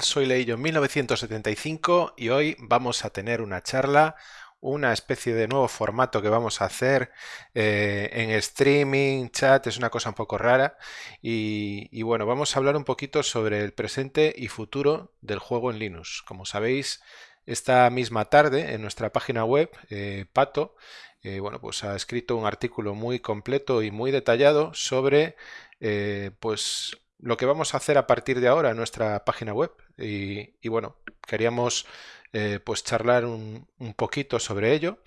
Soy Leillo 1975 y hoy vamos a tener una charla, una especie de nuevo formato que vamos a hacer eh, en streaming, chat, es una cosa un poco rara y, bueno, vamos a hablar un poquito sobre el presente y futuro del juego en Linux. Como sabéis, esta misma tarde en nuestra página web, eh, Pato, eh, bueno, pues ha escrito un artículo muy completo y muy detallado sobre pues lo que vamos a hacer a partir de ahora en nuestra página web. Y, bueno, queríamos eh, pues charlar un, poquito sobre ello.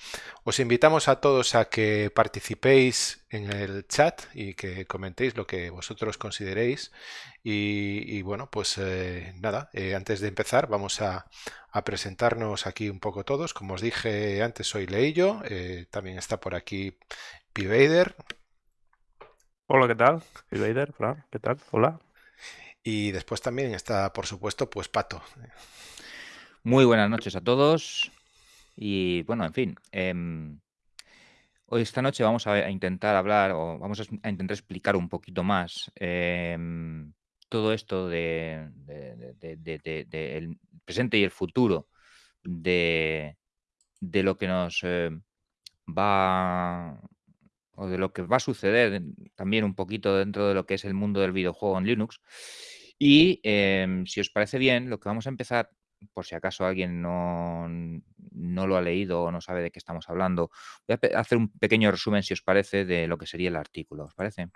Os invitamos a todos a que participéis en el chat y que comentéis lo que vosotros consideréis. Y, bueno, pues eh, nada, eh, antes de empezar vamos a, a presentarnos aquí un poco todos. Como os dije antes, soy Leillo, también está por aquí Pivader Hola, ¿qué tal? Soy Vader, Fran, ¿qué tal? Hola. y después también está, por supuesto, pues Pato. Muy buenas noches a todos. Y bueno, en fin, em, hoy esta noche vamos a, intentar hablar o vamos a, intentar explicar un poquito más em, todo esto de, de- de- de- de- de- de el presente y el futuro de, de lo que nos eh, va o de lo que va a suceder también un poquito dentro de lo que es el mundo del videojuego en Linux. Y em, si os parece bien, lo que vamos a empezar, por si acaso alguien no, no lo ha leído o no sabe de qué estamos hablando, voy a hacer un pequeño resumen, si os parece, de lo que sería el artículo. ¿Os parece?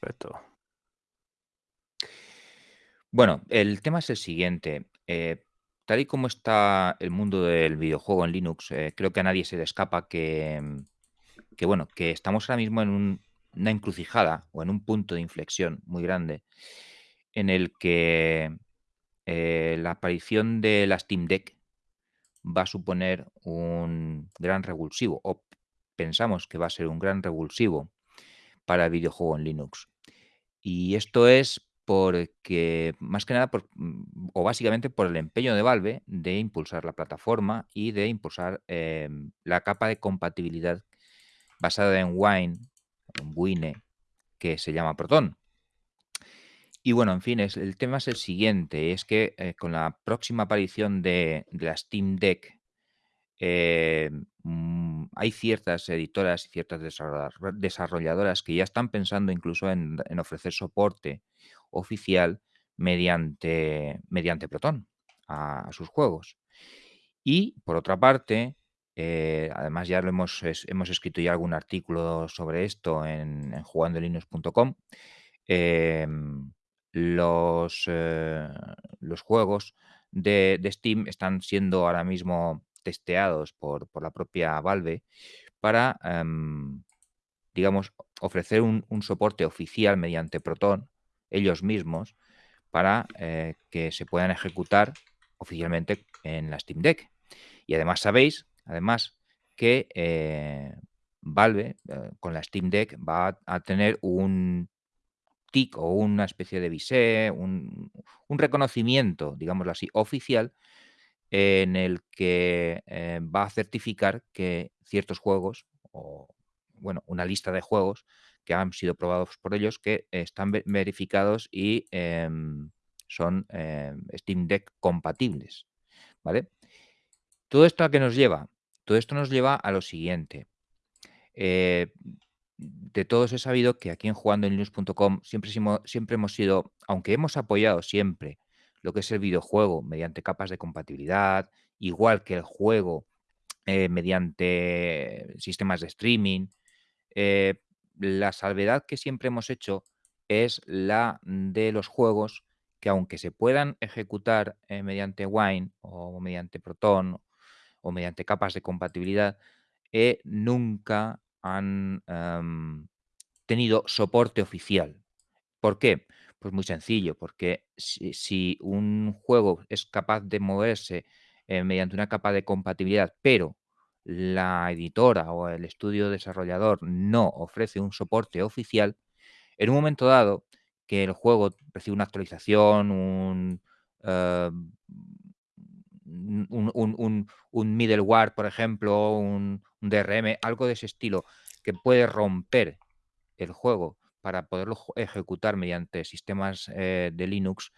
Perfecto. Bueno, el tema es el siguiente. eh, tal y como está el mundo del videojuego en Linux, eh, creo que a nadie se le escapa que, mm, que, bueno, que estamos ahora mismo en un- una encrucijada o en un punto de inflexión muy grande en el que eh, la aparición de la Steam Deck va a suponer un gran revulsivo, o pensamos que va a ser un gran revulsivo para el videojuego en Linux. Y esto es porque, más que nada, por- mm, o básicamente por el empeño de Valve de impulsar la plataforma y de impulsar em, la capa de compatibilidad basada en Wine, en Wine, que se llama Proton. Y bueno, en fin, es, el tema es el siguiente, es que eh, con la próxima aparición de, de la Steam Deck, eh, mm, hay ciertas editoras y ciertas desarrolla- desarrolladoras que ya están pensando incluso en, ofrecer soporte oficial mediante, mediante Proton a sus juegos. Y por otra parte, eh, además ya lo hemos, hemos escrito ya algún artículo sobre esto en, en jugandolinux.com, em, los, eh, los juegos de, Steam están siendo ahora mismo testeados por, por la propia Valve para, em, digamos, ofrecer un, soporte oficial mediante Proton, ellos mismos, para eh, que se puedan ejecutar oficialmente en la Steam Deck. Y además sabéis, además, que eh, Valve eh, con la Steam Deck va a, tener un TIC o una especie de visé, un, reconocimiento, digámoslo así, oficial, en el que eh, va a certificar que ciertos juegos, o bueno, una lista de juegos que han sido probados por ellos, que están ve- verificados y em, son em, Steam Deck compatibles. ¿Vale? ¿Todo esto a qué nos lleva? Todo esto nos lleva a lo siguiente. Eh, de todos he sabido que aquí en jugandoenlinux.com siempre, simo- siempre hemos sido, aunque hemos apoyado siempre lo que es el videojuego mediante capas de compatibilidad, igual que el juego eh, mediante sistemas de streaming, eh, la salvedad que siempre hemos hecho es la de los juegos que aunque se puedan ejecutar mediante Wine o mediante Proton o mediante capas de compatibilidad, eh, nunca han em, tenido soporte oficial. ¿Por qué? Pues muy sencillo, porque si, un juego es capaz de moverse eh, mediante una capa de compatibilidad, pero la editora o el estudio desarrollador no ofrece un soporte oficial, en un momento dado que el juego recibe una actualización, un, eh, un, un- un- middleware, por ejemplo, un, un DRM, algo de ese estilo, que puede romper el juego para poderlo ejecutar mediante sistemas eh, de Linux,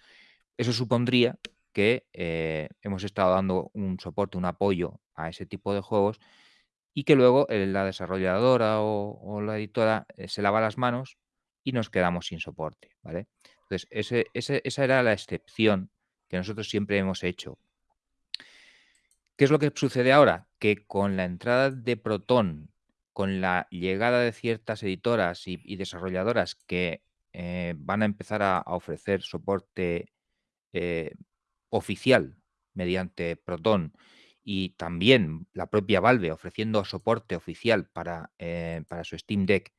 Eso supondría que eh, hemos estado dando un soporte, un apoyo a ese tipo de juegos y que luego eh, la desarrolladora o, la editora se lava las manos y nos quedamos sin soporte, ¿vale? Entonces, esa era la excepción que nosotros siempre hemos hecho. ¿Qué es lo que sucede ahora? Que con la entrada de Proton, con la llegada de ciertas editoras y, desarrolladoras que van a empezar a ofrecer soporte eh, oficial mediante Proton y también la propia Valve ofreciendo soporte oficial para, eh, para su Steam Deck,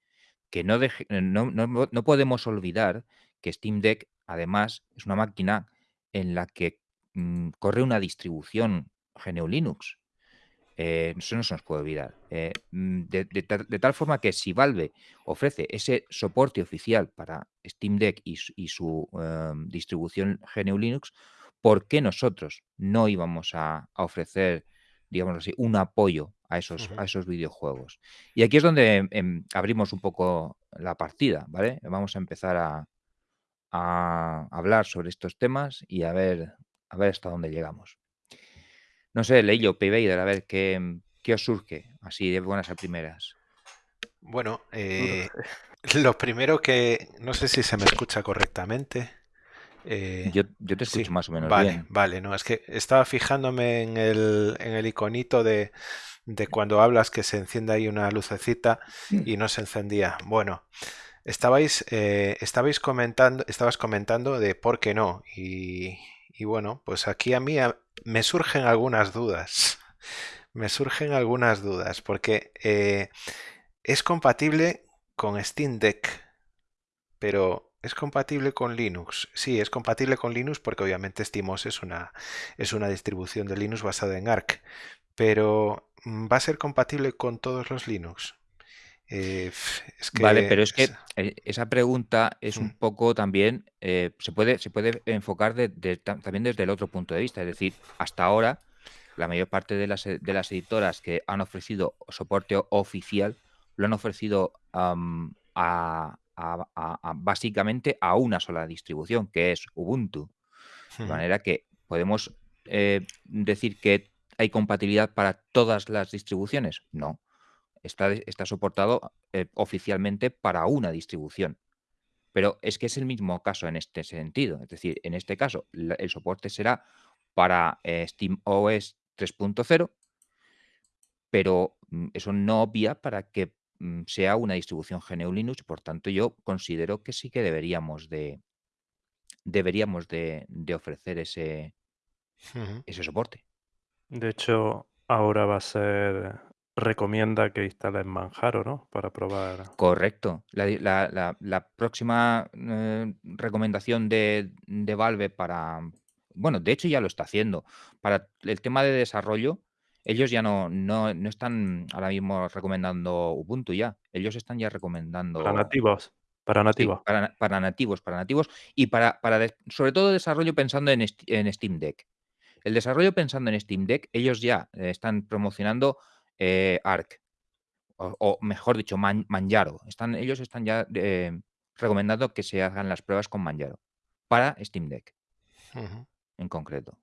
que no, no, podemos olvidar que Steam Deck además es una máquina en la que mm, corre una distribución GNU Linux. Eh, eso no se nos puede olvidar. Mm, de, tal forma que si Valve ofrece ese soporte oficial para Steam Deck y, su em, distribución GNU Linux, ¿por qué nosotros no íbamos a, ofrecer, digamos así, un apoyo a esos, a esos videojuegos? Y aquí es donde em, abrimos un poco la partida, ¿vale? Vamos a empezar a, hablar sobre estos temas y a ver, a ver hasta dónde llegamos. No sé, Leillo, Paybader, a ver qué, qué os surge, así de buenas a primeras. Bueno, eh, lo primero que no sé si se me escucha correctamente. Eh, yo, te escucho más o menos vale, bien. Vale, no, es que estaba fijándome en el, en el iconito de, de, cuando hablas que se enciende ahí una lucecita mm. y no se encendía. Bueno, estabais, eh, estabais comentando, estabas comentando de por qué no. Y, y bueno, pues aquí a mí me surgen algunas dudas. Me surgen algunas dudas porque eh, es compatible con Steam Deck, pero ¿es compatible con Linux? Sí, es compatible con Linux porque obviamente SteamOS es una, es una distribución de Linux basada en Arc, pero mm, ¿va a ser compatible con todos los Linux? Eh, vale, pero es que eh, esa pregunta es un mm. poco también, eh, se, puede, se puede enfocar también desde el otro punto de vista. Es decir, hasta ahora, la mayor parte de las, de las editoras que han ofrecido soporte oficial lo han ofrecido a, básicamente a una sola distribución, que es Ubuntu. De manera que podemos decir que hay compatibilidad para todas las distribuciones. No está, soportado eh, oficialmente para una distribución. Pero es que es el mismo caso en este sentido. Es decir, en este caso, el soporte será para eh, SteamOS 3.0, pero mm, eso no obvia para que mm, sea una distribución GNU Linux. Por tanto, yo considero que sí que deberíamos de, deberíamos de, ofrecer ese, ese soporte. De hecho, ahora va a ser recomienda que instales Manjaro, ¿no? Para probar. Correcto. La, próxima eh, recomendación de, Valve para. Bueno, de hecho ya lo está haciendo. Para el tema de desarrollo, ellos ya no, no, están ahora mismo recomendando Ubuntu ya. Ellos están ya recomendando. Para nativos. Para nativos. para, nativos, para nativos. Y para, para sobre todo desarrollo pensando en, en Steam Deck. El desarrollo pensando en Steam Deck, ellos ya eh, están promocionando eh, ARC, o, mejor dicho, Manjaro. Están, ellos están ya eh, recomendando que se hagan las pruebas con Manjaro para Steam Deck, en concreto.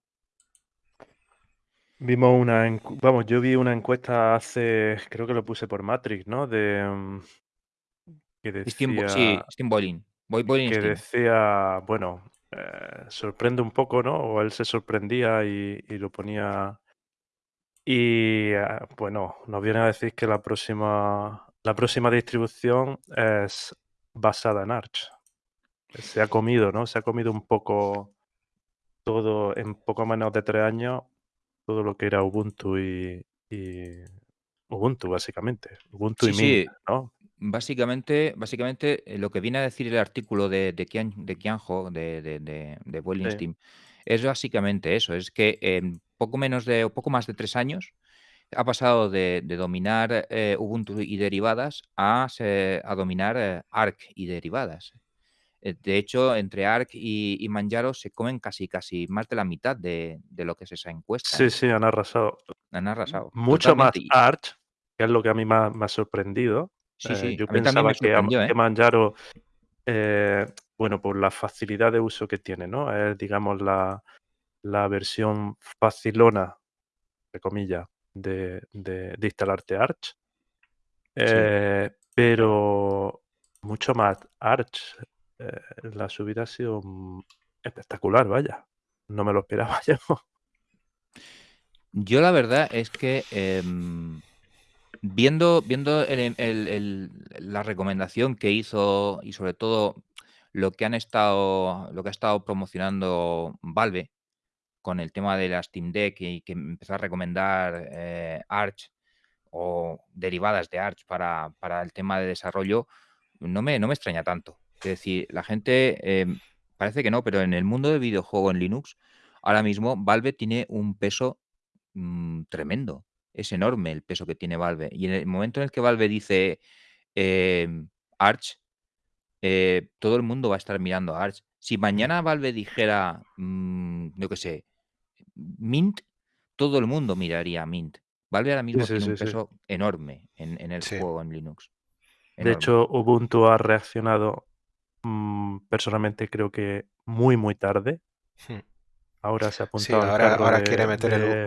Vimos una, vamos, yo vi una encuesta hace, creo que lo puse por Matrix, ¿no? De mm, que decía, sí, Steam Boiling. que decía, bueno, eh, sorprende un poco, ¿no? O él se sorprendía y lo ponía y ah, bueno, nos viene a decir que la próxima, la próxima distribución es basada en Arch. Se ha comido, ¿no? Se ha comido un poco todo, en poco menos de tres años, todo lo que era Ubuntu y, Ubuntu, básicamente. Ubuntu y Mint, ¿no? Básicamente, básicamente eh, lo que viene a decir el artículo de, de, Kian, de Kianjo, de, de, de, es básicamente eso, es que en poco menos de, poco más de tres años ha pasado de, dominar eh, Ubuntu y derivadas a, a dominar eh, Arc y derivadas. Eh, de hecho, entre Arc y, Manjaro se comen casi casi más de la mitad de, lo que es esa encuesta. Sí, sí, han arrasado. Han arrasado. Mucho más Arch, que es lo que a mí me ha sorprendido. Sí, sí, yo pensaba que, que Manjaro bueno, por la facilidad de uso que tiene, ¿no? Es, digamos, la, la versión facilona, de comillas, de, de, de instalarte Arch. Eh, pero mucho más Arch. eh, la subida ha sido mm, espectacular, vaya. No me lo esperaba yo. Yo la verdad es que em, viendo, viendo el- el- el- la recomendación que hizo y sobre todo lo que han estado, lo que ha estado promocionando Valve con el tema de la Steam Deck y que empezó a recomendar eh, Arch o derivadas de Arch para, para el tema de desarrollo, no me, no me extraña tanto. Es decir, la gente em, parece que no, pero en el mundo del videojuego en Linux, ahora mismo Valve tiene un peso mm, tremendo. Es enorme el peso que tiene Valve. Y en el momento en el que Valve dice em, Arch, eh, todo el mundo va a estar mirando a Arch. Si mañana Valve dijera, mm, yo qué sé, Mint, todo el mundo miraría a Mint. Valve ahora mismo sí, tiene un sí, peso enorme en, en el juego en Linux. De hecho, Ubuntu ha reaccionado mm, personalmente creo que muy, muy tarde. Hmm. Ahora se ha apuntado ahora, ahora de- quiere meter de- el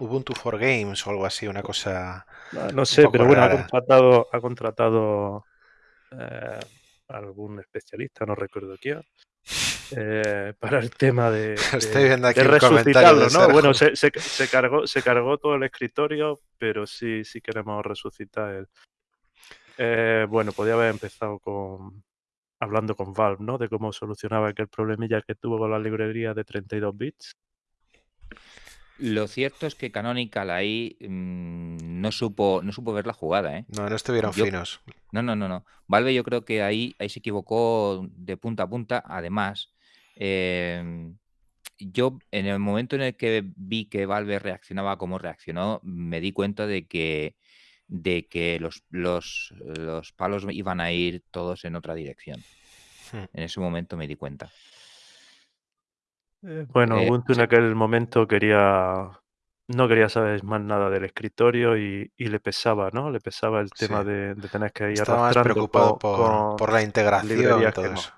Ubuntu for Games o algo así, una cosa... No sé, pero bueno, ha contratado, ha contratado eh, algún especialista, no recuerdo quién, eh, para el tema de, Estoy viendo aquí de resucitarlo, ¿no? Bueno, se, se- se cargó, se cargó todo el escritorio, pero sí, sí queremos resucitar el. Eh, bueno, podía haber empezado con hablando con Valve, ¿no? De cómo solucionaba aquel problemilla que tuvo con la librería de 32 bits. Lo cierto es que Canonical ahí mm, no supo, no supo ver la jugada, ¿eh? No, no estuvieron Yo- finos. No, no, no, no. Valve yo creo que ahí, ahí se equivocó de punta a punta. Además, em, yo en el momento en el que vi que Valve reaccionaba como reaccionó, me di cuenta de que, de que los, los, los palos iban a ir todos en otra dirección. Hmm. En ese momento me di cuenta. Eh, Bueno, Eh, Ubuntu en aquel momento quería, no quería saber más nada del escritorio y, y le pesaba, ¿no? Le pesaba el tema Sí. de, de tener que ir Estaba más preocupado por, por la integración y todo eso.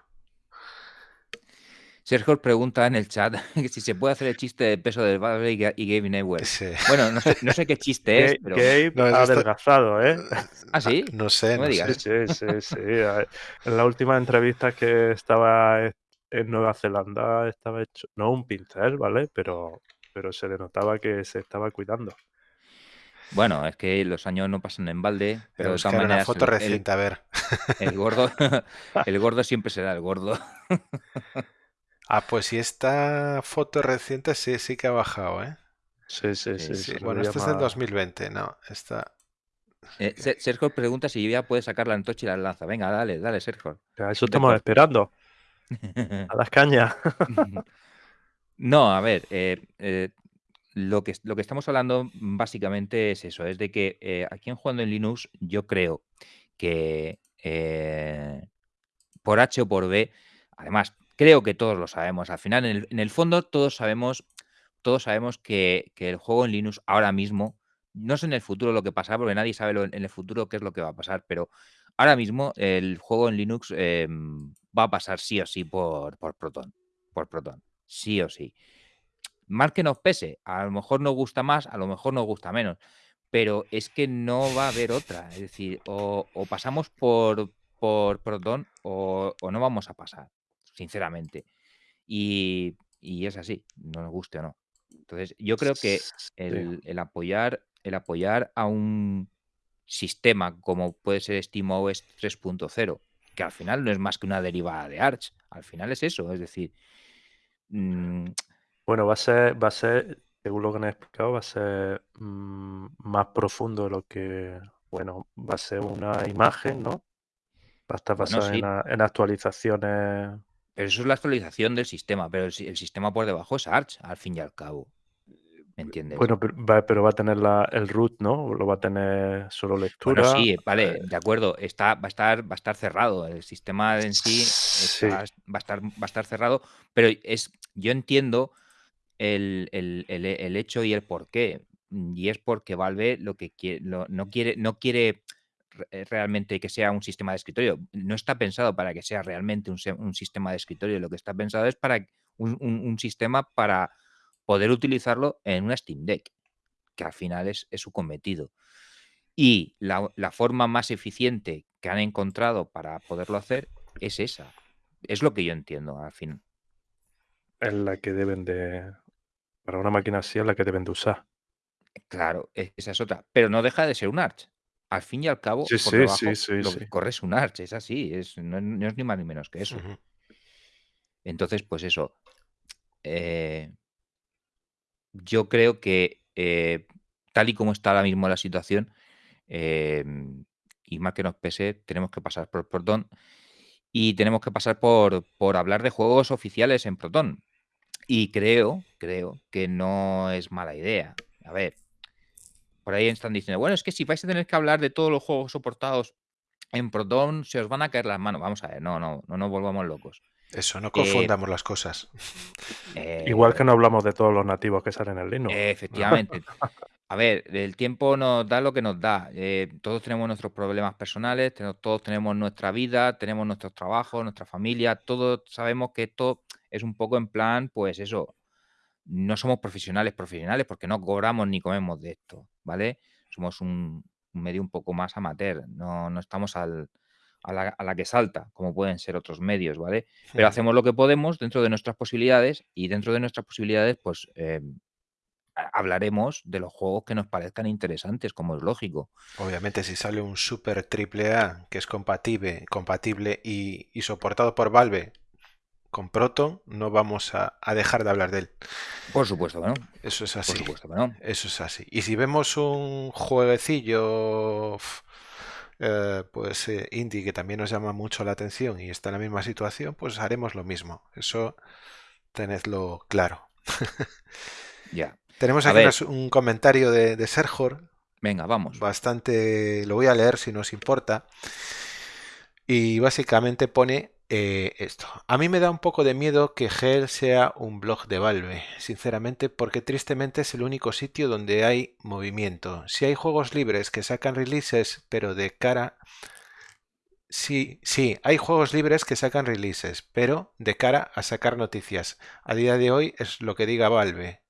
Sergio pregunta en el chat que si se puede hacer el chiste del peso del Valve y y Gabe Newell. Sí. Bueno, no sé, no sé qué chiste es, pero... Gabe No, ha está- adelgazado, ¿eh? ¿Ah, sí? No sé, No me digas. sé. Sí, sí, sí, sí. A- En la última entrevista que estaba en Nueva Zelanda estaba hecho, no un pincel, ¿vale? Pero, pero se le notaba que se estaba cuidando. Bueno, es que los años no pasan en balde, pero de todas buscar una maneras foto el, el- reciente, a ver. el gordo, el gordo siempre será el gordo. Ah, pues si esta foto reciente sí, sí que ha bajado, ¿eh? Sí, sí, Sí, sí. Bueno, esta es del más- 2020, no, esta... Eh, Se- Sergio pregunta si ya puede sacar la antorcha y la lanza. Venga, dale, dale, Sergio. Eso estamos esperando, a las cañas. No, a ver, eh, eh, lo, que, lo que estamos hablando básicamente es eso, es de que eh, aquí en Jugando en Linux yo creo que por H o por B, además creo que todos lo sabemos, al final en el, en el fondo todos sabemos, todos sabemos que, que el juego en Linux ahora mismo, no sé en el futuro lo que pasará, porque nadie sabe lo- en el futuro qué es lo que va a pasar, pero ahora mismo el juego en Linux eh, va a pasar sí o sí por, por Proton, por Proton, sí o sí. Mal que nos pese, a lo mejor nos gusta más, a lo mejor nos gusta menos, pero es que no va a haber otra. Es decir, o, o pasamos por, por Proton o, o no vamos a pasar, sinceramente. Y, y es así, nos guste o no. Entonces, yo creo que el, el apoyar, el apoyar a un sistema como puede ser SteamOS 3.0, que al final no es más que una derivada de Arch, al final es eso, es decir, mm, Bueno, va a ser, va a ser, según lo que han explicado, va a ser mm, más profundo de lo que, bueno, va a ser una imagen, ¿no? Va a estar Bueno, basada sí. en, a- en actualizaciones. pero eso es la actualización del sistema, pero el, el sistema por debajo es Arch, al fin y al cabo. ¿Me entiendes? Bueno, pero va, pero va a tener la, el root, ¿no? Lo va a tener solo lectura. Bueno, sí, vale, eh, de acuerdo. Está, va, a estar, va a estar cerrado. El sistema en sí Sí. va, a estar, va a estar cerrado. Pero es, yo entiendo el, el- el- el hecho y el por qué. Y es porque Valve lo que quiere, lo- no quiere, no quiere realmente que sea un sistema de escritorio. No está pensado para que sea realmente un, sistema de escritorio. Lo que está pensado es para un, sistema para poder utilizarlo en una Steam Deck, que al final es, su cometido. Y la, forma más eficiente que han encontrado para poderlo hacer es esa. Es lo que yo entiendo al fin. Es la que deben de. Para una máquina así es la que deben de usar. Claro, e, esa es otra. Pero no deja de ser un Arch. Al fin y al cabo, sí, por sí, sí, lo que corre es un Arch, es así, es, no, es ni más ni menos que eso. Entonces, pues eso. Eh, yo creo que eh, tal y como está ahora mismo la situación, em, y más que nos pese, tenemos que pasar por Proton y tenemos que pasar por, por hablar de juegos oficiales en Proton. Y creo, creo que no es mala idea. A ver, por ahí están diciendo, bueno, es que si vais a tener que hablar de todos los juegos soportados en Proton, se os van a caer las manos. Vamos a ver, no, no, no nos volvamos locos. Eso, no confundamos las cosas. Igual que no hablamos de todos los nativos que salen en Linux. efectivamente. A ver, el tiempo nos da lo que nos da. Eh, todos tenemos nuestros problemas personales, todos tenemos nuestra vida, tenemos nuestros trabajos, nuestra familia, todos sabemos que esto es un poco en plan, pues eso, no somos profesionales profesionales porque no cobramos ni comemos de esto, ¿vale? Somos un, medio un poco más amateur, no, no estamos al, a, la, que salta, como pueden ser otros medios, ¿vale? Pero hacemos lo que podemos dentro de nuestras posibilidades y dentro de nuestras posibilidades, pues em, hablaremos de los juegos que nos parezcan interesantes, como es lógico. Obviamente, si sale un super triple A que es compatible, compatible y, soportado por Valve con Proton, no vamos a, dejar de hablar de él. Por supuesto que no. Eso es así. Eso es así. Y si vemos un jueguecillo eh, pues eh, indie que también nos llama mucho la atención y está en la misma situación, pues haremos lo mismo. Eso tenedlo claro. ya. Tenemos aquí un comentario de, de Serjor. Venga, vamos. Bastante, lo voy a leer si nos importa. Y básicamente pone eh, esto. A mí me da un poco de miedo que Hell sea un blog de Valve, sinceramente, porque tristemente es el único sitio donde hay movimiento. Si hay juegos libres que sacan releases, pero de cara... Sí, sí, hay juegos libres que sacan releases, pero de cara a sacar noticias. A día de hoy es lo que diga Valve.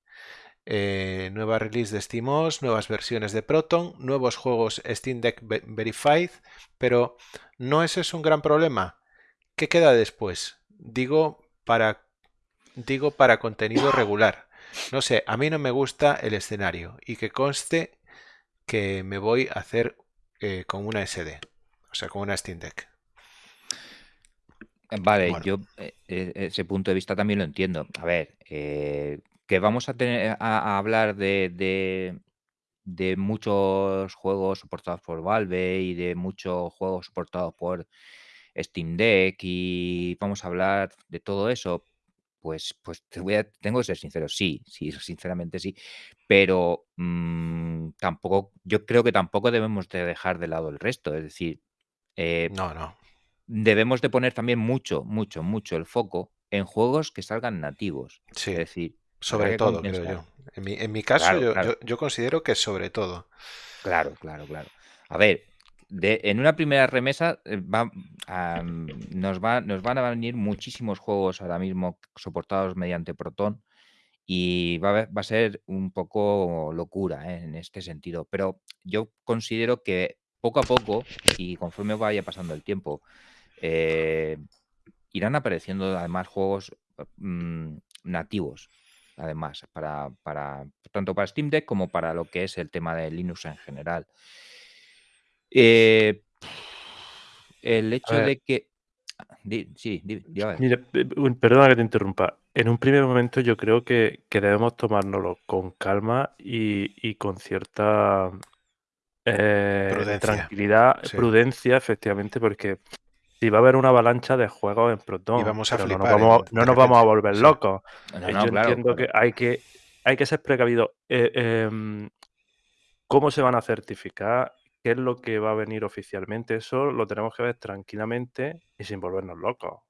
Eh, nueva release de SteamOS, nuevas versiones de Proton, nuevos juegos Steam Deck Verified, pero ¿no ese es un gran problema? ¿Qué queda después? Digo para, digo para contenido regular. No sé, a mí no me gusta el escenario y que conste que me voy a hacer eh, con una SD, o sea, con una Steam Deck. Vale, yo eh, ese punto de vista también lo entiendo. A ver, que vamos a tener a, hablar de, de, muchos juegos soportados por Valve y de muchos juegos soportados por Steam Deck y vamos a hablar de todo eso, pues, pues te voy a, tengo que ser sincero, sí, sí, sinceramente sí, pero mm, tampoco, yo creo que tampoco debemos de dejar de lado el resto, es decir, eh, no, no. Debemos de poner también mucho, mucho, mucho el foco en juegos que salgan nativos. Sí. Es decir, sobre todo, creo yo. En mi, en mi caso, yo, Yo, considero que sobre todo. Claro, claro, claro. A ver, de, en una primera remesa eh, va, nos, va, nos van a venir muchísimos juegos ahora mismo soportados mediante Proton y va a, va a ser un poco locura eh, en este sentido. Pero yo considero que poco a poco y conforme vaya pasando el tiempo, eh, irán apareciendo además juegos mm, nativos además, para, para, tanto para Steam Deck como para lo que es el tema de Linux en general. Eh, el hecho de que... sí, Mira, perdona que te interrumpa. En un primer momento yo creo que, debemos tomárnoslo con calma y, con cierta eh, tranquilidad, prudencia, efectivamente, porque si va a haber una avalancha de juegos en Proton. vamos a no, nos vamos, a volver locos. Yo entiendo que hay que hay que ser precavido. Eh, em, ¿Cómo se van a certificar? ¿Qué es lo que va a venir oficialmente? Eso lo tenemos que ver tranquilamente y sin volvernos locos.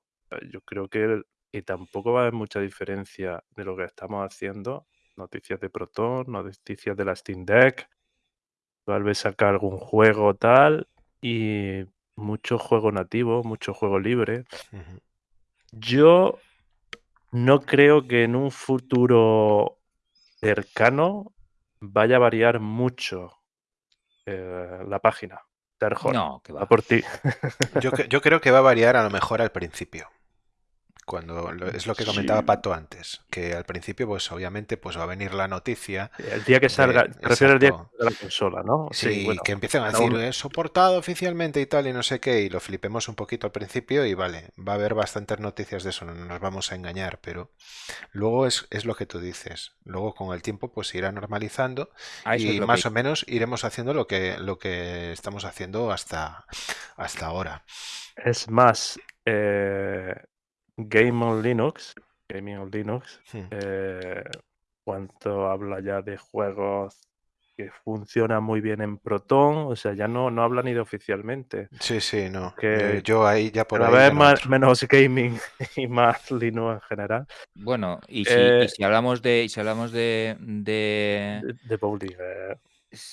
Yo creo que, que tampoco va a haber mucha diferencia de lo que estamos haciendo. Noticias de Proton, noticias de la Steam Deck. Tal vez sacar algún juego tal y mucho juego nativo, mucho juego libre. Yo no creo que en un futuro cercano vaya a variar mucho eh, la página. No, que Va va. por ti. Yo, yo creo que va a variar a lo mejor al principio. Cuando lo- es lo que comentaba Sí. Pato antes, que al principio, pues obviamente, pues va a venir la noticia El día que de- salga, te refieres al día salga la consola, ¿no? Sí, bueno, que empiecen a decir, uno- "Eh, soportado oficialmente y tal, y no sé qué, y lo flipemos un poquito al principio y vale, va a haber bastantes noticias de eso, no nos vamos a engañar, pero luego es, es lo que tú dices. Luego con el tiempo pues se irá normalizando A eso es y más que- o menos iremos haciendo lo que, lo que estamos haciendo hasta, hasta ahora. Es más, eh, Game on Linux, Gaming on Linux, Hmm. eh, cuanto habla ya de juegos que funcionan muy bien en Proton, o sea, ya no, no habla ni de oficialmente. Sí, sí, no. Que eh, yo ahí ya por ahí vez ya más, menos gaming y más Linux en general. Bueno, y si, Eh, y si hablamos de, y si hablamos de, de- De, de bowling, eh,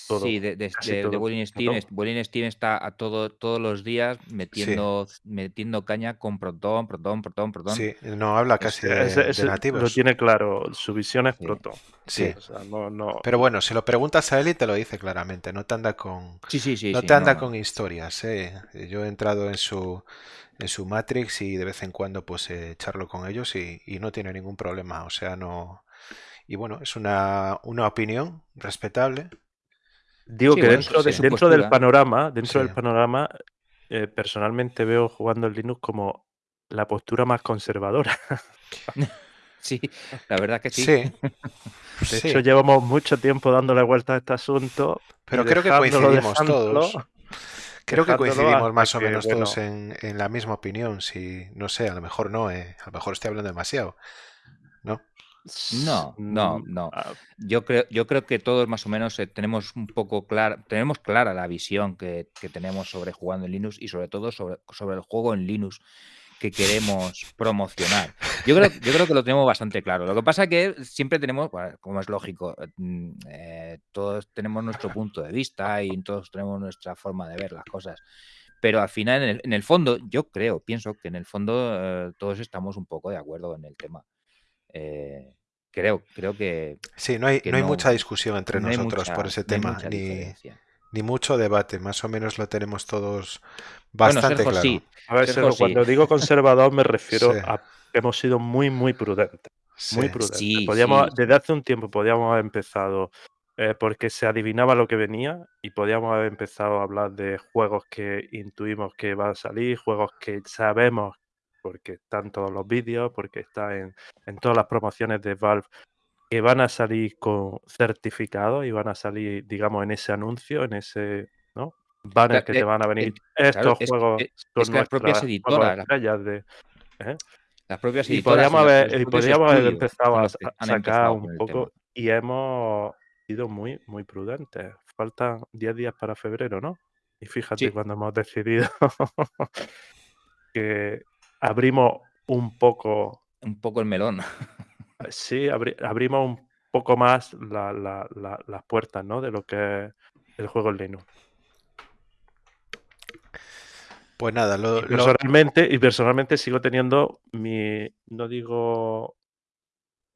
todo, sí, de, de, de- Steam, es- Steam está a todo, todos los días metiendo, metiendo caña con Proton, Proton, Proton, Proton. Sí, no habla casi de, Ese- de ese lo nativos. tiene claro, su visión es Sí. Proton. Sí. O sea, no, no, Pero bueno, si lo preguntas a él y te lo dice claramente, no te anda con, Sí, sí, sí. no sí, te anda no. con historias, ¿eh? Yo he entrado en su, en su Matrix y de vez en cuando pues eh, charlo con ellos y, y no tiene ningún problema, o sea, no... Y bueno, es una, una opinión respetable. Digo Sí, que bueno, dentro, de- dentro del panorama, dentro Sí. del panorama, eh, personalmente veo jugando el Linux como la postura más conservadora. Sí, la verdad que sí. Sí, De sí, hecho, llevamos mucho tiempo dándole vuelta a este asunto. pero creo que coincidimos todos. Creo que coincidimos más o que, menos bueno, todos en, en la misma opinión. Si, no sé, a lo mejor no, eh, a lo mejor estoy hablando demasiado. ¿No? No, no, mm, no. ah, Yo creo, yo creo que todos más o menos eh, tenemos un poco clara, tenemos clara la visión que, que tenemos sobre jugando en Linux y sobre todo sobre, sobre el juego en Linux que queremos promocionar. Yo creo, yo creo que lo tenemos bastante claro. Lo que pasa que siempre tenemos, bueno, como es lógico, eh, mm, eh, todos tenemos nuestro punto de vista y todos tenemos nuestra forma de ver las cosas. Pero al final, en el, en el fondo, yo creo, pienso que en el fondo eh, todos estamos un poco de acuerdo en el tema. Eh, creo, creo que, Sí, no hay, no hay no- mucha discusión entre no nosotros por ese tema, ni, diferencia. ni mucho debate. Más o menos lo tenemos todos Bueno, bastante Sergio claro. sí. a ver, Sergio, Sergio, sí. cuando digo conservador me refiero Sí. a que hemos sido muy, muy prudentes. Muy prudentes. Sí, Podíamos, sí, sí. Desde hace un tiempo podíamos haber empezado eh, porque se adivinaba lo que venía y podíamos haber empezado a hablar de juegos que intuimos que van a salir, juegos que sabemos porque están todos los vídeos, porque está en, en todas las promociones de Valve que van a salir con certificados y van a salir, digamos, en ese anuncio, en ese ¿no? banner Cla- que eh, te van a venir. eh, Estos claro, es- juegos eh, es que las propias editoras, estrellas de. ¿eh? Las propias editoras podríamos y la- haber, y podríamos haber empezado a, sacar un con poco y hemos sido muy, muy prudentes. Faltan 10 días para febrero, ¿no? Y fíjate Sí. cuando hemos decidido que abrimos un poco, Un poco el melón. sí, abri- abrimos un poco más la- la- la- las puertas, ¿no? De lo que es el juego en Linux. Pues nada, lo, Y lo- personalmente, y personalmente sigo teniendo mi, no digo,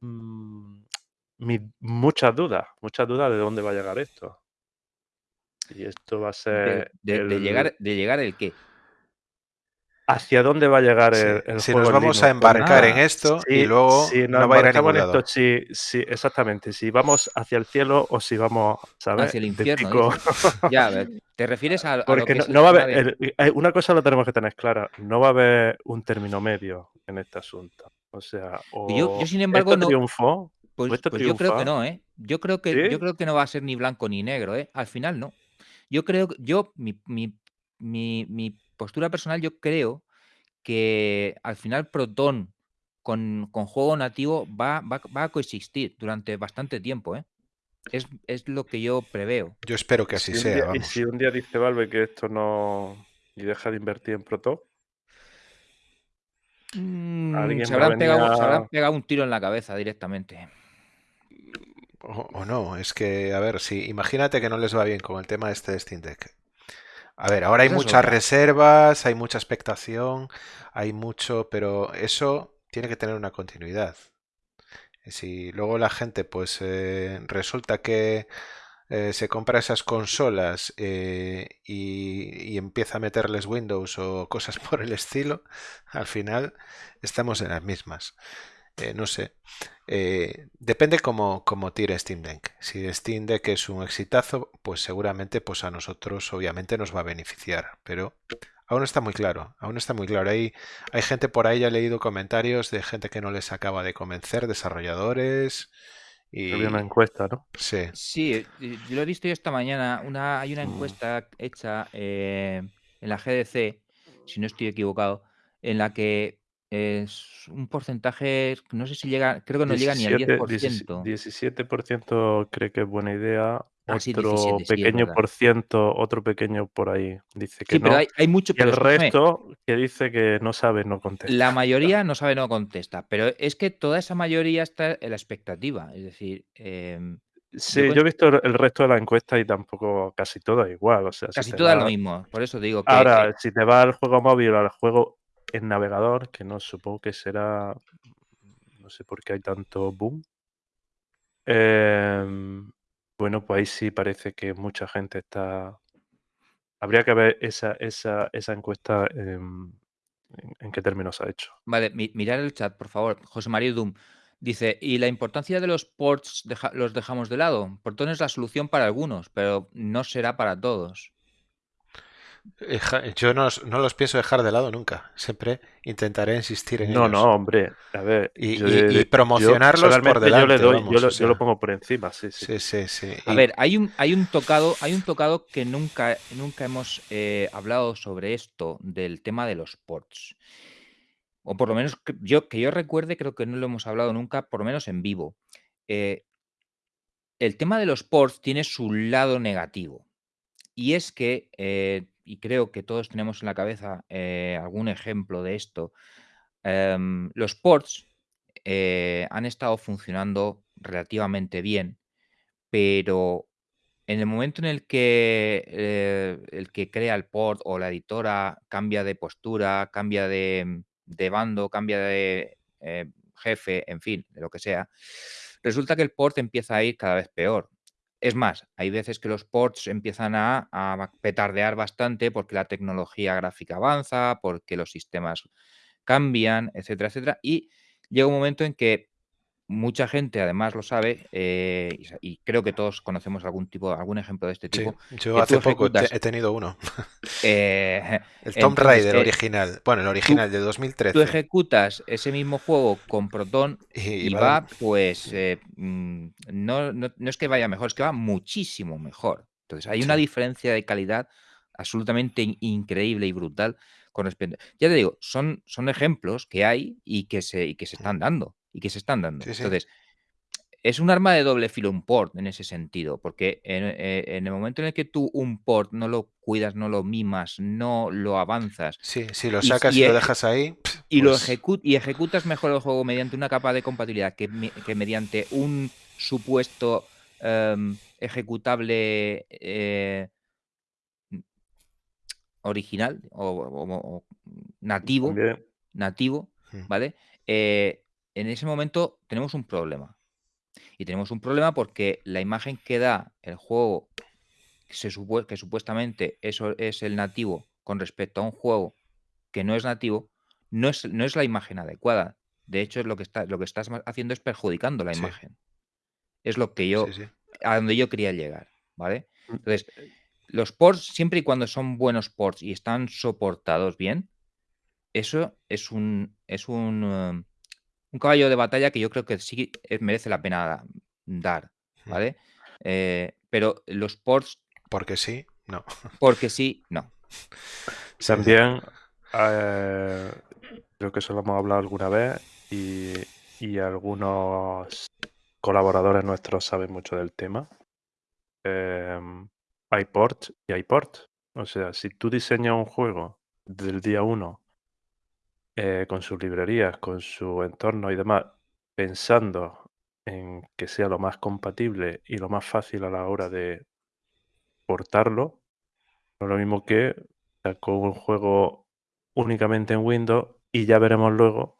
mm, mi, muchas dudas, muchas dudas de dónde va a llegar esto. Y esto va a ser de- de el- llegar, de llegar el qué. Hacia dónde va a llegar sí, el, el si juego nos vamos a embarcar en esto y luego si nos no va a ir a ningún en lado. esto, si, si- exactamente, si vamos hacia el cielo o si vamos, ¿sabes? Hacia el infierno. Ya, a ver, ¿te refieres a, a lo Porque que no, no va a haber, el- eh, una cosa lo tenemos que tener clara, no va a haber un término medio en este asunto. O sea, o Yo- yo, sin embargo, esto no- triunfó, Pues, esto pues yo creo que no, ¿eh? Yo creo que, ¿Sí? yo creo que no va a ser ni blanco ni negro, ¿eh? Al final no. Yo creo, que- yo, mi, mi- mi- mi postura personal, yo creo que al final Proton con, con juego nativo va, va, va a coexistir durante bastante tiempo, ¿eh? Es, es lo que yo preveo. Yo espero que así si sea, día- y si un día dice Valve que esto no. y deja de invertir en Proton, Mm, se, habrán pegado, se venir a- habrán pegado un tiro en la cabeza directamente. O, o no, es que, a ver, si imagínate que no les va bien con el tema este de Steam Deck. A ver, ahora hay muchas otra. reservas, hay mucha expectación, hay mucho, pero eso tiene que tener una continuidad. Si luego la gente, pues eh, resulta que eh, se compra esas consolas eh, y, y empieza a meterles Windows o cosas por el estilo, al final estamos en las mismas. Eh, no sé. Eh, depende cómo, cómo tire Steam Deck. Si Steam Deck es un exitazo, pues seguramente pues a nosotros obviamente nos va a beneficiar. Pero aún no está muy claro. Aún no está muy claro. Hay, hay gente por ahí, ya he leído comentarios de gente que no les acaba de convencer, desarrolladores. Había una Y encuesta, ¿no? sí, Sí, eh, yo lo he visto yo esta mañana. Una, hay una encuesta hecha eh, en la GDC, si no estoy equivocado, en la que es un porcentaje, no sé si llega, creo que no llega ni al 17, 10%. 17% cree que es buena idea, Ah, sí, otro 17, sí, es pequeño por ciento, otro pequeño por ahí dice que Sí, pero no, hay, hay mucho, y pero el resto que dice que no sabe, no contesta. la mayoría no sabe, no contesta, pero es que toda esa mayoría está en la expectativa. Es decir, em, Sí, yo he visto el resto de la encuesta y tampoco casi todo es igual, o sea, si casi es lo mismo. Por eso digo que ahora, si te vas al juego móvil o al juego en navegador, que no supongo que será, no sé por qué hay tanto boom, em, bueno, pues ahí sí parece que mucha gente está habría que ver esa esa esa encuesta, en qué términos ha hecho. Vale, mi- mirar el chat, por favor. José María Dum dice, ¿y la importancia de los ports los dejamos de lado? Portón es la solución para algunos, pero no será para todos. Yo no, no los pienso dejar de lado nunca. Siempre intentaré insistir en No, ellos. no, hombre, a ver, Y, yo y- de y de yo promocionarlos por personalmente yo delante, le doy, yo lo o yo lo sea. pongo por encima, sí, sí. Sí, sí, sí. A Y- ver, hay un, hay un tocado, hay un tocado que nunca, nunca hemos eh, hablado sobre esto, del tema de los ports. O por lo menos que yo, que yo recuerde, creo que no lo hemos hablado nunca, por lo menos en vivo. Eh, el tema de los ports tiene su lado negativo. Y es que, eh, y creo que todos tenemos en la cabeza eh, algún ejemplo de esto, em, los ports eh, han estado funcionando relativamente bien, pero en el momento en el que eh, el que crea el port o la editora cambia de postura, cambia de, bando, cambia de jefe, en fin, de lo que sea, resulta que el port empieza a ir cada vez peor. Es más, hay veces que los ports empiezan a, petardear bastante porque la tecnología gráfica avanza, porque los sistemas cambian, etcétera, etcétera. Y llega un momento en que mucha gente además lo sabe, eh, y, creo que todos conocemos algún tipo, algún ejemplo de este sí, tipo, yo tú hace poco he te- ejecutas. he tenido uno. eh, El Tomb Raider eh, original. Bueno, el tú, original de tú 2013. ejecutas ese mismo juego con Proton Y, va pues, eh, mm, no, no, no es que vaya mejor, es que va muchísimo mejor. Entonces, hay una diferencia de calidad absolutamente in- increíble y brutal con respecto. Ya te digo, son, son ejemplos que hay y que se, y que se están dando. Y que se están dando. Sí, sí. Entonces, es un arma de doble filo un port en ese sentido, porque en, eh, en el momento en el que tú un port no lo cuidas, no lo mimas, no lo avanzas Sí, si lo sacas y y lo eje- dejas ahí, y lo pues ejecu- y ejecutas mejor el juego mediante una capa de compatibilidad que, que mediante un supuesto em, ejecutable eh, original o, o- o nativo, También nativo, mm, ¿vale? Eh, en ese momento tenemos un problema. Y tenemos un problema porque la imagen que da el juego, que, se que supuestamente eso es el nativo con respecto a un juego que no es nativo, no es, no es la imagen adecuada. De hecho, es lo que, está, lo que estás haciendo es perjudicando la sí, imagen. Es lo que yo, sí, sí. a donde yo quería llegar, ¿vale? mm, Entonces, los ports, siempre y cuando son buenos ports y están soportados bien, eso es un, es un, um, un caballo de batalla que yo creo que sí eh, merece la pena dar, Mm. ¿vale? Eh, pero los ports, Porque sí, no. porque sí, no. También eh, creo que eso lo hemos hablado alguna vez y, y algunos colaboradores nuestros saben mucho del tema. Em, hay ports y hay ports. O sea, si tú diseñas un juego del día uno eh, con sus librerías, con su entorno y demás, pensando en que sea lo más compatible y lo más fácil a la hora de portarlo, No es lo mismo que sacó un juego únicamente en Windows y ya veremos luego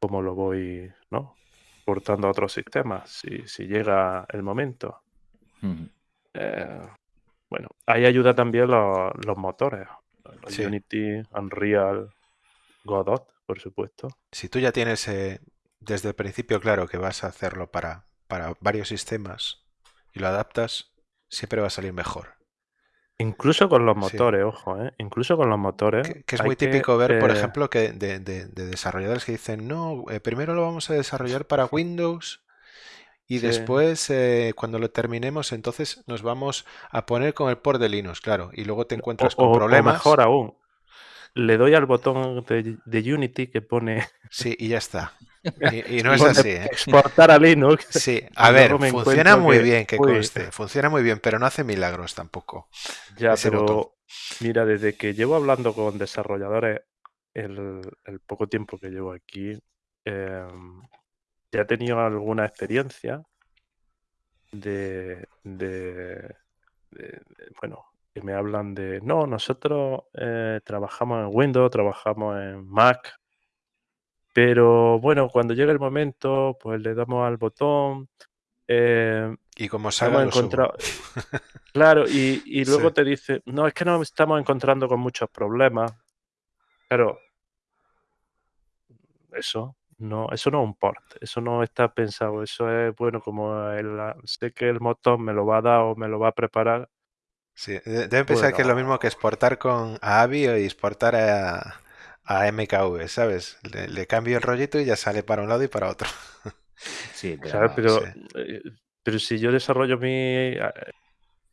cómo lo voy, ¿no? Portando a otros sistemas, si, si llega el momento. Eh, bueno, ahí ayuda también los, los motores. los Sí. Unity, Unreal, Godot, por supuesto. Si tú ya tienes eh, desde el principio claro que vas a hacerlo para, para varios sistemas y lo adaptas, siempre va a salir mejor. Incluso con los Sí. motores, ojo, ¿eh? Incluso con los motores. Que, que es muy típico ver, por eh, ejemplo, que de, de- de desarrolladores que dicen, no, eh, primero lo vamos a desarrollar para Windows y Sí. después, eh, cuando lo terminemos, entonces nos vamos a poner con el port de Linux, claro, y luego te encuentras o, con o- o problemas. mejor aún, le doy al botón de, de Unity que pone, Sí, y ya está. Y, y no es así, ¿eh? exportar a Linux. Sí, a ver, funciona muy que, bien, que uy, conste, funciona muy bien, pero no hace milagros tampoco. Ya, botón. pero mira, desde que llevo hablando con desarrolladores el, el poco tiempo que llevo aquí, em, ya he tenido alguna experiencia de, de- de- de- bueno, que me hablan de, no, nosotros eh, trabajamos en Windows, trabajamos en Mac, pero bueno, cuando llega el momento, pues le damos al botón. eh, Y como salga encontrado, Claro, y, y luego Sí. te dice, no, es que nos estamos encontrando con muchos problemas. Claro, eso no, eso no es un port, eso no está pensado, eso es, bueno, como el, sé que el motor me lo va a dar o me lo va a preparar, Sí, de- deben pensar que es lo mismo que exportar con a AVI y exportar a, a MKV, ¿sabes? Le, le cambio el rollito y ya sale para un lado y para otro. Sí. Pero, Sí. eh, pero si yo desarrollo mi, eh,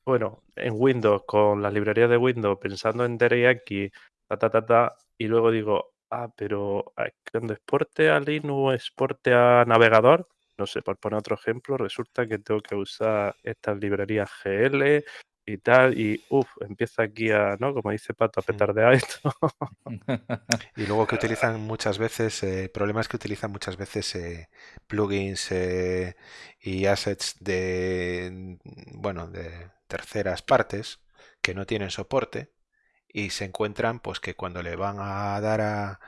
bueno, en Windows, con las librerías de Windows, pensando en teriyaki, ta, ta, ta, ta, y luego digo, ah, pero ah, cuando exporte a Linux, exporte a navegador, no sé, por poner otro ejemplo, resulta que tengo que usar estas librerías GL y tal, y uff, empieza aquí a, ¿no? Como dice Pato, a Mm. petardear esto. Y luego que utilizan muchas veces, eh, problemas que utilizan muchas veces eh, plugins eh, y assets de, bueno, de terceras partes que no tienen soporte y se encuentran pues que cuando le van a dar a,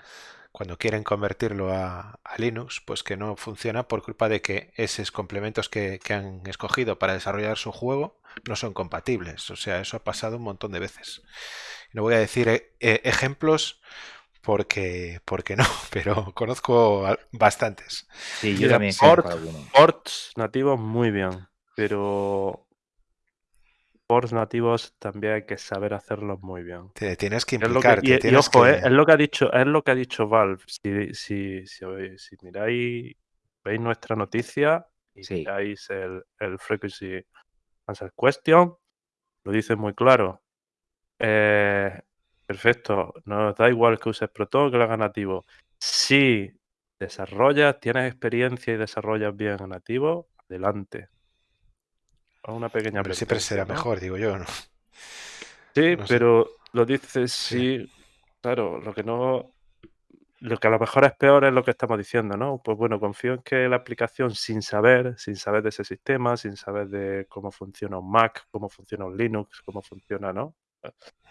cuando quieren convertirlo a, a Linux, pues que no funciona por culpa de que esos complementos que, que han escogido para desarrollar su juego no son compatibles. O sea, eso ha pasado un montón de veces. No voy a decir eh, eh, ejemplos porque, porque no, pero conozco a- bastantes. Sí, yo también conozco port, alguno. ports nativos muy bien, pero ports nativos también hay que saber hacerlos muy bien. Te tienes que Es lo que, implicar, y, y tienes ojo, eh, es lo que ha dicho, es lo que ha dicho Valve. Si, si, si, si miráis, veis nuestra noticia y Sí, miráis el, el Frequency Answer Question, lo dice muy claro. Eh, perfecto, nos da igual que uses Proton que lo hagas nativo. Si desarrollas, tienes experiencia y desarrollas bien en nativo, adelante. Es una pequeña Hombre, siempre será ¿no? mejor, digo yo, ¿no? Sí, No sé. pero lo dices Sí. sí, claro, lo que no, lo que a lo mejor es peor es lo que estamos diciendo, ¿no? Pues bueno, confío en que la aplicación sin saber, sin saber de ese sistema, sin saber de cómo funciona un Mac, cómo funciona un Linux, cómo funciona, ¿no?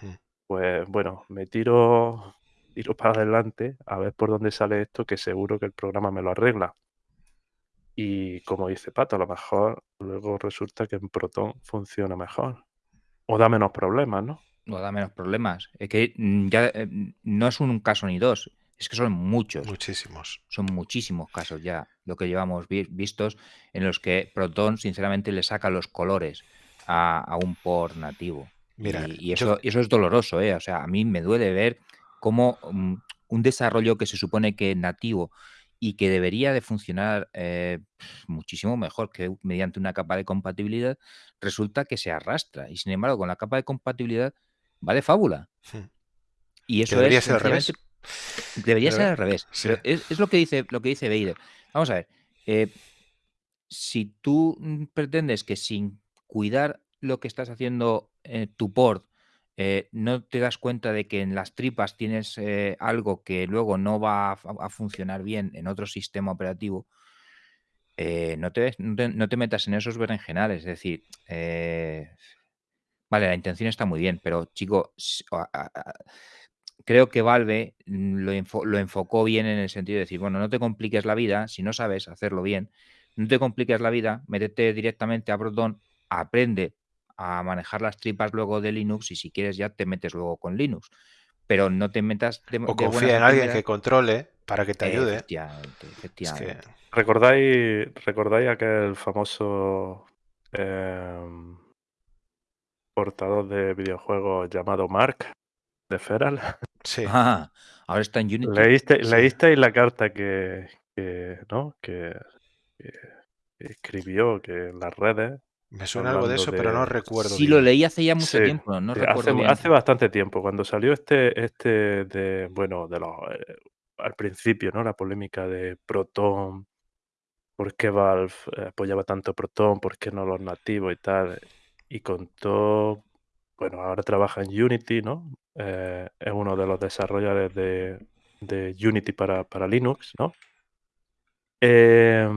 Mm. Pues bueno, me tiro, tiro para adelante a ver por dónde sale esto, que seguro que el programa me lo arregla. Y como dice Pato, a lo mejor luego resulta que en Proton funciona mejor. O da menos problemas, ¿no? no da menos problemas. Es que mm, ya eh, no es un caso ni dos, es que son muchos. Muchísimos. Son muchísimos casos ya lo que llevamos vi- vistos en los que Proton sinceramente le saca los colores a, a un port nativo. Mira, Y, y yo- eso, y eso es doloroso, ¿eh? O sea, a mí me duele ver cómo mm, un desarrollo que se supone que es nativo y que debería de funcionar eh, muchísimo mejor que mediante una capa de compatibilidad, resulta que se arrastra. Y sin embargo, con la capa de compatibilidad va de fábula. Mm. Y eso debería es ser al revés. Debería ser al revés. sí. Pero es, es lo que dice lo que dice Vader. Vamos a ver. eh, si tú mm, pretendes que sin cuidar lo que estás haciendo eh, tu port, eh, no te das cuenta de que en las tripas tienes eh, algo que luego no va a, fu- a funcionar bien en otro sistema operativo, eh, no, te, metas en esos berenjenales. Es decir, vale, la intención está muy bien, pero chico, creo que Valve mm, lo, lo, enfocó bien en el sentido de decir, bueno, no te compliques la vida, si no sabes hacerlo bien, no te compliques la vida, métete directamente a Proton, aprende a manejar las tripas luego de Linux y si quieres ya te metes luego con Linux. Pero no te metas de, O confía en alguien que controle para que te ayude. Efectivamente, efectivamente. ¿Recordáis, ¿Recordáis aquel famoso em, portador de videojuegos llamado Mark de Feral? Sí. Ah, ahora está en Unity. ¿Leíste, ¿Leísteis la carta que, ¿no? que, escribió que en las redes me suena algo de eso, pero no recuerdo. Sí, lo leí hace ya mucho tiempo, no recuerdo hace, hace, bastante tiempo, cuando salió este, este de, bueno, de los, eh, al principio, ¿no? La polémica de Proton, por qué Valve eh, apoyaba tanto Proton, por qué no los nativos y tal. Y contó, bueno, ahora trabaja en Unity, ¿no? Eh, es uno de los desarrolladores de, de Unity para, para Linux, ¿no? Eh,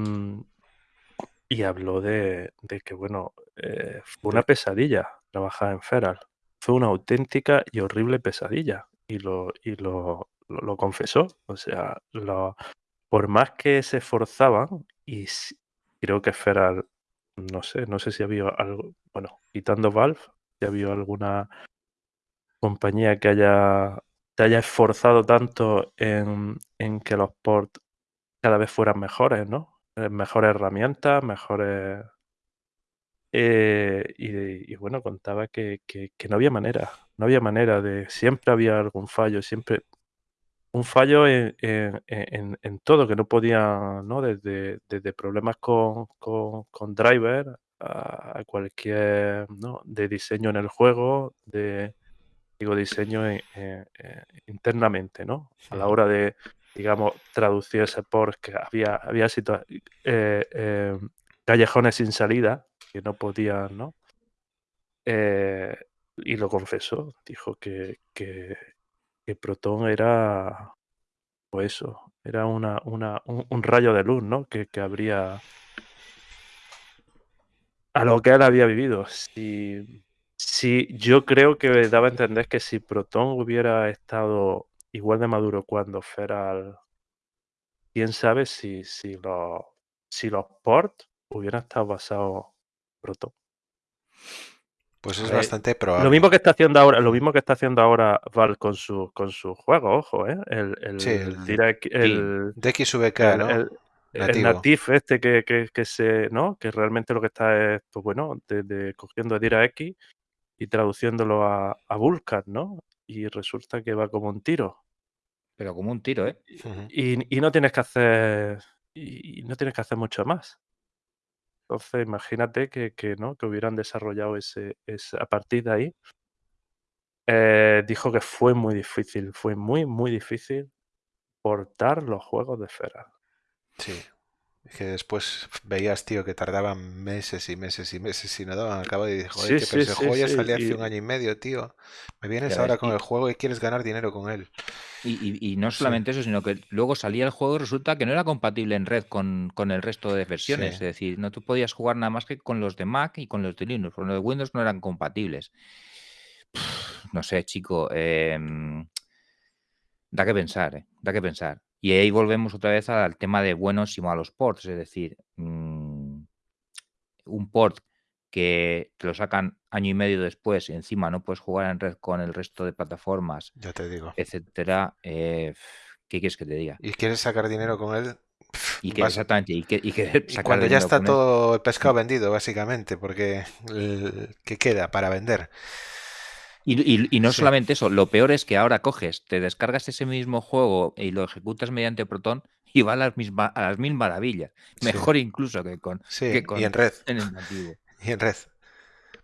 y habló de, que, bueno, eh, fue una pesadilla trabajar en Feral. Fue una auténtica y horrible pesadilla. Y lo, y lo, lo, confesó. O sea, lo, por más que se esforzaban, y creo que Feral, no sé, no sé si había algo, bueno, quitando Valve, si había alguna compañía que haya te haya esforzado tanto en, en que los ports cada vez fueran mejores, ¿no? Eh, mejores herramientas, mejores... Eh, y, bueno, contaba que, no había manera, no había manera de... Siempre había algún fallo, siempre... Un fallo en, todo, que no podía, ¿no? Desde, desde problemas con, con, driver a cualquier, ¿no? De diseño en el juego, de, digo, diseño internamente, ¿no? A la hora de, digamos, traducir ese porque había, había eh, eh, callejones sin salida que no podían, ¿no? Eh, y lo confesó, dijo que, que, Proton era, pues eso, era una, una, un, rayo de luz, ¿no? Que, que habría a lo que él había vivido. Si, si yo creo que daba a entender que si Proton hubiera estado igual de maduro cuando Feral. Quién sabe si, si, los, si los ports hubieran estado basados Proton. Pues es bastante probable. Lo mismo que está haciendo ahora, lo mismo que está haciendo ahora Val con su con su juego, ojo, ¿eh? El, el, sí, el, el, DXVK, ¿no? El, natif este que, que, que, se, ¿no? Que realmente lo que está es, pues bueno, de, cogiendo DirectX y traduciéndolo a, a Vulkan, ¿no? Y resulta que va como un tiro. Pero como un tiro, ¿eh? Y, no tienes que hacer. Y no tienes que hacer mucho más. Entonces, imagínate que, ¿no? que hubieran desarrollado ese, a partir de ahí. Eh, dijo que fue muy difícil, fue muy, muy difícil portar los juegos de Feral. Sí, que después veías, tío, que tardaban meses y meses y meses y no daban al cabo y dije, joder, que pero ese juego ya salió hace un año y medio, tío. Me vienes ahora con el juego y quieres ganar dinero con él. Y, no solamente eso, sino que luego salía el juego y resulta que no era compatible en red con, el resto de versiones. Es decir, no tú podías jugar nada más que con los de Mac y con los de Linux. Con los de Windows no eran compatibles. no sé, chico. Em, da que pensar, ¿eh? Da que pensar. Y ahí volvemos otra vez al tema de buenos y malos ports, es decir, mm, un port que te lo sacan año y medio después y encima no puedes jugar en red con el resto de plataformas, ya te digo, etcétera, eh, ¿qué quieres que te diga? ¿Y quieres sacar dinero con él? Y que, exactamente, y, que, cuando ya está todo el pescado vendido, básicamente, porque ¿qué queda para vender? Y, no solamente eso, lo peor es que ahora coges, te descargas ese mismo juego y lo ejecutas mediante Proton y va a las, mismas, a las mil maravillas. Mejor incluso que con, y en red. En el nativo. Y en red.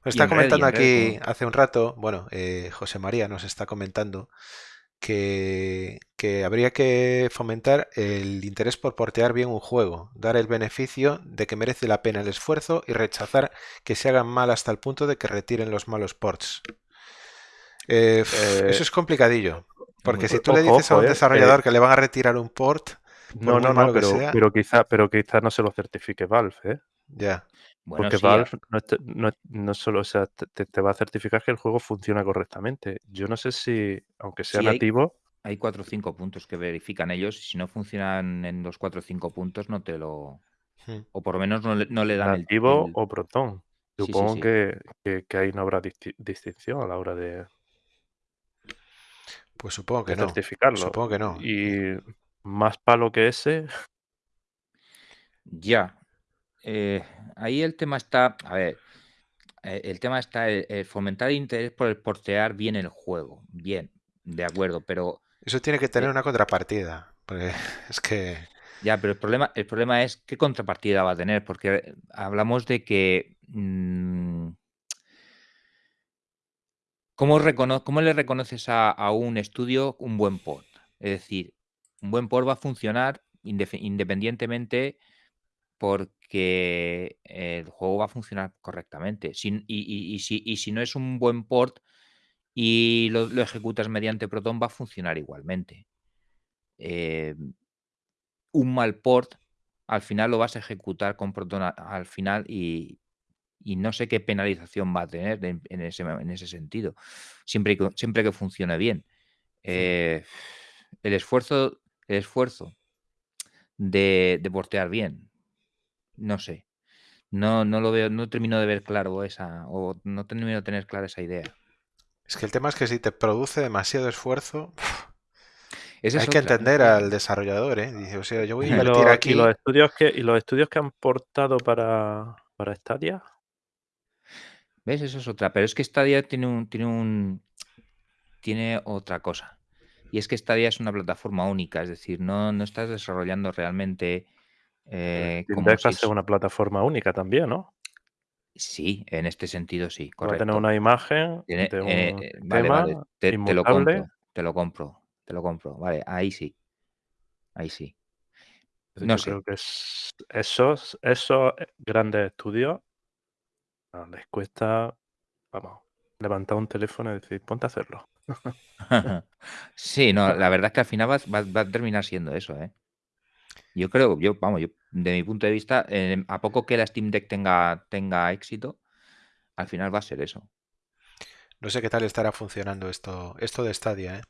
Nos está comentando aquí hace un rato, bueno, eh, José María nos está comentando que, que, habría que fomentar el interés por portear bien un juego, dar el beneficio de que merece la pena el esfuerzo y rechazar que se hagan mal hasta el punto de que retiren los malos ports. Eh, eso eh, es complicadillo. Porque si tú le dices a un eh, desarrollador que le van a retirar un port, no, no, no, pero, pero quizá, pero quizá no se lo certifique Valve, Ya. Bueno, Porque sí, Valve no, no, no solo, o sea, te, te va a certificar que el juego funciona correctamente. Yo no sé si, aunque sea Sí, hay- nativo, hay cuatro o cinco puntos que verifican ellos y si no funcionan en los cuatro o cinco puntos no te lo... Hmm. O por lo menos no le, no le dan el... nativo el- o Proton. Sí, sí, Supongo sí. Que, que, que ahí no habrá disti- distinción a la hora de, Pues supongo que de no. certificarlo. Supongo que no. Y más palo que ese, Ya. Eh, ahí el tema está, a ver, eh, el tema está el, el fomentar el interés por el portear bien el juego. Bien, de acuerdo, pero Eso tiene que tener Eh, una contrapartida. Porque es que. ya, pero el problema, el problema es qué contrapartida va a tener, porque hablamos de que mm, ¿cómo, recono- cómo le reconoces a, a un estudio un buen port? Es decir, un buen port va a funcionar independientemente porque el juego va a funcionar correctamente. Y, y- si, y si no es un buen port y lo, lo ejecutas mediante Proton, va a funcionar igualmente. Eh, un mal port, al final lo vas a ejecutar con Proton al final y, y no sé qué penalización va a tener en, en ese, en ese sentido, siempre que, siempre que funcione bien. Eh, el esfuerzo, el esfuerzo de, de portear bien, no sé. No, no lo veo, no termino de ver claro esa, o no termino de tener clara esa idea. Es que el tema es que si te produce demasiado esfuerzo, hay que entender ¿no? al desarrollador, ¿eh? Dice, o sea, yo voy a y, invertir los, aquí. y los estudios que y los estudios que han portado para, para Stadia, ¿Ves? Eso es otra. Pero es que Stadia tiene un, tiene un, tiene otra cosa. Y es que Stadia es una plataforma única, es decir, no, no estás desarrollando realmente eh, como si es- una plataforma única también, ¿no? Sí, en este sentido sí, Va a tener correcto. una imagen Tiene- de un eh, eh, vale, vale, te, te lo compro, te lo compro, te lo compro. Vale, ahí sí, ahí sí. No yo sé. creo que es- esos, esos grandes estudios les cuesta, vamos, levantar un teléfono y decir, ponte a hacerlo. Sí, no, la verdad es que al final va, va- va a terminar siendo eso, ¿eh? Yo creo, yo, vamos, yo, de mi punto de vista, eh, a poco que la Steam Deck tenga, tenga éxito, al final va a ser eso. No sé qué tal estará funcionando esto, esto de Stadia, ¿eh?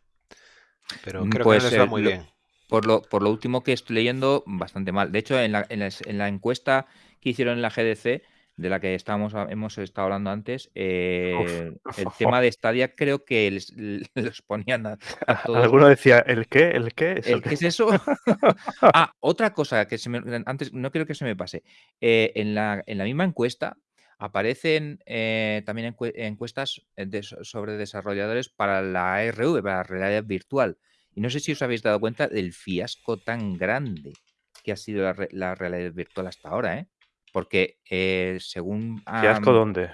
Pero Mm, creo pues, que no les va eh, muy lo- bien. Por lo, por lo último que estoy leyendo, bastante mal. De hecho, en la, en la- en la encuesta que hicieron en la GDC, de la que estábamos, hemos estado hablando antes, eh, el tema de Stadia creo que les, los ponían a, a todos Alguno decía, ¿el qué? ¿El qué? ¿Eso ¿El qué? es eso? ah, otra cosa que se me, antes no quiero que se me pase. Eh, en, la, en la misma encuesta aparecen eh, también encue- encuestas de- sobre desarrolladores para la ARV, para la realidad virtual. Y no sé si os habéis dado cuenta del fiasco tan grande que ha sido la, la realidad virtual hasta ahora, ¿eh? Porque eh, según ¿Fiasco am, dónde?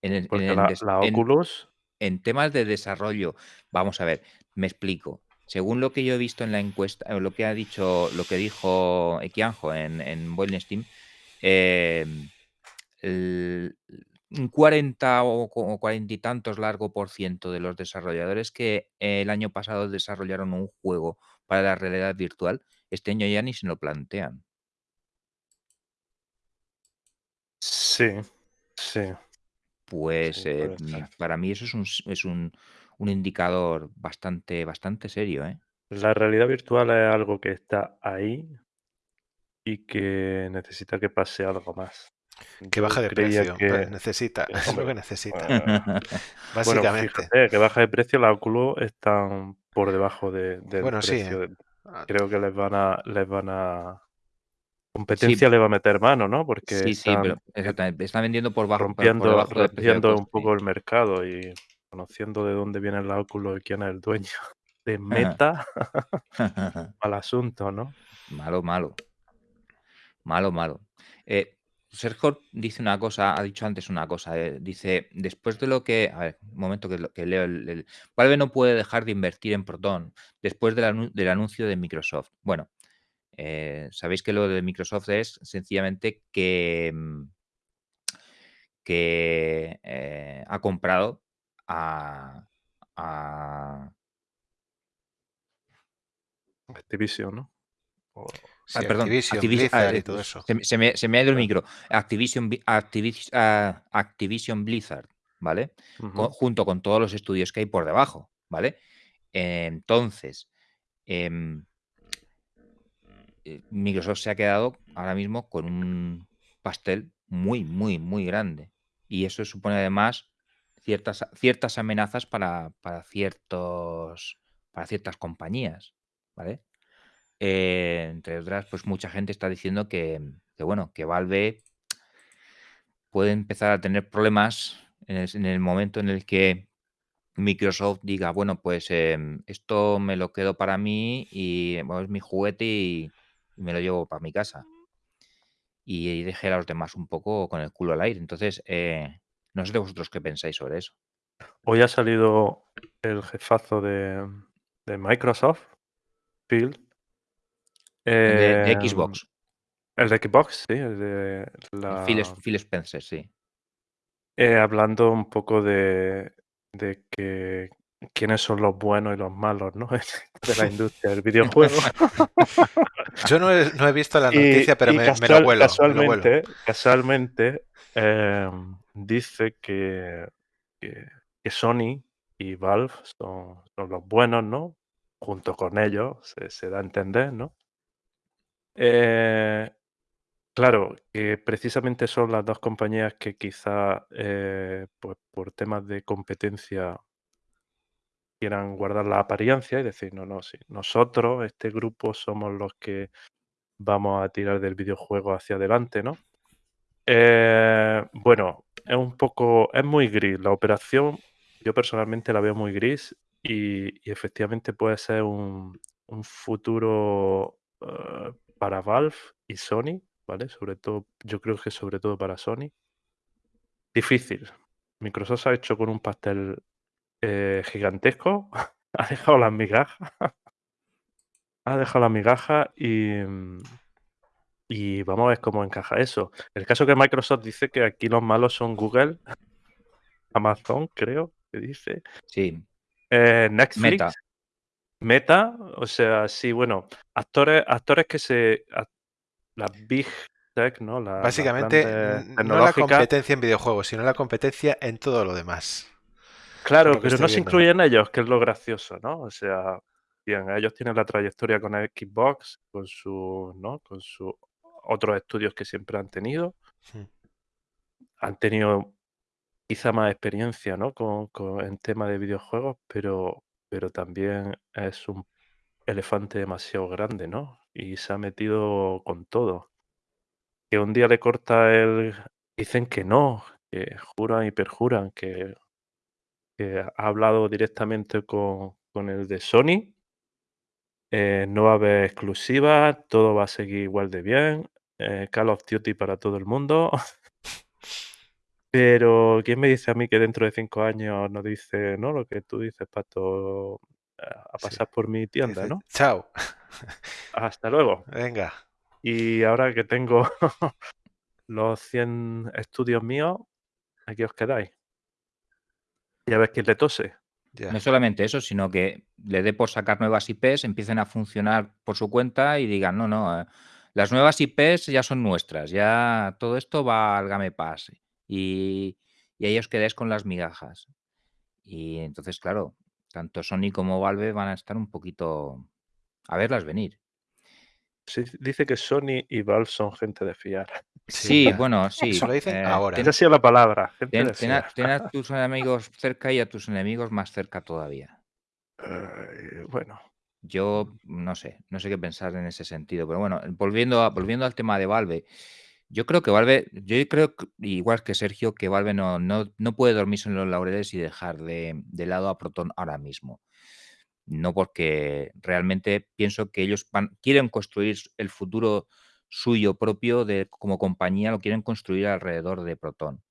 en, el- en el la, des- la en- Oculus, en temas de desarrollo, vamos a ver, me explico. Según lo que yo he visto en la encuesta, eh, lo que ha dicho, lo que dijo Equianjo en, en Steam, eh, el- un 40 o co- o 40 y tantos largo por ciento de los desarrolladores que el año pasado desarrollaron un juego para la realidad virtual, este año ya ni se lo plantean. Sí, sí. Pues Sí, eh, mm, para mí eso es un, es un, un indicador bastante, bastante serio, ¿eh? La realidad virtual es algo que está ahí y que necesita que pase algo más. Que Yo baje de precio. que- Necesita. Es lo que necesita. bueno, Básicamente. fíjate, que baja de precio, la Oculus están por debajo de- del Bueno, sí, precio. ¿eh? de- Ah, Creo que les van a, les van a competencia le va a meter mano, ¿no? Porque Sí, sí, pero exactamente. Están vendiendo por, bajo, por rompiendo, rompiendo un poco el mercado y conociendo de dónde viene la Oculus y quién es el dueño de Meta al asunto, ¿no? malo, malo. Malo, malo. Eh, Sergio dice una cosa, ha dicho antes una cosa. eh, dice, después de lo que. A ver, un momento que, lo- que leo. El, el- Valve no puede dejar de invertir en Proton después del, anu- del anuncio de Microsoft. Bueno, eh, sabéis que lo de Microsoft es sencillamente que. mm, que eh, ha comprado a, a- Activision, ¿no? O- Sí, Ah, perdón, Activision, Activis- Blizzard ah, y todo eso. Se, me- se me, se me ha ido el micro. Activision, Activis- ah, Activision Blizzard, ¿vale? Junto con todos los estudios que hay por debajo, ¿vale? Entonces, em, eh, Microsoft se ha quedado ahora mismo con un pastel muy, muy, muy grande. Y eso supone además ciertas, ciertas amenazas para, para ciertos, para ciertas compañías, ¿vale? Eh, entre otras, pues mucha gente está diciendo que, bueno, que Valve puede empezar a tener problemas en el, en el momento en el que Microsoft diga, bueno, pues em, esto me lo quedo para mí y es mi juguete y, y me lo llevo para mi casa. Y, deje a los demás un poco con el culo al aire. Entonces, eh, no sé de vosotros qué pensáis sobre eso. Hoy ha salido el jefazo de, de Microsoft, Phil. De, de em, Xbox, El de Xbox, sí, el de la, Phil, Phil Spencer, sí. eh, hablando un poco de, de que quiénes son los buenos y los malos, ¿no? de la industria del videojuego. Yo no he, no he visto la Y- noticia, pero y me, me casual- lo vuelo. me lo vuelo. casualmente, casualmente eh, dice que, que, que Sony y Valve son, son los buenos, ¿no? Junto con ellos, se, se da a entender, ¿no? Eh, claro, que precisamente son las dos compañías que quizá eh, pues por temas de competencia quieran guardar la apariencia y decir, no, no, sí, nosotros, este grupo, somos los que vamos a tirar del videojuego hacia adelante, ¿no? Eh, bueno, es un poco, es muy gris. La operación, yo personalmente la veo muy gris y, efectivamente puede ser un, un futuro eh, para Valve y Sony, ¿vale? Sobre todo, yo creo que sobre todo para Sony. Difícil. Microsoft se ha hecho con un pastel eh, gigantesco, ha dejado las migajas, ha dejado las migajas y, mm, y vamos a ver cómo encaja eso. El caso que Microsoft dice que aquí los malos son Google, Amazon, creo que dice, Sí, eh, Netflix, Meta. Meta, o sea, sí, bueno, actores, actores que se, las big tech, ¿no? La- Básicamente, no la competencia en videojuegos, sino la competencia en todo lo demás. Claro, pero no se incluyen ellos, que es lo gracioso, ¿no? O sea, bien, ellos tienen la trayectoria con Xbox, con su, ¿no? Con sus otros estudios que siempre han tenido. Han tenido quizá más experiencia, ¿no? Con, con- en tema de videojuegos, pero, pero también es un elefante demasiado grande, ¿no? Y se ha metido con todo. Que un día le corta el... Dicen que no, que juran y perjuran, que que ha hablado directamente con, con el de Sony. eh, no va a haber exclusivas, todo va a seguir igual de bien. eh, Call of Duty para todo el mundo. Pero, ¿quién me dice a mí que dentro de cinco años no dice, no, lo que tú dices, Pato, a Sí. pasar por mi tienda, ¿no? Chao. Hasta luego. Venga. Y ahora que tengo los 100 estudios míos, aquí os quedáis. Y a ver quién le tose. No solamente eso, sino que le dé por sacar nuevas IPs, empiecen a funcionar por su cuenta y digan, no, no, eh, las nuevas IPs ya son nuestras, ya todo esto va al Game Pass y, y ahí os quedáis con las migajas. Y entonces, claro, tanto Sony como Valve van a estar un poquito a verlas venir. Sí, dice que Sony y Valve son gente de fiar. Sí, bueno, sí. Eso lo dicen eh, ahora. ten- Esa ha sido la palabra, gente ten- de ten a, ten a tus amigos cerca y a tus enemigos más cerca todavía. Eh, bueno, Yo no sé, no sé qué pensar en ese sentido, pero bueno, volviendo, a- volviendo al tema de Valve, yo creo que Valve, yo creo, que- igual que Sergio, que Valve no, no, no puede dormirse en los laureles y dejar de, de lado a Proton ahora mismo. No porque realmente pienso que ellos quieren construir el futuro suyo propio de, como compañía, lo quieren construir alrededor de Proton.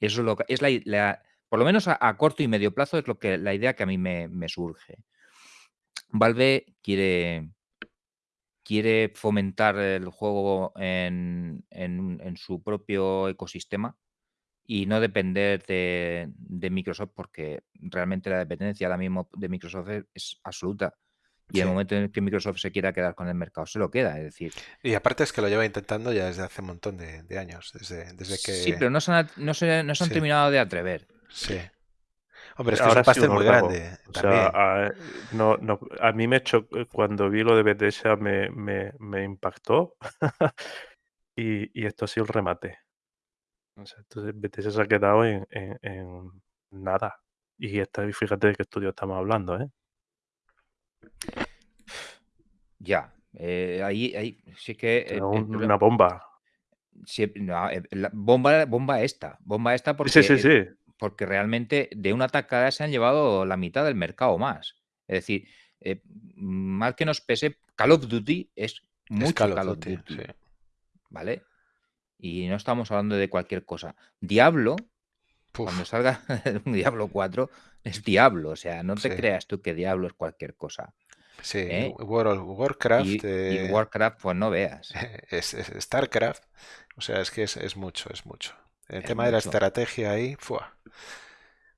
Eso es lo que, es la, por lo menos a, corto y medio plazo es lo que la idea que a mí me, surge. Valve quiere, quiere fomentar el juego en- en su propio ecosistema y no depender de, de Microsoft porque realmente la dependencia ahora mismo de Microsoft es, es absoluta. Y en Sí. el momento en el que Microsoft se quiera quedar con el mercado, se lo queda. Es decir, Y aparte es que lo lleva intentando ya desde hace un montón de, de años, desde, desde que... sí, pero no se han, no se, no se han Sí. terminado de atrever. Sí. Hombre, es que Ahora es un pastel muy grande O también. sea, a, no, no, a mí me chocó, cuando vi lo de Bethesda me, me, me impactó y, y esto ha sido el remate. O sea, entonces Bethesda se ha quedado en, en- en nada. Y esta, fíjate de qué estudio estamos hablando, ¿eh? Ya. eh, ahí, ahí sí que. Eh, un- una bomba. sí, no, eh, la bomba, bomba esta. Bomba esta porque, Sí, sí, sí. porque realmente de una tacada se han llevado la mitad del mercado más. Es decir, eh, mal que nos pese, Call of Duty es mucho Es Call Call of Duty. ¿Vale? Y no estamos hablando de cualquier cosa. Diablo, Puf, cuando salga un Diablo 4, es Diablo. O sea, no te Sí. creas tú que Diablo es cualquier cosa. sí, ¿eh? World of Warcraft, Y, y eh, Warcraft, pues no veas. es, es StarCraft, o sea, es que es, es mucho, es mucho. El Es tema de la estrategia ahí, ¡fua!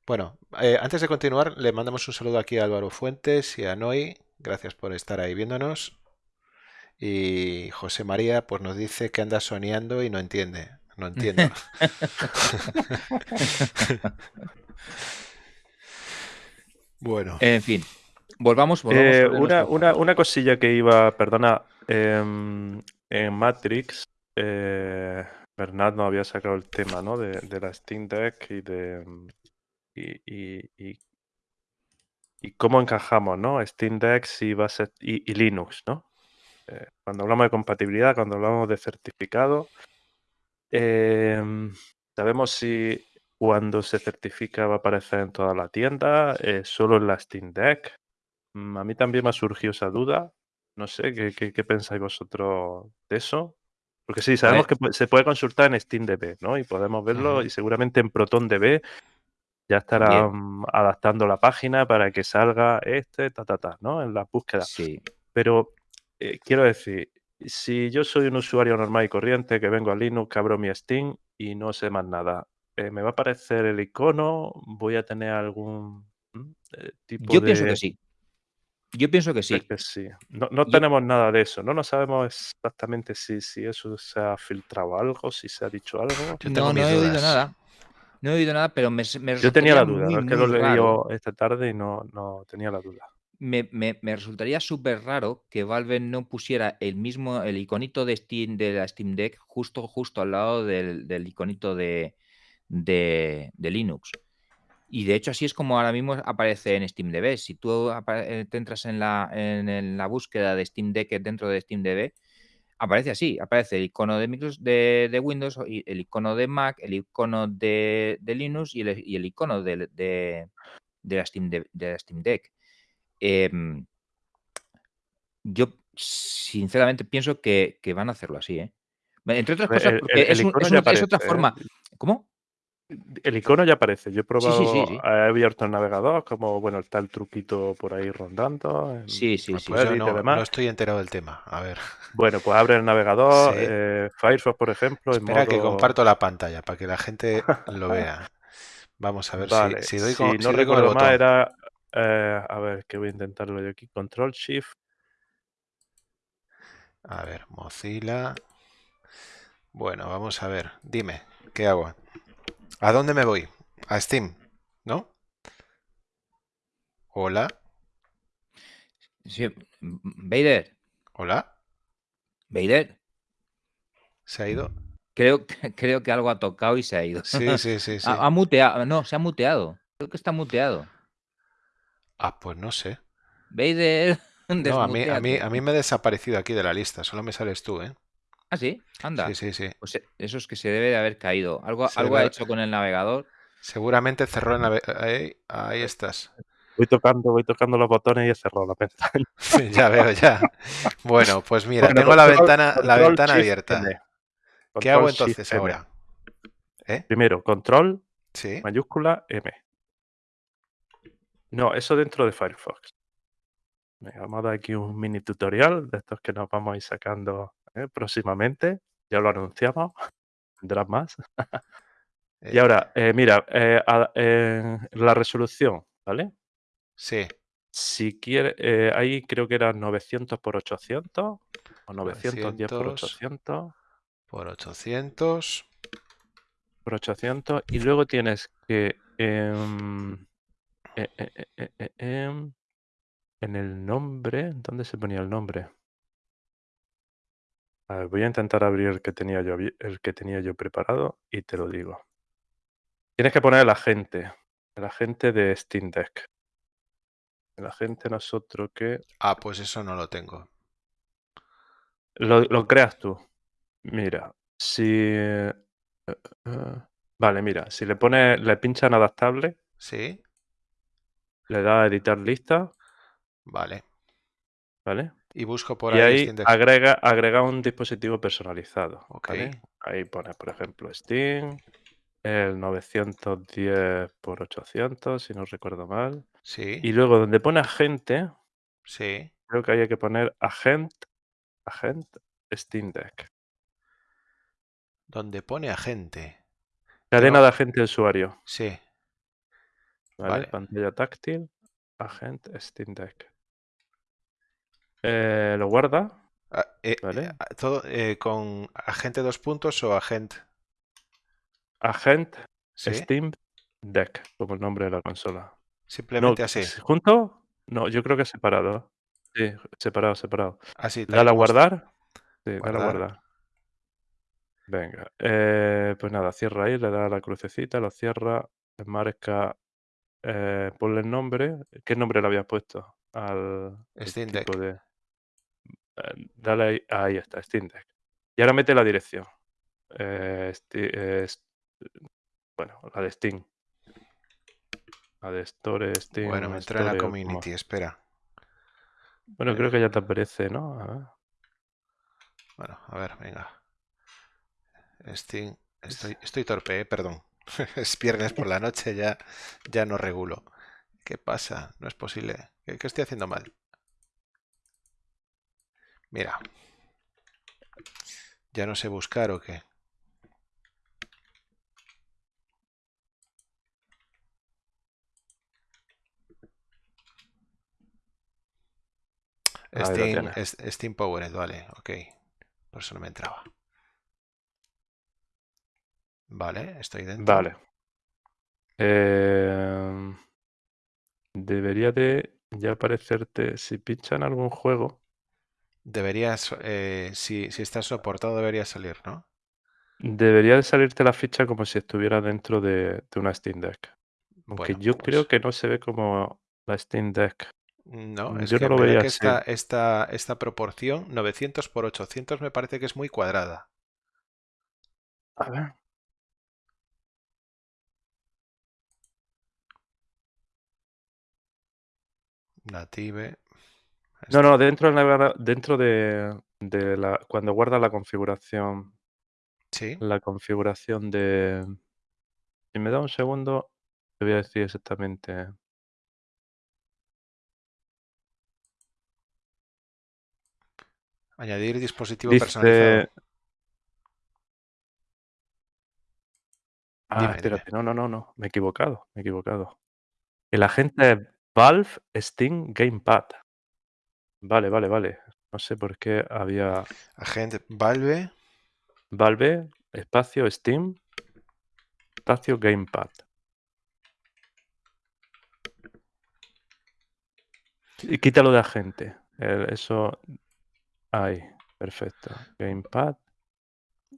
Bueno, eh, antes de continuar, le mandamos un saludo aquí a Álvaro Fuentes y a Noy. Gracias por estar ahí viéndonos. Y José María, pues nos dice que anda soñando y no entiende. No entiendo. Bueno, En fin, volvamos, volvamos Eh, una, una, una cosilla que iba, perdona, em, en Matrix, eh, Bernat nos había sacado el tema, ¿no? De, de la Steam Deck y de y, y- y- y cómo encajamos, ¿no? Steam Deck y, base, y, y Linux, ¿no? Eh, cuando hablamos de compatibilidad, cuando hablamos de certificado, em, sabemos si cuando se certifica va a aparecer en toda la tienda, eh, solo en la Steam Deck. Mm, A mí también me ha surgido esa duda. No sé, ¿qué, qué, qué pensáis vosotros de eso? Porque sí, sabemos que se puede consultar en SteamDB, ¿no? Y podemos verlo y seguramente en ProtonDB ya estarán adaptando la página para que salga este, ta, ta, ta, ¿no? En la búsqueda. Sí, Pero eh, quiero decir, si yo soy un usuario normal y corriente que vengo a Linux, que abro mi Steam y no sé más nada, eh, ¿me va a aparecer el icono? ¿Voy a tener algún mm, eh, tipo yo pienso de...? que sí. Yo pienso que Es sí. que sí. No, no Yo- tenemos nada de eso. No, no sabemos exactamente si, si eso se ha filtrado algo, si se ha dicho algo. yo tengo No, he oído nada. No he oído nada, pero me, me Yo tenía la duda, muy, ¿no? es que lo leí esta tarde y no, no tenía la duda. Me, me- resultaría súper raro que Valve no pusiera el mismo, el iconito de Steam de la Steam Deck justo, justo al lado del, del iconito de, de, de Linux. Y de hecho así es como ahora mismo aparece en SteamDB. Si tú eh, te entras en la, en, la búsqueda de Steam Deck dentro de SteamDB, aparece así, aparece el icono de, Micros- de, de Windows, el icono de Mac, el icono de, de Linux y el, y el icono de, de- la Steam de la Steam Deck. Em, yo sinceramente pienso que, que van a hacerlo así, ¿eh? Entre otras cosas, el- porque el- es, un- otra aparece, ¿eh? forma. ¿Cómo? El icono ya aparece. Yo he Sí, sí, sí, probado, sí. he abierto el navegador, como bueno, está el truquito por ahí rondando. en Sí, sí, sí. Yo no, demás. no estoy enterado del tema. A ver, Bueno, pues abre el navegador, Sí. eh, Firefox, por ejemplo, en espera que comparto la pantalla para que la gente lo vea. Vamos a ver si- Vale, si, doy si con, no si doy con el botón. era. Eh, a ver, que voy a intentarlo yo aquí. Control Shift. A ver, Mozilla. Bueno, vamos a ver. Dime, ¿qué hago? ¿A dónde me voy? A Steam, ¿no? Hola, Sí, Vader, hola, Vader, ¿se ha ido? creo, que- creo que algo ha tocado y se ha ido. Sí, sí, sí, sí. Ha, ha muteado, no, se ha muteado. Creo que está muteado. Ah, pues no sé. Vader, No, a mí, a mí, a mí me he desaparecido aquí de la lista, solo me sales tú, ¿eh? Ah, sí, anda. Sí, sí, sí. Pues eh, eso es que se debe de haber caído. Algo, Se algo ha hecho con el navegador. Seguramente cerró el nave- Ahí, ahí estás. Voy tocando, voy tocando los botones y he cerrado la pantalla. Ya veo, ya. Bueno, pues mira, Bueno, tengo la ventana, la ventana abierta. ¿Qué hago entonces ahora? ¿Eh? Primero, control, Sí. mayúscula, M. No, eso dentro de Firefox. Venga, vamos a dar aquí un mini tutorial de estos que nos vamos a ir sacando ¿eh? próximamente. Ya lo anunciamos. Vendrán más. Y Eh, ahora, eh, mira, eh, a- la resolución, ¿vale? Sí. Si quiere, ahí creo que eran 900 por 800 o 910 por 900. 800 Por 800. por 800 y luego tienes que em, eh, eh, eh, em, en el nombre, ¿dónde se ponía el nombre? A ver, voy a intentar abrir el que tenía yo, el que tenía yo preparado y te lo digo. Tienes que poner el agente, el agente de Steam Deck. El agente nosotros que Ah, pues eso no lo tengo. lo, lo creas tú. Mira, si vale, mira, si le pones, le pinchas en adaptable, ¿Sí? Le das a editar lista, Vale. ¿vale? Y busco por y ahí agrega, agrega un dispositivo personalizado. Ok. ¿vale? Ahí pones, por ejemplo, Steam, el 910 por 800, si no recuerdo mal. Sí, Y luego donde pone agente, sí. creo que hay que poner agent, agent Steam Deck. Donde pone agente. Cadena de agente de usuario. Sí. ¿Vale? Vale. Pantalla táctil, agent Steam Deck. Eh, lo guarda. Ah, eh, Vale. eh, todo eh, con agente dos puntos o agente. Agent Sí. Steam Deck, como el nombre de la consola. Simplemente no, así. ¿s- ¿Junto? No, yo creo que separado. Sí, separado, separado. Así. Dale a guardar. Sí, dale a Guardar. guardar. Venga. pues nada, cierra ahí, le da la crucecita, lo cierra, marca, eh, ponle el nombre. ¿Qué nombre le habías puesto al, Steam Deck. tipo de. eh, dale ahí, ahí está, Steam Deck. Y ahora mete la dirección. Eh, bueno, la de Steam. La de Store, Steam. Bueno, me entré en la como- community, espera. Bueno, creo que ya te aparece, ¿no? A ver. Bueno, a ver, venga. Steam. Estoy, estoy torpe, eh, perdón. es viernes por la noche, ya, ya no regulo. ¿Qué pasa? No es posible. ¿Qué, qué estoy haciendo mal? Mira. ¿Ya no sé buscar o qué? Steam, Steam Powered, vale, ok. Por eso no me entraba. Vale, estoy dentro. Vale. Eh, debería de ya aparecerte, si pinchan algún juego, Deberías, eh, si, si está soportado, debería salir, ¿no? debería de salirte la ficha como si estuviera dentro de, de una Steam Deck. Aunque Bueno, yo creo pues- que no se ve como la Steam Deck. No, es Yo que no lo veía que esta, esta, esta proporción, 900 por 800, me parece que es muy cuadrada. A ver. Native. No, no, dentro, del dentro de, de la, cuando guarda la configuración, Sí, la configuración de... Si me da un segundo, te voy a decir exactamente. añadir dispositivo Dice... personalizado. Ah, Dime, espérate, no, no, no, no, me he equivocado, me he equivocado. El agente Valve Steam Gamepad. Vale, vale, vale. No sé por qué había Agente Valve. Valve, espacio Steam, espacio Gamepad. Y quítalo de agente. el- eso. Ahí, perfecto. Gamepad.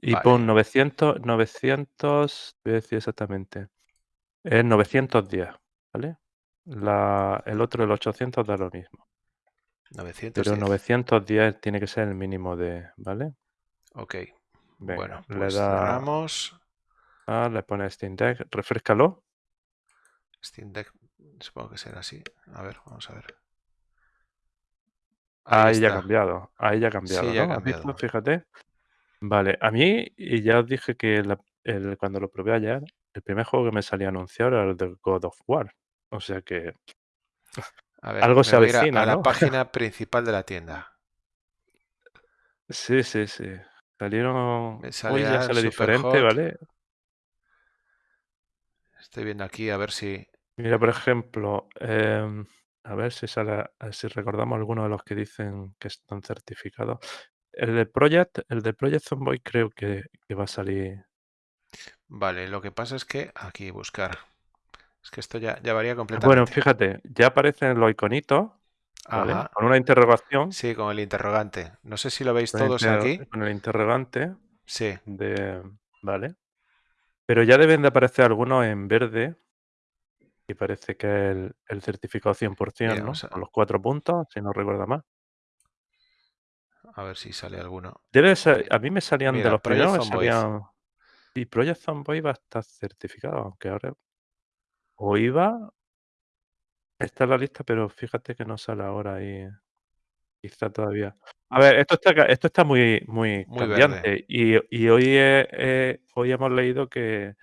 Y Vale. pon 900, 900, voy a decir exactamente. Es 910, ¿vale? La, el otro, el 800, da lo mismo. 910. Pero 910 tiene que ser el mínimo de, ¿vale? Ok. Venga, bueno, le pues da- cerramos. Ah, le pone Steam Deck, refrescalo. Steam Deck, supongo que será así. A ver, vamos a ver. Ahí Ahí ya ha cambiado, ahí ya ha cambiado, ya ha ¿no? ¿Has visto? cambiado. Fíjate. Vale, a mí, y ya os dije que la- el- cuando lo probé ayer, el primer juego que me salía anunciado era el de God of War. O sea que A ver, Algo se a avecina, a la página principal de la tienda. sí, sí, sí. Salieron. Me Hoy sale ya al sale diferente. ¿vale? Estoy viendo aquí a ver si. Mira, por ejemplo, em, A ver si sale, si recordamos alguno de los que dicen que están certificados. El de Project, el de Project Zomboid creo que, que va a salir. Vale, lo que pasa es que aquí buscar. Es que esto ya, ya varía completamente. Bueno, fíjate, ya aparecen los iconitos. Con una interrogación. Sí, con el interrogante. No sé si lo veis todos aquí. Con el interrogante Sí, de. Vale. Pero ya deben de aparecer algunos en verde. Y parece que es el, el certificado 100%, Mira, ¿no? a- Con los cuatro puntos, si no recuerda más. a ver si sale alguno. Debe ser, a mí me salían Mira, de los primeros, salían. Y Project Zomboid va a estar certificado, aunque ahora. O iba. Está en la lista, pero fíjate que no sale ahora ahí. Quizá todavía. A ver, esto está, esto está muy, muy, Muy cambiante. Y, y hoy, hoy hemos leído que,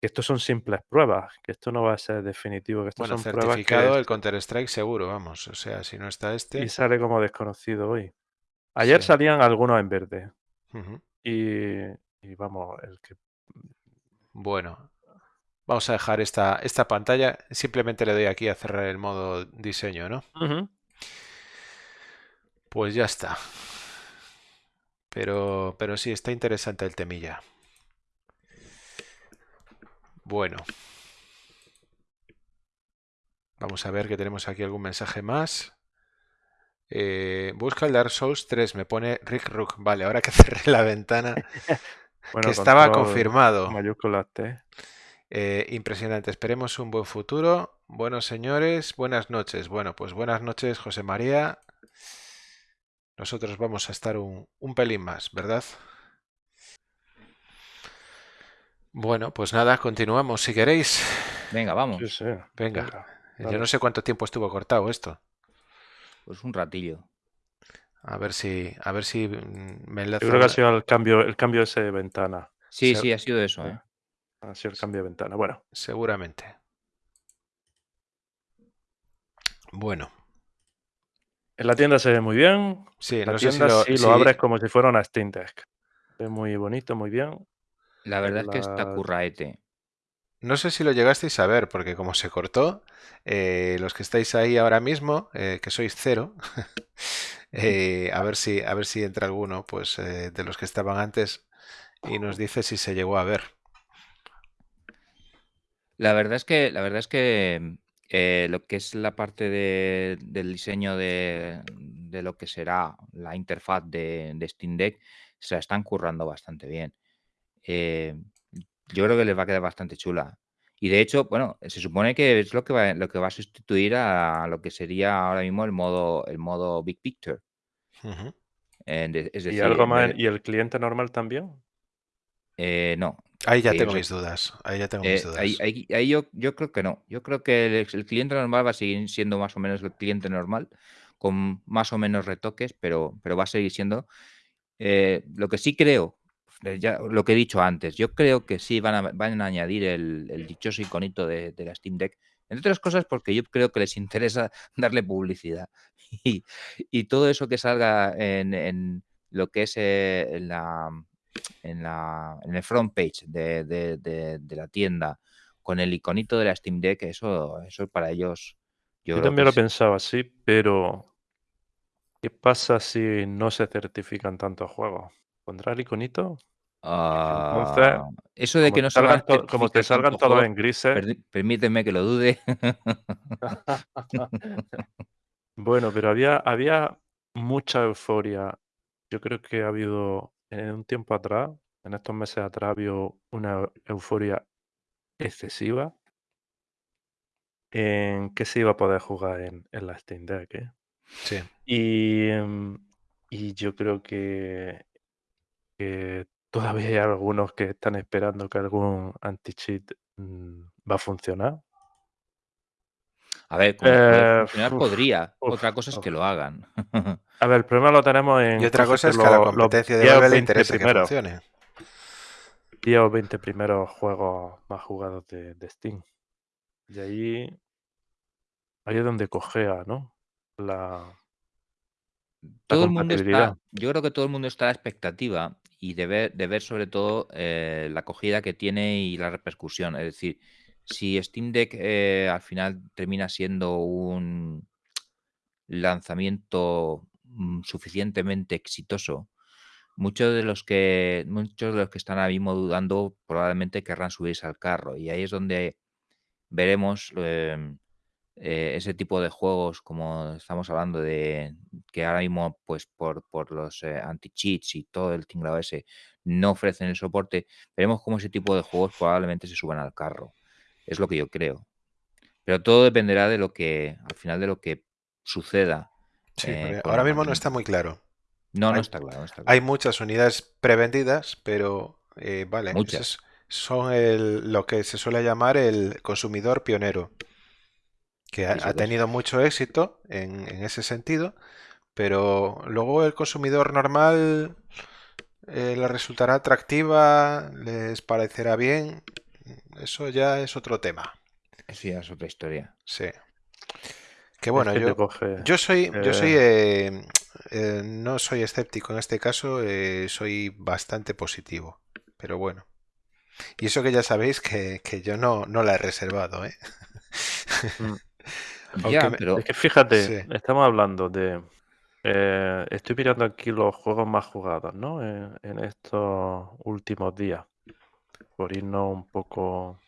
que estos son simples pruebas, que esto no va a ser definitivo, que estas Bueno, son pruebas certificado que el Counter-Strike seguro, vamos. O sea, si no está este. y sale como desconocido hoy. Ayer Sí. salían algunos en verde. Y, y vamos, el que Bueno, vamos a dejar esta, esta pantalla. Simplemente le doy aquí a cerrar el modo diseño, ¿no? Pues ya está. Pero, pero sí, está interesante el temilla. Bueno. Vamos a ver que tenemos aquí algún mensaje más. Eh, busca el Dark Souls 3, me pone Rick Rook. Vale, ahora que cerré la ventana, Bueno, que estaba confirmado. Mayúsculas T. Eh, impresionante. Esperemos un buen futuro. Bueno, señores, buenas noches. Bueno, pues buenas noches, José María. Nosotros vamos a estar un, un pelín más, ¿verdad? Bueno, pues nada, continuamos si queréis. Venga, vamos. Sí, sí. Venga. Venga, Yo no sé cuánto tiempo estuvo cortado esto. Pues un ratillo. A ver si, a ver si mm, me Yo enlaza. creo que ha sido el cambio, el cambio ese de ventana. Sí, sí, ha sido eso, ¿eh? Ha sido el cambio de ventana. Bueno, Seguramente. Bueno, en la tienda se ve muy bien. sí, La no sé si tienda lo, sí si- lo abres como si fuera una Steam Deck. Es muy bonito, muy bien. La verdad es que está curraete. no sé si lo llegasteis a ver, porque como se cortó, eh, los que estáis ahí ahora mismo, eh, que sois cero, eh, a ver si, a ver si entra alguno, pues, eh, de los que estaban antes y nos dice si se llegó a ver. La verdad es que, la verdad es que eh, lo que es la parte de- del diseño de, de lo que será la interfaz de, de Steam Deck, se la están currando bastante bien. Eh, yo creo que les va a quedar bastante chula. Y de hecho, bueno, se supone que es lo que va, lo que va a sustituir a lo que sería ahora mismo el modo, el modo Big Picture. Ujú. De- es Y decir, algo en más. vez- ¿Y el cliente normal también? eh, no, Ahí ya tengo mis dudas. Ahí ya tengo Eh, mis dudas. ahí, ahí- ahí yo, yo creo que no. Yo creo que el, el cliente normal va a seguir siendo más o menos el cliente normal, con más o menos retoques, pero, pero va a seguir siendo. Eh, lo que sí creo, eh, ya lo que he dicho antes, yo creo que sí van a, van a añadir el, el dichoso iconito de, de la Steam Deck. Entre otras cosas porque yo creo que les interesa darle publicidad. Y, y todo eso que salga en, en lo que es eh, la en, la, en el front page de, de- de- de la tienda con el iconito de la Steam Deck, eso, eso para ellos. Yo, también lo pensaba así, pero ¿qué pasa si no se certifican tantos juegos? ¿Pondrá el iconito? Ah, eso de que no salgan to- como te salgan todos juegos, en grises. permíteme que lo dude. Bueno, pero había, había mucha euforia. Yo creo que ha habido en un tiempo atrás, en estos meses atrás, habido una euforia excesiva en que se iba a poder jugar en, en la Steam Deck. ¿eh? Sí. Y, em, y yo creo que, que todavía hay algunos que están esperando que algún anti-cheat mm, va a funcionar. A ver, como Eh, funcionar uf, podría. uf, Otra cosa es que lo hagan. A ver, el problema lo tenemos en Y otra cosa es que a la competencia de 10 o Valve le 20 interesa que primeros. funcione. 10 o 20 primeros juegos más jugados de, de Steam. Y ahí, ahí es donde cojea, ¿no? La, todo el mundo está, yo creo que todo el mundo está a la expectativa y de ver, de ver sobre todo eh, la acogida que tiene y la repercusión. Es decir, si Steam Deck eh, al final termina siendo un lanzamiento mm, suficientemente exitoso, muchos de los que muchos de los que están ahora mismo dudando probablemente querrán subirse al carro y ahí es donde veremos em, eh, ese tipo de juegos como estamos hablando de que ahora mismo pues por, por los eh, anti-cheats y todo el tinglado ese no ofrecen el soporte, veremos cómo ese tipo de juegos probablemente se suban al carro. Es lo que yo creo. Pero todo dependerá de lo que, al final de lo que suceda. Sí, eh, ahora mismo no está muy claro. No, no está claro. no está Hay claro. muchas unidades prevendidas, pero eh, vale, Muchas. son el- lo que se suele llamar el consumidor pionero, que ha, tenido mucho éxito en, en ese sentido, pero luego el consumidor normal eh, le resultará atractiva, les parecerá bien, eso ya es otro tema. Eso ya es otra historia. Sí. Que bueno, es que yo, coge. yo soy, yo soy, eh, eh, eh, no soy escéptico en este caso, eh, soy bastante positivo, pero bueno. Y eso que ya sabéis que, que yo no, no la he reservado, ¿eh? mm, Aunque Ya, me- pero Es que fíjate, Sí. estamos hablando de. eh, estoy mirando aquí los juegos más jugados, ¿no? En, en estos últimos días. Por irnos un poco.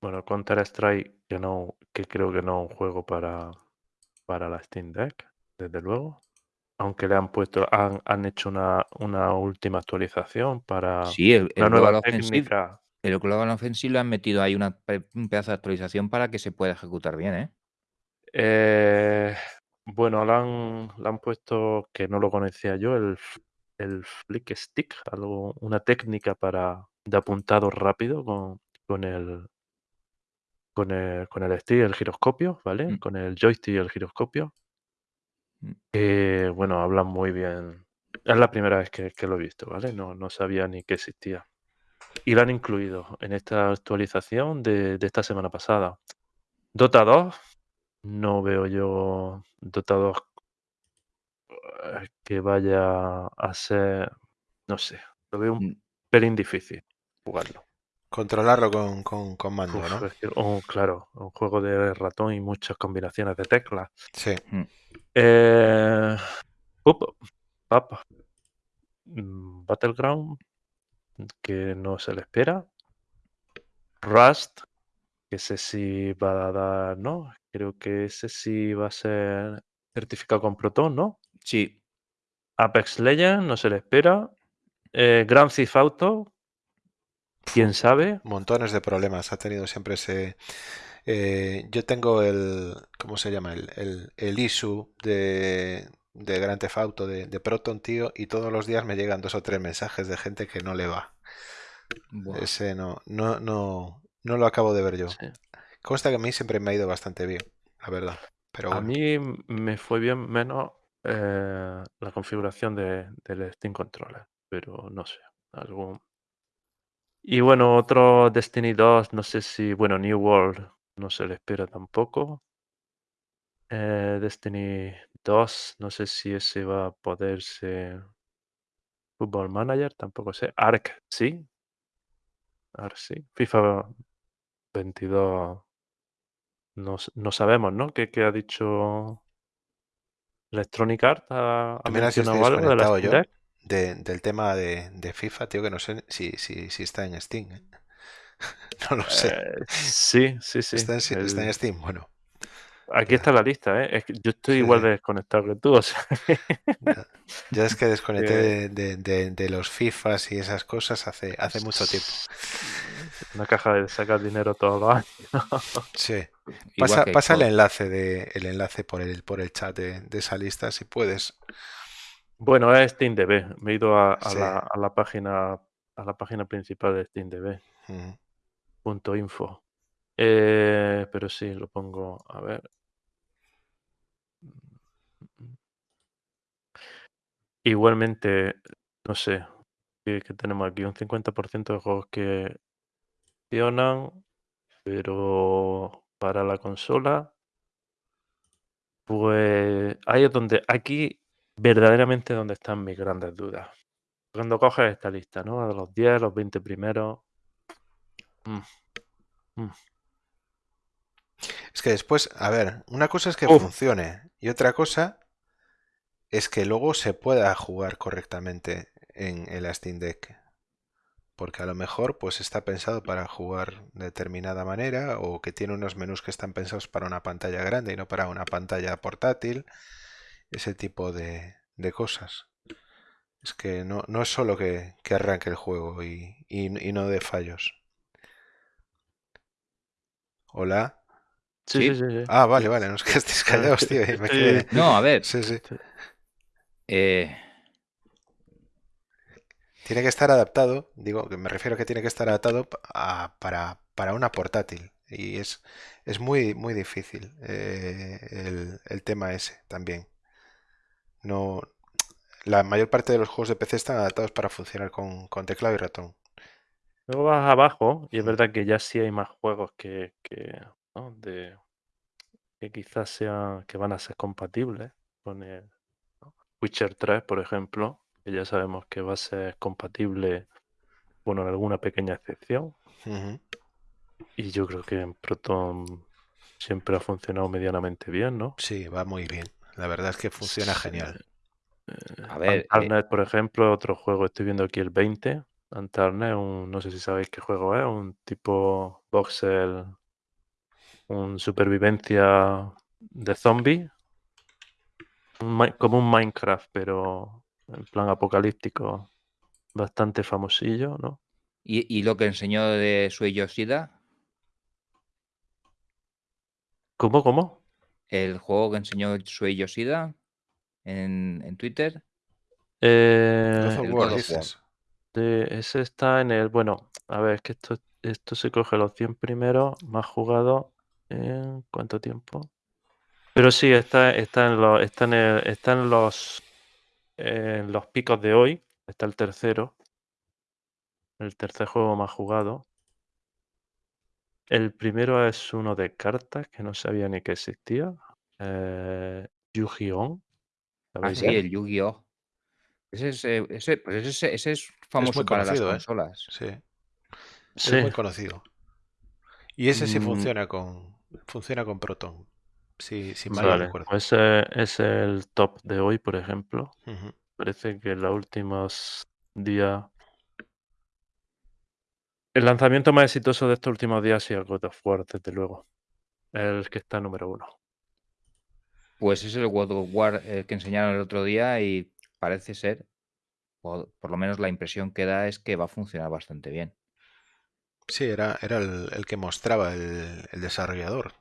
Bueno, Counter Strike, que no, que creo que no es un juego para, para la Steam Deck, desde luego. Aunque le han puesto, han, han hecho una, una última actualización para sí, el, el nueva Global Offensive, técnica. el Global Offensive le han metido ahí una, un pedazo de actualización para que se pueda ejecutar bien, ¿eh? Eh, bueno, le han, le han puesto, que no lo conocía yo, el, el flick stick, algo, una técnica para de apuntado rápido con, con el con el, con el stick el giroscopio, ¿vale? Mm. Con el joystick y el giroscopio. Mm. Que, bueno, hablan muy bien. Es la primera vez que, que lo he visto, ¿vale? No, no sabía ni que existía. Y lo han incluido en esta actualización de, de esta semana pasada. Dota 2, no veo yo Dota 2 eh, que vaya a ser, no sé, lo veo un Mm. pelín difícil jugarlo. controlarlo con, con, con mando, Uf, ¿no? es que- oh, claro, un juego de ratón y muchas combinaciones de teclas. Sí. Eh, up, up. Mm, Battleground, que no se le espera. Rust, que ese sí va a dar, ¿no? Creo que ese sí va a ser certificado con Proton, ¿no? Sí, Apex Legends, no se le espera. Eh, Grand Theft Auto, quién sabe. Montones de problemas ha tenido siempre ese... eh, yo tengo el... ¿Cómo se llama? El, el, el issue de, de Grand Theft Auto de, de Proton, tío, y todos los días me llegan dos o tres mensajes de gente que no le va. Ese no, no, no, no lo acabo de ver yo. Sí. Consta que a mí siempre me ha ido bastante bien, la verdad. Pero A mí me fue bien menos eh, la configuración de, del Steam Controller, pero no sé, algún... Y bueno, otro Destiny 2, no sé si, bueno, New World no se le espera tampoco. Eh, Destiny 2, no sé si ese va a poder ser Football Manager, tampoco sé. Ark, sí. Ark, sí. FIFA 22, no, no sabemos, ¿no? ¿Qué, qué ha dicho Electronic Arts? ¿Ha, ha mencionado algo de la yo? De- del tema de, de FIFA, tío, que no sé si, si, si está en Steam. ¿eh? No lo sé. Eh, sí, sí, sí. ¿Está en, está en Steam? Bueno, Aquí está la lista, ¿eh? Es que yo estoy Sí, igual de desconectado que tú, o sea. Ya, ya es que desconecté de, de- los FIFAs y esas cosas hace, hace mucho tiempo. Una caja de sacar dinero todos los años. Sí. Pasa, pasa el enlace de, el enlace por el, por el chat de, de esa lista si puedes. Bueno, es SteamDB. Me he ido a, a Sí. la, a la página a la página principal de SteamDB. Punto info. Eh, pero sí, lo pongo. A ver. Igualmente, no sé. ¿Qué, qué tenemos aquí? Un 50% de juegos que funcionan, pero para la consola, pues ahí es donde, aquí verdaderamente donde están mis grandes dudas. Cuando coges esta lista, ¿no? De los 10, los 20 primeros. mm, mm, Es que después, a ver, una cosa es que Uf. funcione y otra cosa es que luego se pueda jugar correctamente en el Steam Deck. Porque a lo mejor pues está pensado para jugar de determinada manera o que tiene unos menús que están pensados para una pantalla grande y no para una pantalla portátil. Ese tipo de, de cosas. Es que no, no es solo que, que arranque el juego y, y- y no de fallos. Hola. Sí, Sí. sí. Ah, vale, vale, no es que estéis callados, tío. me quedé- No, a ver, Sí, sí. eh, Tiene que estar adaptado, digo, que me refiero a que tiene que estar adaptado a- para, para una portátil. Y es, es muy, muy difícil eh, el, el tema ese también. No, la mayor parte de los juegos de PC están adaptados para funcionar con, con teclado y ratón. Luego vas abajo y es verdad que ya sí hay más juegos que, que, ¿no? de, que quizás sean, que van a ser compatibles con el ¿no? Witcher 3, por ejemplo, que ya sabemos que va a ser compatible, bueno, en alguna pequeña excepción. Y yo creo que en Proton siempre ha funcionado medianamente bien, ¿no? Sí, va muy bien. La verdad es que funciona Sí. genial. Eh, A ver, eh, Antarnet, por ejemplo, otro juego, estoy viendo aquí el 20. Antarnet, un, no sé si sabéis qué juego es, un tipo voxel, un supervivencia de zombie, un como un Minecraft, pero en plan apocalíptico, bastante famosillo, ¿no? ¿y, y lo que enseñó de Sui Yoshida? ¿Cómo, cómo? El juego que enseñó Sui Yoshida en, en Twitter. Eh, el God of de- ese está en el, bueno, a ver, es que esto, esto se coge los 100 primeros, más jugado en cuánto tiempo. Pero sí, está, está en los, está en el- está en los, en los picos de hoy. Está el tercero. El tercer juego más jugado. El primero es uno de cartas que no sabía ni que existía. Eh, Yu-Gi-Oh! Ah, ¿Sabéis sí, el Yu-Gi-Oh! Ese es, eh, ese, pues ese, ese es Es famoso muy para las ¿eh? consolas. Sí, es muy conocido. Y ese sí Mm. funciona con, funciona con Proton. Sí, si mal Vale, recuerdo. pues ese es el top de hoy, por ejemplo. Parece que en los últimos días. El lanzamiento más exitoso de estos últimos días ha sido God of War, desde luego. El que está número uno. Pues es el God of War eh, que enseñaron el otro día y parece ser, o por lo menos la impresión que da es que va a funcionar bastante bien. Sí, era, era el, el que mostraba el, el desarrollador.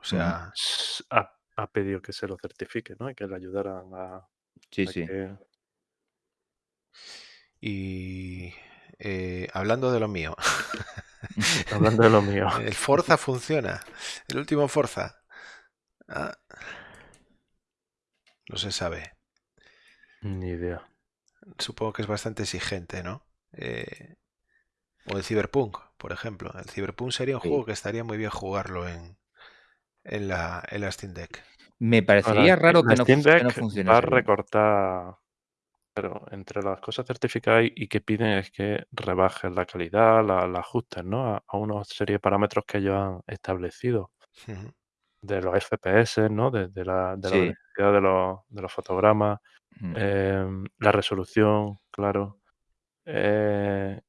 O sea, Ha, ha pedido que se lo certifique, ¿no? Y que le ayudaran a, Sí, a sí. que- y eh, hablando de lo mío, Hablando de lo mío. el Forza funciona. El último Forza. Ah, no se sabe. Ni idea. Supongo que es bastante exigente, ¿no? Eh, o el Cyberpunk, por ejemplo. El Cyberpunk sería un Sí. juego que estaría muy bien jugarlo en, en la, en la Steam Deck. Me Ahora, parecería raro que no, Steam que no Deck va a recortar. Pero entre las cosas certificadas y y que piden es que rebajen la calidad, la, la ajusten, ¿no? A, a una serie de parámetros que ellos han establecido. Ujú. De los FPS, ¿no? De, de la, de la Sí. densidad de los, de los fotogramas. Mm. em, la resolución, claro. eh,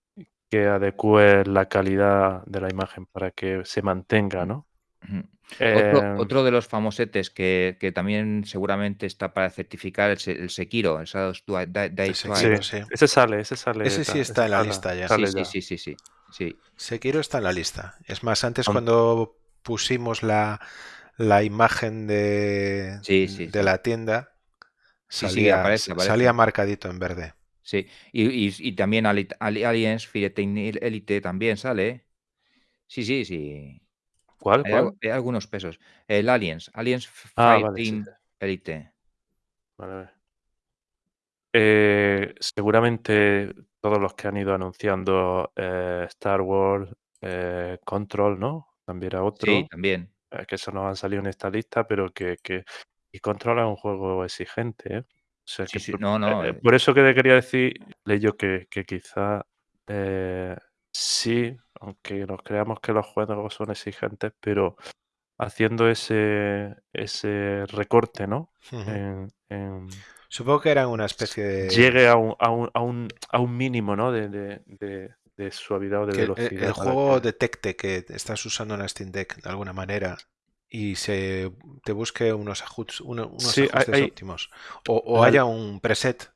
que adecue la calidad de la imagen para que se mantenga, ¿no? Ujú. Otro, Em, otro de los famosetes que, que también seguramente está para certificar el, el Sekiro, el Shadows Die, Die- Die El Twice. Sekiro. sí, sí. ese sale, ese sale. Ese sí está en la sale- lista ya. sale Sí, sí, ya. sí, sí, sí, sí. Sekiro está en la lista. Es más, antes cuando pusimos la, la imagen de, Sí, sí, de sí. la tienda, Sí, sí, salía, aparece, aparece. salía marcadito en verde. Sí, y, y- y también Ali- Ali- Aliens Fireteam Elite también sale. Sí, sí, sí. ¿Cuál? Hay, ¿Cuál? al- hay algunos pesos. El Aliens, Aliens Ah, vale, sí, sí. Elite. Vale, vale. Eh, seguramente todos los que han ido anunciando eh, Star Wars, eh, Control, ¿no? También era Sí, otro, también. eh, que eso no han salido en esta lista, pero que, que y Control es un juego exigente, ¿eh? O sea Sí, que sí, por, no, no. por eso que te quería decir, yo que, que quizá eh, sí, aunque nos creamos que los juegos son exigentes, pero haciendo ese, ese recorte, ¿no? Ujú. En- en- Supongo que eran una especie de... llegue a un, a un, a un, a un mínimo, ¿no? De, de, de- de suavidad o de que el- velocidad. el, para juego que- detecte que estás usando una Steam Deck de alguna manera y se te busque unos, ajustes, unos Sí, ajustes hay- óptimos. O, o el- haya un preset.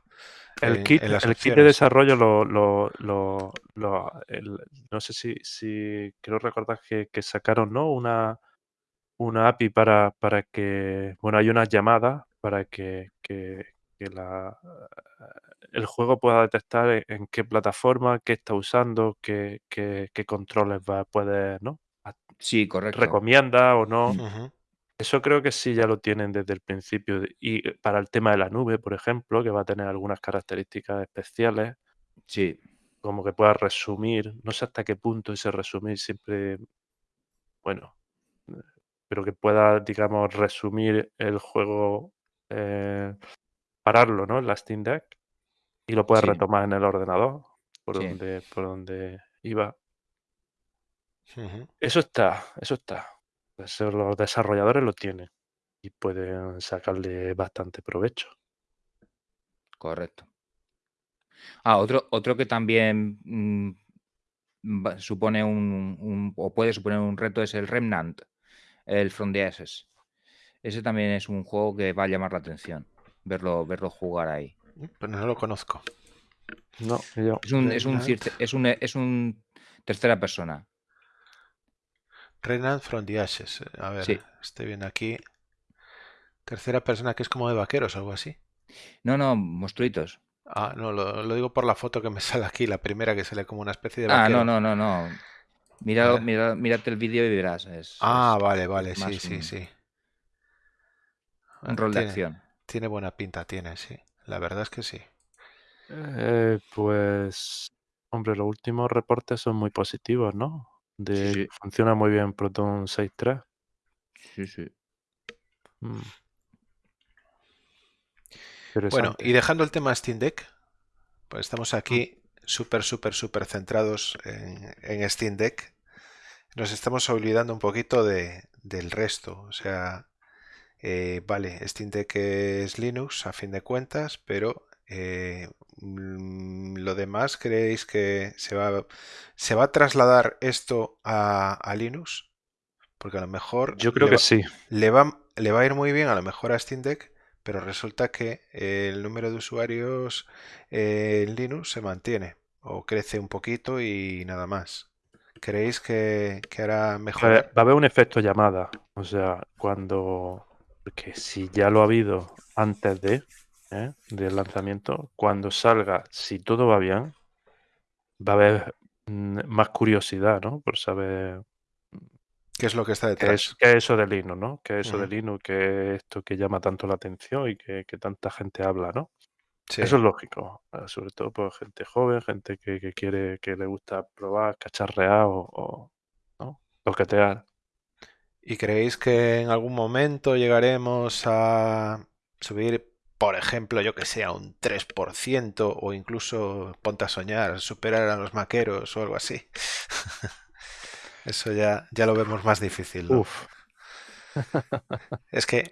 El kit, en las el kit de desarrollo lo, lo, lo- lo- el- no sé si, si quiero recordar que, que sacaron, ¿no? Una, una API para, para que, bueno, hay unas llamadas para que, que- que la, el juego pueda detectar en, en qué plataforma, qué está usando, qué, qué- qué controles va, puede, ¿no? Sí, correcto. Recomienda o no. Eso creo que sí ya lo tienen desde el principio. Y eh, para el tema de la nube, por ejemplo, que va a tener algunas características especiales, Sí, como que pueda resumir, no sé hasta qué punto ese resumir siempre, bueno, eh, pero que pueda, digamos, resumir el juego, eh, pararlo, ¿no? En la Steam Deck y lo pueda Sí. retomar en el ordenador, por Sí. donde, por donde iba. Eso está, eso está. Eso los desarrolladores lo tienen y pueden sacarle bastante provecho. correcto. Ah, otro, otro que también mm, supone un, un- o puede suponer un reto es el Remnant, el From the Ashes. Ese también es un juego que va a llamar la atención, verlo, verlo jugar ahí. Pero no lo conozco. No, yo. Es un, es un, es un tercera persona. Renan from the Ashes. A ver, Sí. estoy viendo aquí. Tercera persona que es como de vaqueros, algo así. No, no, monstruitos. Ah, no, lo, lo digo por la foto que me sale aquí, la primera que sale como una especie de Ah, vaquero. no, no, no, no. Mira, ver. mira, mírate el vídeo y verás. Es, Ah, es vale, vale, sí, sí, un- sí. un rol de tiene, acción. tiene buena pinta, tiene, sí. La verdad es que sí. Eh, pues, hombre, los últimos reportes son muy positivos, ¿no? De Sí, que sí. funciona muy bien Proton 6.3. Sí, sí. Mm. Bueno, y dejando el tema Steam Deck, pues estamos aquí súper, súper, súper centrados en, en Steam Deck. Nos estamos olvidando un poquito de, del resto. O sea, eh, vale, Steam Deck es Linux a fin de cuentas, pero eh, mm, lo demás, ¿creéis que se va, se va a trasladar esto a, a Linux? Porque a lo mejor Yo creo le que va- sí. le va, le va a ir muy bien a lo mejor a Steam Deck, pero resulta que el número de usuarios eh, en Linux se mantiene o crece un poquito y nada más. ¿Creéis que, que hará haber- va a haber un efecto llamada. O sea, cuando. Porque si ya lo ha habido antes de ¿eh? del lanzamiento, cuando salga, si todo va bien, va a haber mm, más curiosidad, ¿no? Por saber ¿Qué es lo que está qué detrás? es, qué es eso de Linux, ¿no? ¿Qué es eso de Ujú. Linux? ¿Qué es esto que llama tanto la atención y que, que tanta gente habla, ¿no? Sí. Eso es lógico, eh, sobre todo por gente joven, gente que, que quiere, que le gusta probar, cacharrear o, o ¿no? toquetear. ¿Y creéis que en algún momento llegaremos a subir, por ejemplo, yo que sé, a un 3% o incluso, ponte a soñar, superar a los maqueros o algo así? Eso ya, ya lo vemos más difícil, ¿no? Uf, Es que...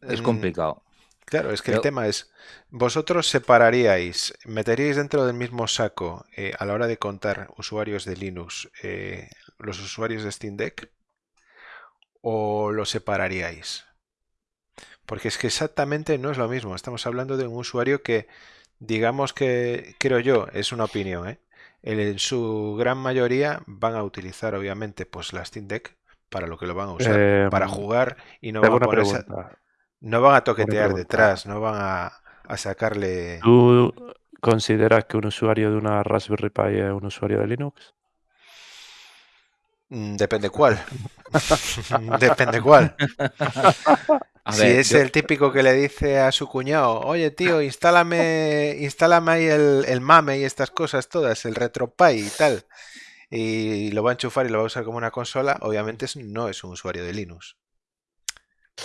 Es complicado. Claro, es que el tema es, vosotros separaríais, meteríais dentro del mismo saco eh, a la hora de contar usuarios de Linux eh, los usuarios de Steam Deck o lo separaríais? Porque es que exactamente no es lo mismo. Estamos hablando de un usuario que, digamos que, creo yo, es una opinión, ¿eh? En su gran mayoría van a utilizar, obviamente, pues la Steam Deck para lo que lo van a usar, para Em, jugar y no van a ponerse no van a toquetear detrás, no van a, a sacarle... ¿Tú consideras que un usuario de una Raspberry Pi es un usuario de Linux? Mm, Depende cuál. Depende cuál. A si ver, es yo- el típico que le dice a su cuñado, oye tío, instálame, instálame ahí el, el mame y estas cosas todas, el RetroPie y tal, y lo va a enchufar y lo va a usar como una consola, obviamente es- no es un usuario de Linux.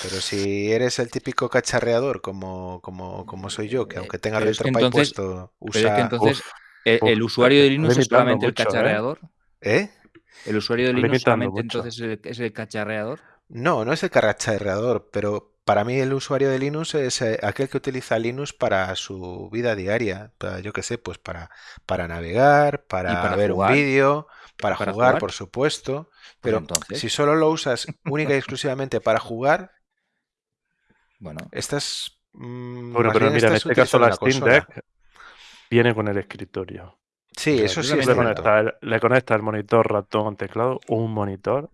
Pero si eres el típico cacharreador como, como, como soy yo, que aunque tenga pero es que RetroPie entonces- puesto, pero es que usa... entonces, Uf, ¿el, usuario de está Linux es solamente el ¿eh? cacharreador? ¿Eh? ¿El usuario de Linux limitando solamente mucho. entonces es el, es el cacharreador? No, no es el carracharreador, pero para mí el usuario de Linux es eh, aquel que utiliza Linux para su vida diaria. Para, yo qué sé, pues para, para navegar, ¿Y para para ver un vídeo, para ¿Para jugar, jugar? por supuesto. Pues Pero entonces, si solo lo usas única y exclusivamente para jugar, bueno, estás mm, Bueno, pero mira, en este caso la Steam. Deck viene con el escritorio. O Sí, sea, eso sí es le conectas el, le conectas el monitor, ratón, teclado, un monitor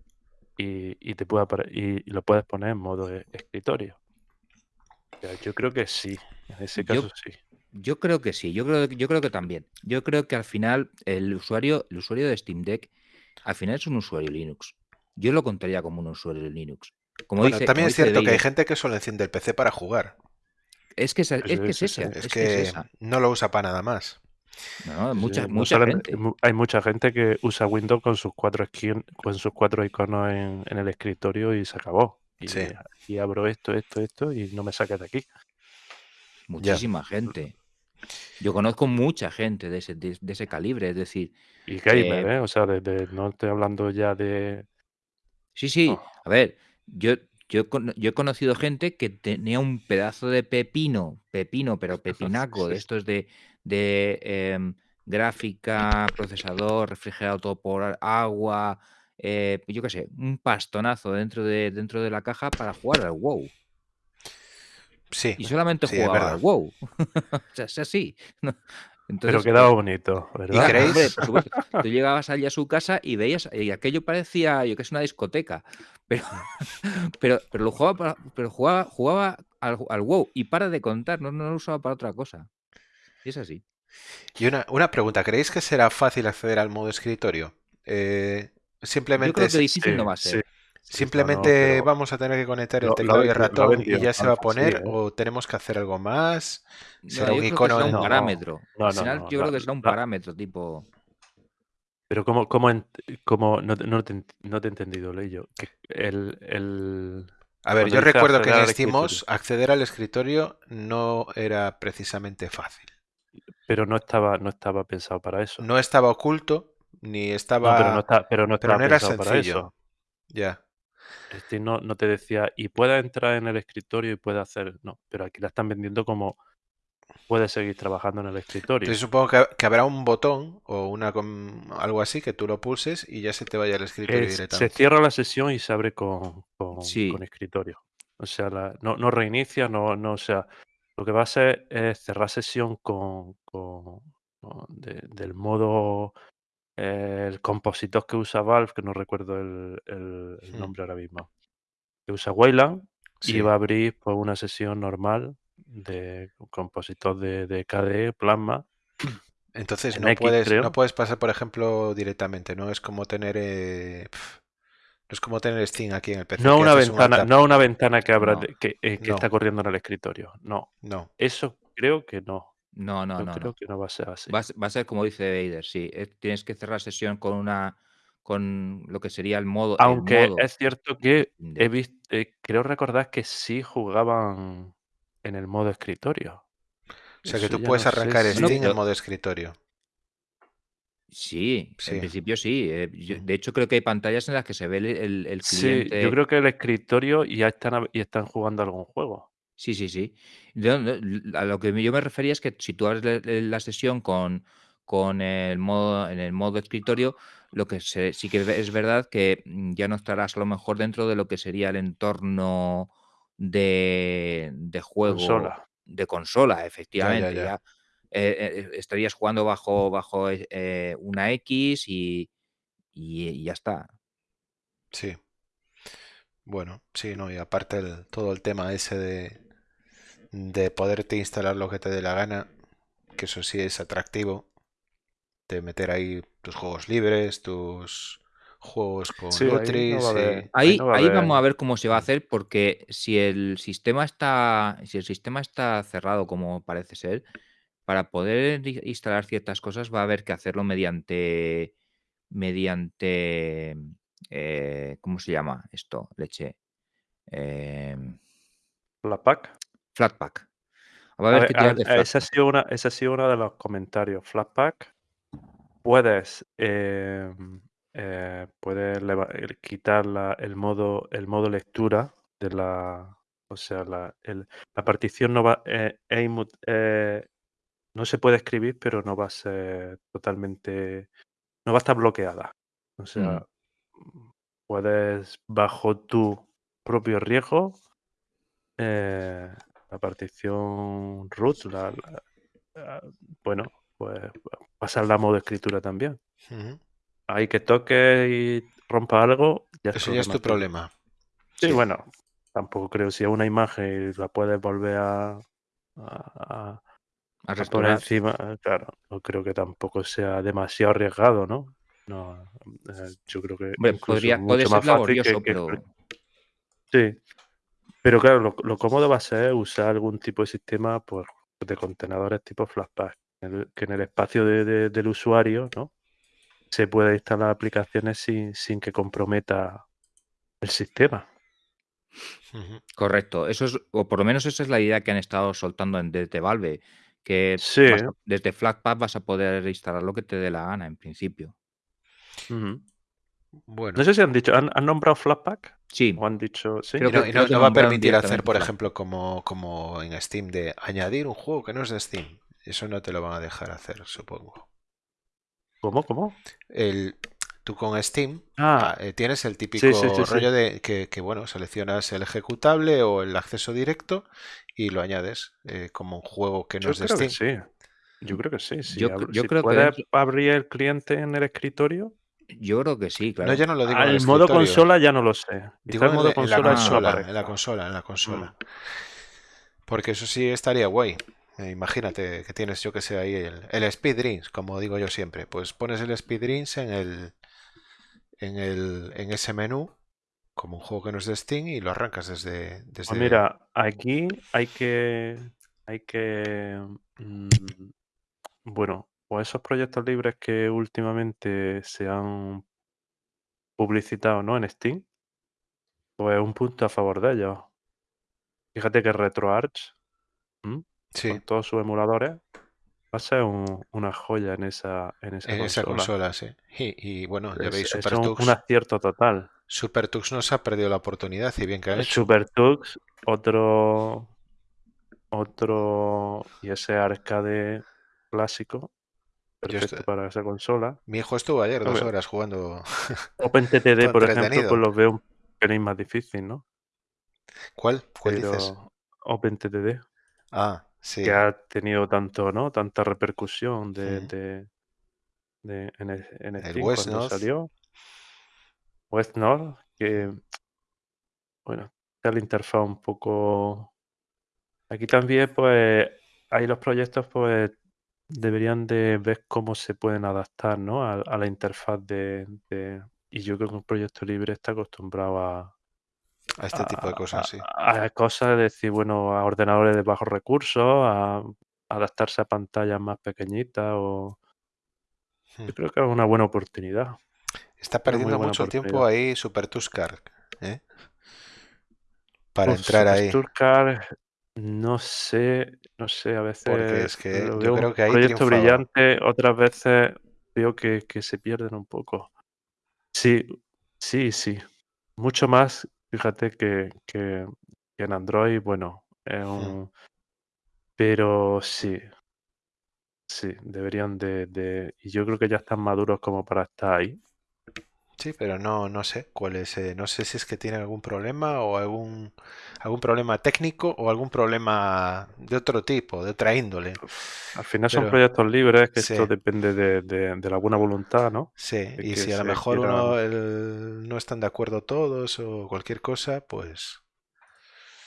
y, y te puede y, y lo puedes poner en modo e- escritorio. O sea, yo creo que sí, en ese yo, caso sí. yo creo que sí, yo creo, yo creo que también. Yo creo que al final el usuario, el usuario de Steam Deck, al final es un usuario Linux. Yo lo contaría como un usuario de Linux. Como Bueno, dice, también como es cierto que hay gente que solo enciende el PC para jugar. es que esa- es que es esa, que es que esa. no lo usa para nada más. No, no, Sí, mucha, no mucha gente. hay mucha gente que usa Windows con sus cuatro esquin- con sus cuatro iconos en, en el escritorio y se acabó. Y, Sí. y abro esto, esto, esto y no me saques de aquí. Muchísima gente. Yo conozco mucha gente de ese, de, de ese calibre, es decir, Y gamer, Eh, ¿eh? O sea, desde, no estoy hablando ya de... sí, sí, a ver, yo, yo, yo he conocido gente que tenía un pedazo de pepino, pepino, pero pepinaco, de estos de, de em, gráfica, procesador, refrigerado todo por agua, eh, yo qué sé, un pastonazo dentro de, dentro de la caja para jugar al WoW. Sí, Y solamente sí, jugaba al WoW. o sea, es así. ¿no? pero quedaba eh, bonito, ¿Y ¿verdad? creéis? Hombre, por supuesto. Tú llegabas allí a su casa y veías, y aquello parecía, yo que es una discoteca, pero, pero, pero lo jugaba, para- pero jugaba, jugaba al, al WoW y para de contar, no, no lo usaba para otra cosa. Y es así. Y una, una pregunta, ¿creéis que será fácil acceder al modo escritorio? Eh, Yo simplemente creo que difícil no va a ser. sí, simplemente no, no, pero vamos a tener que conectar el lo, lo ha teclado y el ratón y ya se va a sí, poner ¿eh? o tenemos que hacer algo más. ¿Será un icono será un parámetro. no, Al final no. yo creo que será un parámetro tipo... pero como, como, en- como no, te- no te, no te he entendido, Leyo. El, el, A ver, cuando yo recuerdo que en acceder al escritorio no era precisamente fácil. Pero no estaba, no estaba pensado para eso. No estaba oculto, ni No, pero no estaba... está, pero no Pero estaba no era pensado para sencillo. eso. Ya. Este no, no te decía, y puedes entrar en el escritorio y puedes hacer. No, pero aquí la están vendiendo como puedes seguir trabajando en el Entonces escritorio. supongo que, que habrá un botón o una algo así que tú lo pulses y ya se te vaya al escritorio Es- se directamente. cierra la sesión y se abre con, con, Sí, con escritorio. O sea, la- no, no reinicia, no, no, o sea, lo que va a hacer es cerrar sesión con, con- con de- del modo, eh, el compositor que usa Valve, que no recuerdo el, el- el Hmm, nombre ahora mismo, que usa Wayland y va a abrir pues, una sesión normal de compositor de, de KDE, Plasma, Entonces en no X puedes, no creo. puedes pasar, por ejemplo, directamente, ¿no? Es como tener eh, pf, no es como tener Steam aquí en el PC, No una un ventana, no una ventana que abra no, que, eh, que No, está corriendo en el escritorio. No, no. eso creo que no. no, no, Yo no, creo no. que no va a ser así. Va a, ser- va a ser como dice Vader, sí. eh, Tienes que cerrar sesión con una con lo que sería el modo, el Aunque modo es cierto que he visto, creo recordar que sí jugaban en el modo escritorio. O sea que tú puedes no arrancar Steam si. en pero modo escritorio. Sí, en principio sí. eh, yo- Mm. de hecho, creo que hay pantallas en las que se ve el, el- el Sí, yo cliente. creo que el escritorio y ya están, a- y están jugando algún juego. Sí, sí, sí. No, A lo que yo me refería es que si tú abres la, la sesión con, con el modo, en el modo escritorio, lo que se- sí que es verdad que mm, ya no estarás a lo mejor dentro de lo que sería el entorno de, de juego Consola. de consola, Ya, ya, efectivamente. ya. Ya eh, eh, estarías jugando bajo, bajo eh, una X y, y- y ya está. Sí. Bueno, sí, no, y aparte el- todo el tema ese de, de poderte instalar lo que te dé la gana, que eso sí es atractivo, de meter ahí tus juegos libres, tus juegos con Sí, ahí no va y... ahí Ahí, no va a ahí vamos a ver cómo se va a hacer, porque si el sistema está, si el sistema está cerrado como parece ser, para poder instalar ciertas cosas va a haber que hacerlo mediante, mediante, eh, ¿cómo se llama esto? Leche. Em, Flatpak. Flatpak. Va a haber que tirar a- de a- ese ha sido una, ese ha sido uno de los comentarios. Flatpak puedes, eh, eh, puedes quitar la- el modo el modo lectura de la o sea la, el- la partición no va eh, es inmu- eh, no se puede escribir pero no va a ser totalmente no va a estar bloqueada o sea puedes bajo tu propio riesgo eh, la partición root la, la- ah, bueno pues pasarla a modo escritura también. Ahí que toque y rompa algo, ya es Eso ya es tu problema. Sí, Sí. bueno, tampoco creo si es una imagen y la puedes volver a, a- a- A restaurar. encima, eh, claro, no creo que tampoco sea demasiado arriesgado, ¿no? No, eh, yo creo que incluso podría, mucho puede más ser laborioso, que- que- pero Sí, pero claro, lo, lo cómodo va a ser usar algún tipo de sistema pues, de contenedores tipo el- que en el espacio de- de- del usuario, ¿no? Se pueda instalar aplicaciones sin, sin que comprometa el sistema. Correcto. Eso es, o por lo menos esa es la idea que han estado soltando en, desde Valve, que Sí. vas a- desde Flatpak vas a poder instalar lo que te dé la gana, en principio. Ujú. Bueno. No sé si han dicho, ¿han, han nombrado Flatpak? Sí, ¿O han dicho, sí? Creo Y no, y no- que no va a nombraron permitir hacer, directamente por Flash. ejemplo, como, como en Steam, de añadir un juego que no es de Steam. Eso no te lo van a dejar hacer, supongo. ¿Cómo, cómo? El, tú con Steam Ah, ah, eh, tienes el típico sí, sí, sí, sí. rollo de que, que, bueno, seleccionas el ejecutable o el acceso directo y lo añades eh, como un juego que no yo es de creo que Steam. sí. Yo creo que sí. Si, Yo si creo que puedes dentro- abrir el cliente en el escritorio, yo creo que sí, claro. No, yo no lo digo en el al modo escritorio. consola ya no lo sé. Digo el en modo la, en la consola no consola, en la consola, en la Mm. consola. Porque eso sí estaría guay. Eh, imagínate que tienes, yo que sé, ahí el, el Speed Dreams, como digo yo siempre. Pues pones el Speed Dreams en el, en el, en ese menú, como un juego que no es de Steam, y lo arrancas desde, desde Pues mira, aquí hay que, hay que, mm, bueno, pues esos proyectos libres que últimamente se han publicitado, ¿no? En Steam, pues un punto a favor de ellos. Fíjate que RetroArch. Sí, con todos sus emuladores, va a ser un- una joya en esa, en esa en esa consola. consola, sí. Y, y bueno, ya Es, veis, es un, SuperTux, un acierto total. SuperTux nos ha perdido la oportunidad y bien que ha hecho. SuperTux, otro, otro, y ese arcade clásico, perfecto estoy- para esa consola. Mi hijo estuvo ayer dos horas jugando. OpenTTD, por ejemplo, pues los veo un pelín más difícil, ¿no? ¿Cuál? ¿Cuál Pero dices? OpenTTD, Ah, sí. que ha tenido tanto, ¿no? Tanta repercusión de, de, de- en, el- en El Steam West cuando North. salió. West North, que, bueno, está la interfaz un poco... Aquí también, pues, ahí los proyectos, pues, deberían de ver cómo se pueden adaptar, ¿no? A, a la interfaz de, de- Y yo creo que un proyecto libre está acostumbrado a, A este tipo de a- cosas, sí. a, a cosas, es decir, bueno, a ordenadores de bajos recursos, a adaptarse a pantallas más pequeñitas o... Hmm. Yo creo que es una buena oportunidad. Está perdiendo mucho tiempo ahí Super Tuscar, ¿eh? Para entrar ahí. Supersturcar, no sé, no sé, a Porque veces es que yo veo creo que ahí proyecto triunfaba. brillante, otras veces veo que, que se pierden un poco. Sí, sí, sí. Mucho más, fíjate, que, que, que en Android, bueno, es Hmm. un... Pero sí, sí, deberían de, de... Y yo creo que ya están maduros como para estar ahí. Sí, pero no, no sé cuál es. eh, no sé si es que tiene algún problema o algún, algún problema técnico o algún problema de otro tipo, de otra índole. Al final son proyectos libres, que sí, esto depende de, de- de la buena voluntad, ¿no? sí. De Y si a lo mejor uno el- no están de acuerdo todos o cualquier cosa, pues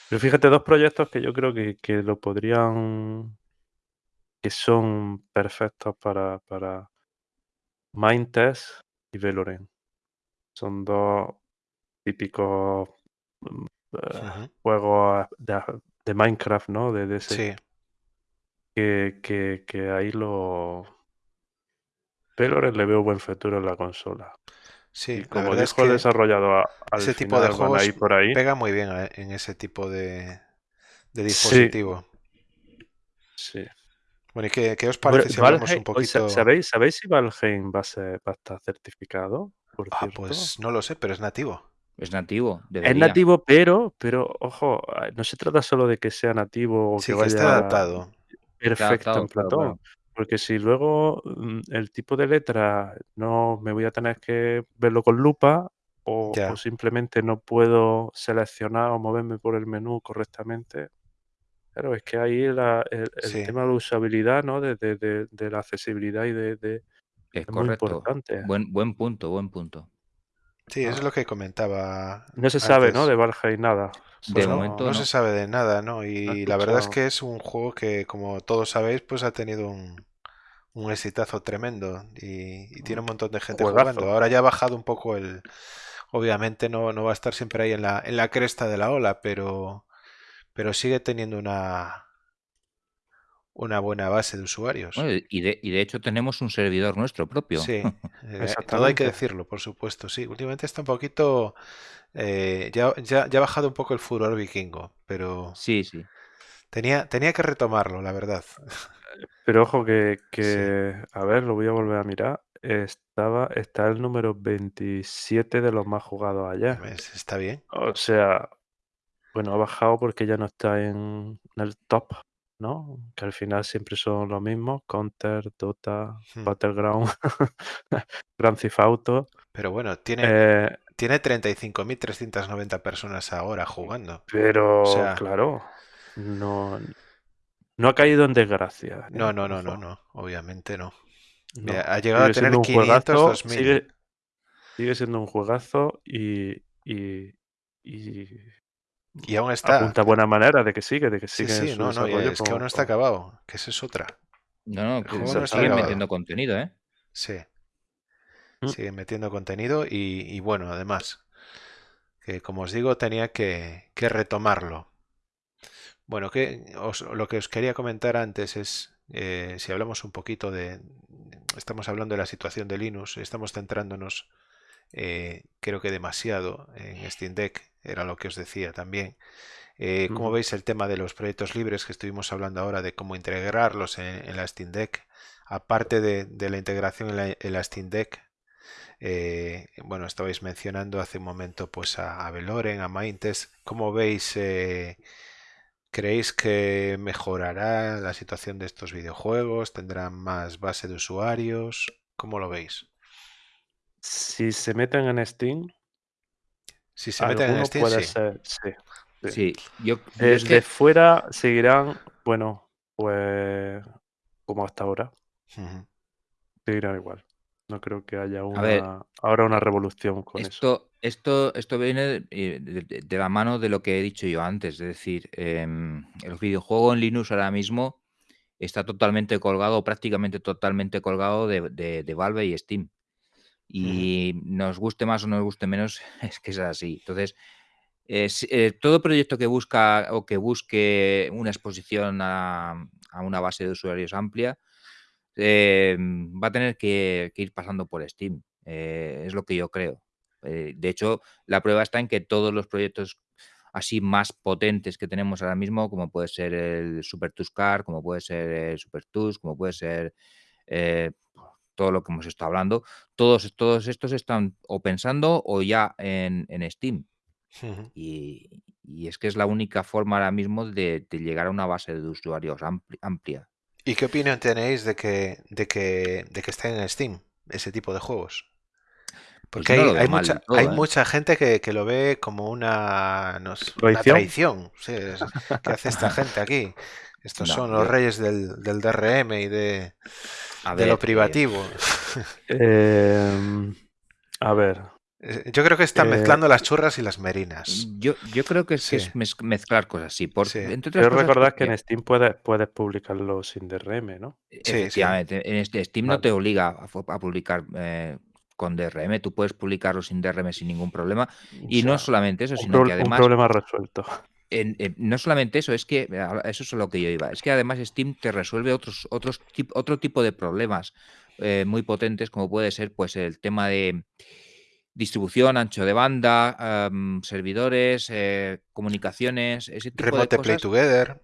Pero fíjate, dos proyectos que yo creo que, que lo podrían, que son perfectos para, para Mindtest y Veloren. Son dos típicos mm, eh, juegos de, de Minecraft, ¿no? De, de ese, sí. que, que, que ahí lo... Veloren le veo buen futuro en la consola. Sí, Y como verdad es dijo el que desarrollador, a- al ese tipo de juegos ir por ahí. pega muy bien a- en ese tipo de, dispositivo. sí. Bueno, ¿y qué, qué os parece si hablamos un Valheim, poquito? ¿sabéis, ¿sabéis si Valheim va a, ser, va a estar certificado? Por Ah, cierto. pues no lo sé, pero es nativo. Es nativo, Es nativo, pero, pero, ojo, ah, no se trata solo de que sea nativo o Sí, que que esté vaya adaptado. perfecto adaptado, en Platón. claro. Porque si luego mm, el tipo de letra no me voy a tener que verlo con lupa o, simplemente no puedo seleccionar o moverme por el menú correctamente. Claro, es que ahí la- el, el Sí. tema de la usabilidad, ¿no? De, de- de- de la accesibilidad y de, Es muy correcto. importante. Buen, buen punto, buen punto. Sí, eso es lo que comentaba No se sabe, ¿no? De Valheim nada. De Solo- momento No no. se sabe de nada, ¿no? Y la verdad es que es un juego que, como todos sabéis, pues ha tenido un, un exitazo tremendo y, y tiene un montón de gente Juegazo. jugando. Ahora ya ha bajado un poco el... Obviamente no, no va a estar siempre ahí en la, en la cresta de la ola, pero, pero sigue teniendo una, una buena base de usuarios. Bueno, y, de, y de hecho tenemos un servidor nuestro propio. Sí, eh, todo hay que decirlo, por supuesto, sí. Últimamente está un poquito... eh, ya, ya, ya ha bajado un poco el furor vikingo, pero Sí, sí. tenía, tenía que retomarlo, la verdad. Pero ojo que, que, a ver, lo voy a volver a mirar. Estaba, está el número 27 de los más jugados ayer. Es- Está bien. O sea, bueno, ha bajado porque ya no está en el top, ¿no? Que al final siempre son los mismos. Counter, Dota, Hmm. Battleground, Grand Theft Auto. Pero bueno, tiene, Eh, tiene 35.390 personas ahora jugando. pero, O sea- claro, no, no ha caído en desgracia. ¿eh? No, no, no, no, no, obviamente no. no. Mira, ha llegado a tener siendo un 500, juegazo, 2000. sigue, sigue siendo un juegazo y, y, y Y aún está. apunta buena manera de que sigue, de que Sí, sigue en sí, su no, no, es que aún no está acabado, que esa es otra. No, no, que no siguen metiendo contenido, ¿eh? Sí. Mm. Siguen metiendo contenido y, y bueno, además, que como os digo, tenía que, que retomarlo. Bueno, que os- lo que os quería comentar antes es, eh, si hablamos un poquito de, estamos hablando de la situación de Linux, estamos centrándonos, eh, creo que demasiado en Steam Deck, era lo que os decía también. Eh, como veis el tema de los proyectos libres que estuvimos hablando ahora de cómo integrarlos en, en la Steam Deck, aparte de, de la integración en la, en la Steam Deck, eh, bueno, estabais mencionando hace un momento pues a, a Veloren, a Maintes. ¿Cómo veis? eh, ¿Creéis que mejorará la situación de estos videojuegos? ¿Tendrán más base de usuarios? ¿Cómo lo veis? Si se meten en Steam, Si se meten en Steam, puede sí. ser, sí. Sí. Sí, yo, yo es Desde que fuera seguirán, bueno, pues como hasta ahora, Ujú. seguirán igual. No creo que haya ver, una ahora una revolución con eso. esto, esto, esto viene de, de- la mano de lo que he dicho yo antes. Es decir, em, el videojuego en Linux ahora mismo está totalmente colgado, prácticamente totalmente colgado de, de- de Valve y Steam. Y nos guste más o nos guste menos, es que es así. Entonces, es, eh, todo proyecto que busca o que busque una exposición a, una base de usuarios amplia eh, va a tener que, ir pasando por Steam. eh, es lo que yo creo. De hecho, la prueba está en que todos los proyectos así más potentes que tenemos ahora mismo, como puede ser el Super Tuscar, como puede ser el Super Tus, como puede ser todo lo que hemos estado hablando, todos, todos estos están o pensando o ya en, en Steam. Y, y es que es la única forma ahora mismo de, de llegar a una base de usuarios ampli- amplia. ¿Y qué opinión tenéis de que, de que, de que estén en Steam ese tipo de juegos? Pues Porque hay, hay mucha, todo, hay ¿eh? mucha gente que, que lo ve como una, no sé, una ¿Traición? traición. Sí, es- ¿Qué hace esta gente aquí? Estos No, son los yo- reyes del, del DRM y de, A de lo eh, privativo. Em, a ver, Eh, Yo creo que están Eh, mezclando las churras y las merinas. yo, yo creo que es, que Sí. es mez- mezclar cosas, sí. Por, Sí. Entre otras cosas recordar que en Steam puedes, puedes publicarlo sin DRM, ¿no? sí. efectivamente, en este Steam no te obliga a, publicar eh, con DRM, tú puedes publicarlo sin DRM sin ningún problema. Y O no solamente eso, un, sino pro- que un además problema resuelto. En- en- no solamente eso, es que a- eso es lo que yo iba. Es que además Steam te resuelve otros, otros tip- otro tipo de problemas eh, muy potentes, como puede ser pues el tema de distribución, ancho de banda, servidores, eh, comunicaciones, ese tipo de Remote Play cosas. Together.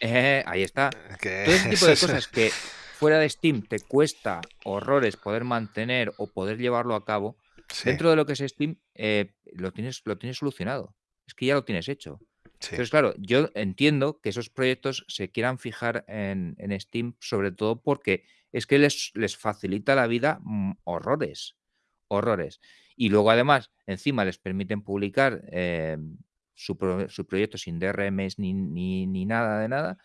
Eh, ahí está. Todo ese tipo de cosas que fuera de Steam te cuesta horrores poder mantener o poder llevarlo a cabo, Sí, Dentro de lo que es Steam, eh, lo, tienes, lo tienes solucionado. Es que ya lo tienes hecho. Sí. Entonces, claro, yo entiendo que esos proyectos se quieran fijar en, en Steam, sobre todo porque es que les, les facilita la vida mm, horrores, horrores. Y luego, además, encima les permiten publicar eh, su, pro- su proyecto sin DRMs ni, ni, ni nada de nada.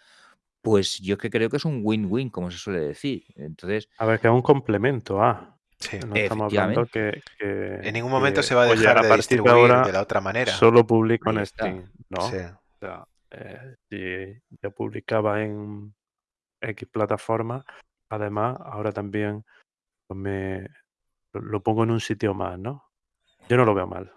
Pues yo que creo que es un win-win, como se suele decir. Entonces, A ver, que es un complemento a. Sí. No estamos hablando que, que- En ningún momento que, se va a oye, dejar a de partir de distribuir ahora de la otra manera. solo publico en. Steam, ¿no? Sí. O sea, eh, si yo publicaba en X plataforma, además, ahora también pues me lo, pongo en un sitio más, ¿no? Yo no lo veo mal.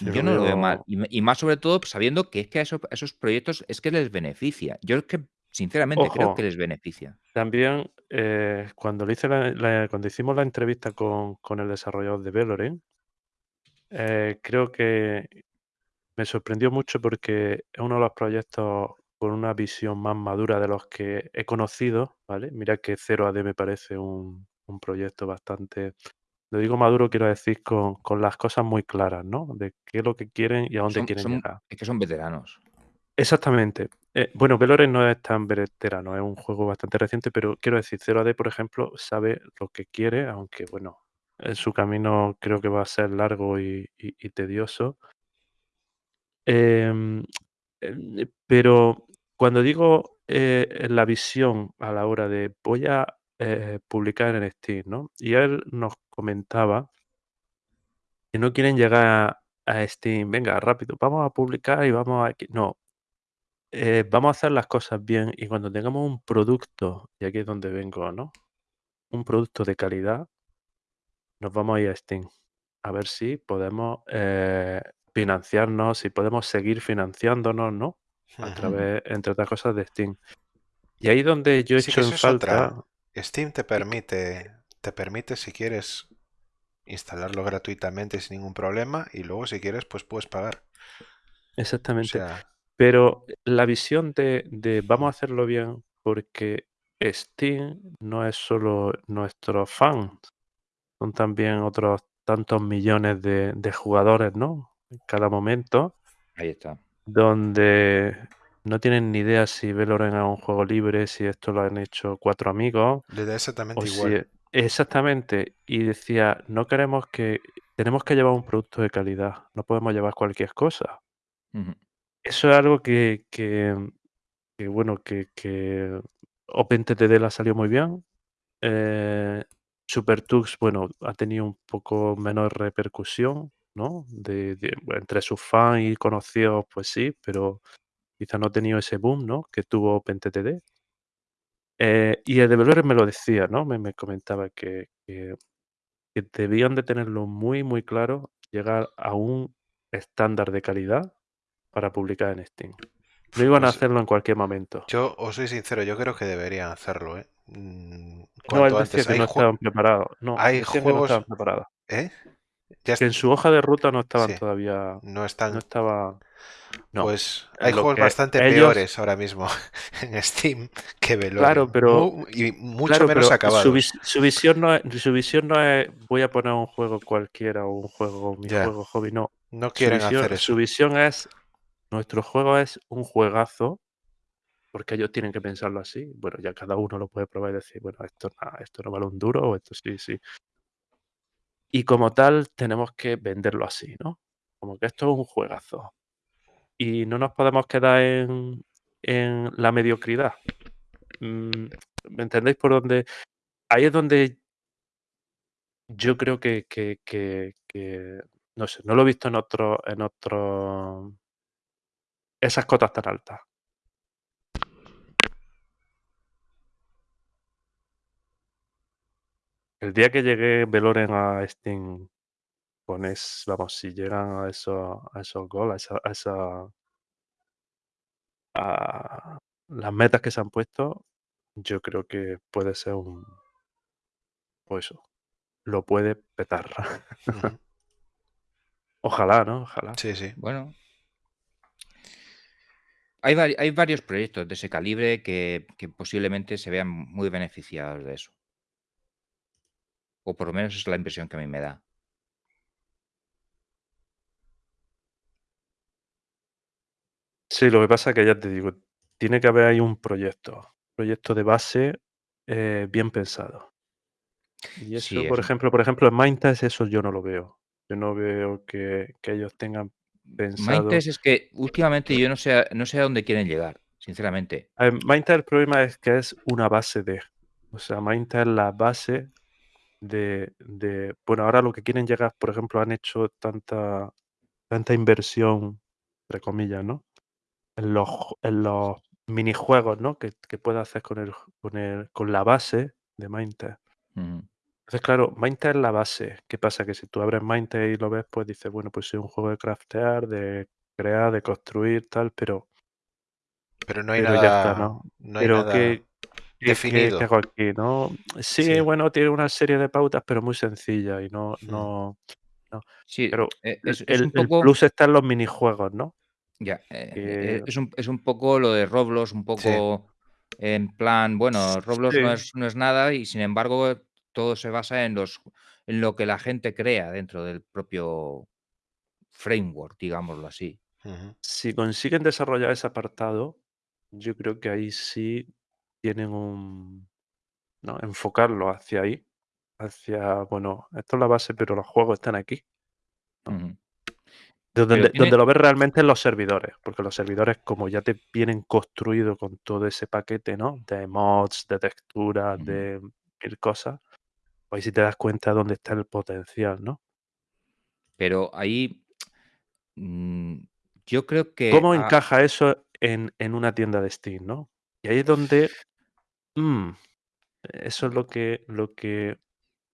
Yo no lo veo mal. Y, más sobre todo sabiendo que es que a esos, a esos proyectos es que les beneficia. Yo es que, sinceramente, creo que les beneficia. también eh, cuando, le hice la- la- cuando hicimos la entrevista con, con el desarrollador de Valorant, eh, creo que me sorprendió mucho porque es uno de los proyectos con una visión más madura de los que he conocido, ¿vale? Mira que 0AD me parece un, un proyecto bastante, lo digo maduro, quiero decir con, con las cosas muy claras, ¿no? De qué es lo que quieren y a dónde Son, quieren son, llegar. es que son veteranos. Exactamente. Eh, bueno, Valorant no es tan veterano, es un juego bastante reciente, pero quiero decir, 0AD, por ejemplo, sabe lo que quiere, aunque bueno, en su camino creo que va a ser largo y, tedioso. Em, eh, pero cuando digo eh, la visión a la hora de voy a eh, publicar en Steam, ¿no? Y él nos comentaba que no quieren llegar a Steam, venga, rápido, vamos a publicar y vamos a... aquí". No, eh, vamos a hacer las cosas bien y cuando tengamos un producto, y aquí es donde vengo, ¿no? Un producto de calidad, nos vamos a ir a Steam a ver si podemos eh, financiarnos, si podemos seguir financiándonos, ¿no? A través, entre otras cosas, de Steam. Y ahí donde yo Sí, echo que en otra. falta, Steam te permite, te permite si quieres instalarlo gratuitamente sin ningún problema y luego si quieres pues puedes pagar. O exactamente, sea, pero la visión de, de vamos a hacerlo bien porque Steam no es solo nuestros fans, son también otros tantos millones de, de jugadores, ¿no? En cada momento, Ahí está. donde no tienen ni idea si Valorant es un juego libre, si esto lo han hecho cuatro amigos, le da exactamente igual. si... Exactamente, y decía, no queremos que... Tenemos que llevar un producto de calidad, no podemos llevar cualquier cosa. Ujú. Eso es algo que, que, bueno, que, que OpenTTD le ha salido muy bien. Eh, SuperTux, bueno, ha tenido un poco menor repercusión, ¿no? De, entre sus fans y conocidos, pues sí, pero quizá no ha tenido ese boom, ¿no? Que tuvo OpenTTD. Eh, y el developer me lo decía, ¿no? Me, me comentaba que, que debían de tenerlo muy, muy claro, llegar a un estándar de calidad para publicar en Steam. No iban a Pues hacerlo en cualquier momento. yo os soy sincero, yo creo que deberían hacerlo, ¿eh? Mm, No, él decía antes. que no estaban preparados. No, hay que no juegos, estaban preparados. ¿eh? Ya Que en su hoja de ruta no estaban sí, todavía, no no están. no. Pues hay Lo juegos bastante ellos, peores ahora mismo en Steam que claro, Veloren. pero, y mucho claro, menos pero su, vis- su visión no es, su visión no es voy a poner un juego cualquiera o un juego, mi Ya, juego hobby, no. no Su quieren hacer visión, su eso. visión es, nuestro juego es un juegazo, porque ellos tienen que pensarlo así. Bueno, ya cada uno lo puede probar y decir, bueno, esto, esto no vale un duro o esto sí, sí. Y como tal, tenemos que venderlo así, ¿no? Como que esto es un juegazo. Y no nos podemos quedar en, en la mediocridad. Mm, ¿Me entendéis por dónde? Ahí es donde yo creo que, que, que, no sé, no lo he visto en otro, en otro, esas cotas tan altas. El día que llegue Veloren a Steam con es, vamos, si llegan a esos, a esos goals, a esa, a esa- a las metas que se han puesto, yo creo que puede ser un, pues eso, lo puede petar. Ojalá, ¿no? Ojalá. Sí, sí. Bueno, hay, varios proyectos de ese calibre que, posiblemente se vean muy beneficiados de eso. O por lo menos es la impresión que a mí me da. Sí, lo que pasa es que ya te digo, tiene que haber ahí un proyecto, proyecto de base eh, bien pensado. Y eso, por ejemplo, por ejemplo, en Mindtest eso yo no lo veo. Yo no veo que ellos tengan pensado. Mindtest es que últimamente yo no sé, a- no sé a dónde quieren llegar, sinceramente. Mindtest el problema es que es una base de. O sea, Mindtest es la base de, de. Bueno, ahora lo que quieren llegar, por ejemplo, han hecho tanta, tanta inversión, entre comillas, ¿no? En los, en los minijuegos, ¿no? Que, que puedes hacer con, el, con, el, con la base de Mindtest. Ujú. Entonces, claro, Mindtest es la base. ¿Qué pasa? Que si tú abres Mindtest y lo ves, pues dices, bueno, pues es un juego de craftear, de crear, de construir, tal, pero, Pero no hay pero ya está, nada, ¿no? no hay Pero nada ¿qué, qué, qué- definido. hago aquí, no? Sí, Sí. bueno, tiene una serie de pautas, pero muy sencilla y no, Mm. no. Sí, Pero eh, el, es, es un el- plus está en los minijuegos, ¿no? Ya, eh, Que- eh, es, un, es un poco lo de Roblox, un poco en plan, bueno, Roblox no, Sí. es, no es nada y sin embargo todo se basa en, los, en lo que la gente crea dentro del propio framework, digámoslo así. Si consiguen desarrollar ese apartado, yo creo que ahí sí tienen un. ¿no? Enfocarlo hacia ahí. Hacia, bueno, esto es la base, pero los juegos están aquí. No. Donde, tiene- donde lo ves realmente en los servidores, porque los servidores, como ya te vienen construidos con todo ese paquete, ¿no? De mods, de texturas, de mil cosas, ahí sí te das cuenta dónde está el potencial, ¿no? Pero ahí mm, yo creo que... ¿Cómo a- encaja eso en, en una tienda de Steam, no? Y ahí es donde. mm, eso es lo que. Lo que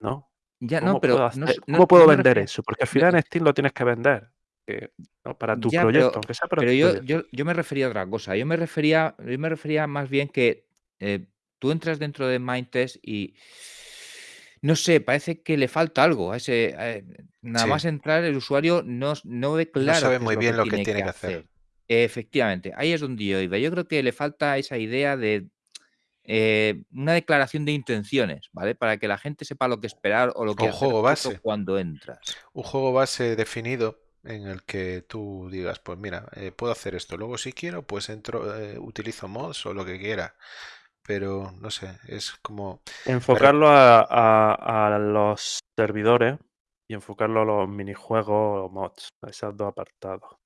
¿No? ya ¿Cómo no, pero puedo, no hacer- s- no- cómo puedo no vender eso? Porque al final en Steam lo tienes que vender. que, ¿no? Para tu Ya, proyecto, pero- aunque sea para Pero tu yo, proyecto. yo, yo me refería a otra cosa. Yo me refería, yo me refería más bien que eh, tú entras dentro de Mindtest y no sé, parece que le falta algo. A ese, eh, nada Sí. más entrar, el usuario no, no ve claro sabe qué es muy bien lo que tiene tiene que hacer. hacer. Efectivamente, ahí es donde yo iba. Yo creo que le falta esa idea de eh, una declaración de intenciones, ¿vale? Para que la gente sepa lo que esperar o lo que un hacer juego base. cuando entras. Un juego base definido en el que tú digas, pues mira, eh, puedo hacer esto. Luego si quiero, pues entro, eh, utilizo mods o lo que quiera. Pero no sé, es como... Enfocarlo a, a- a los servidores y enfocarlo a los minijuegos o mods, a esos dos apartados.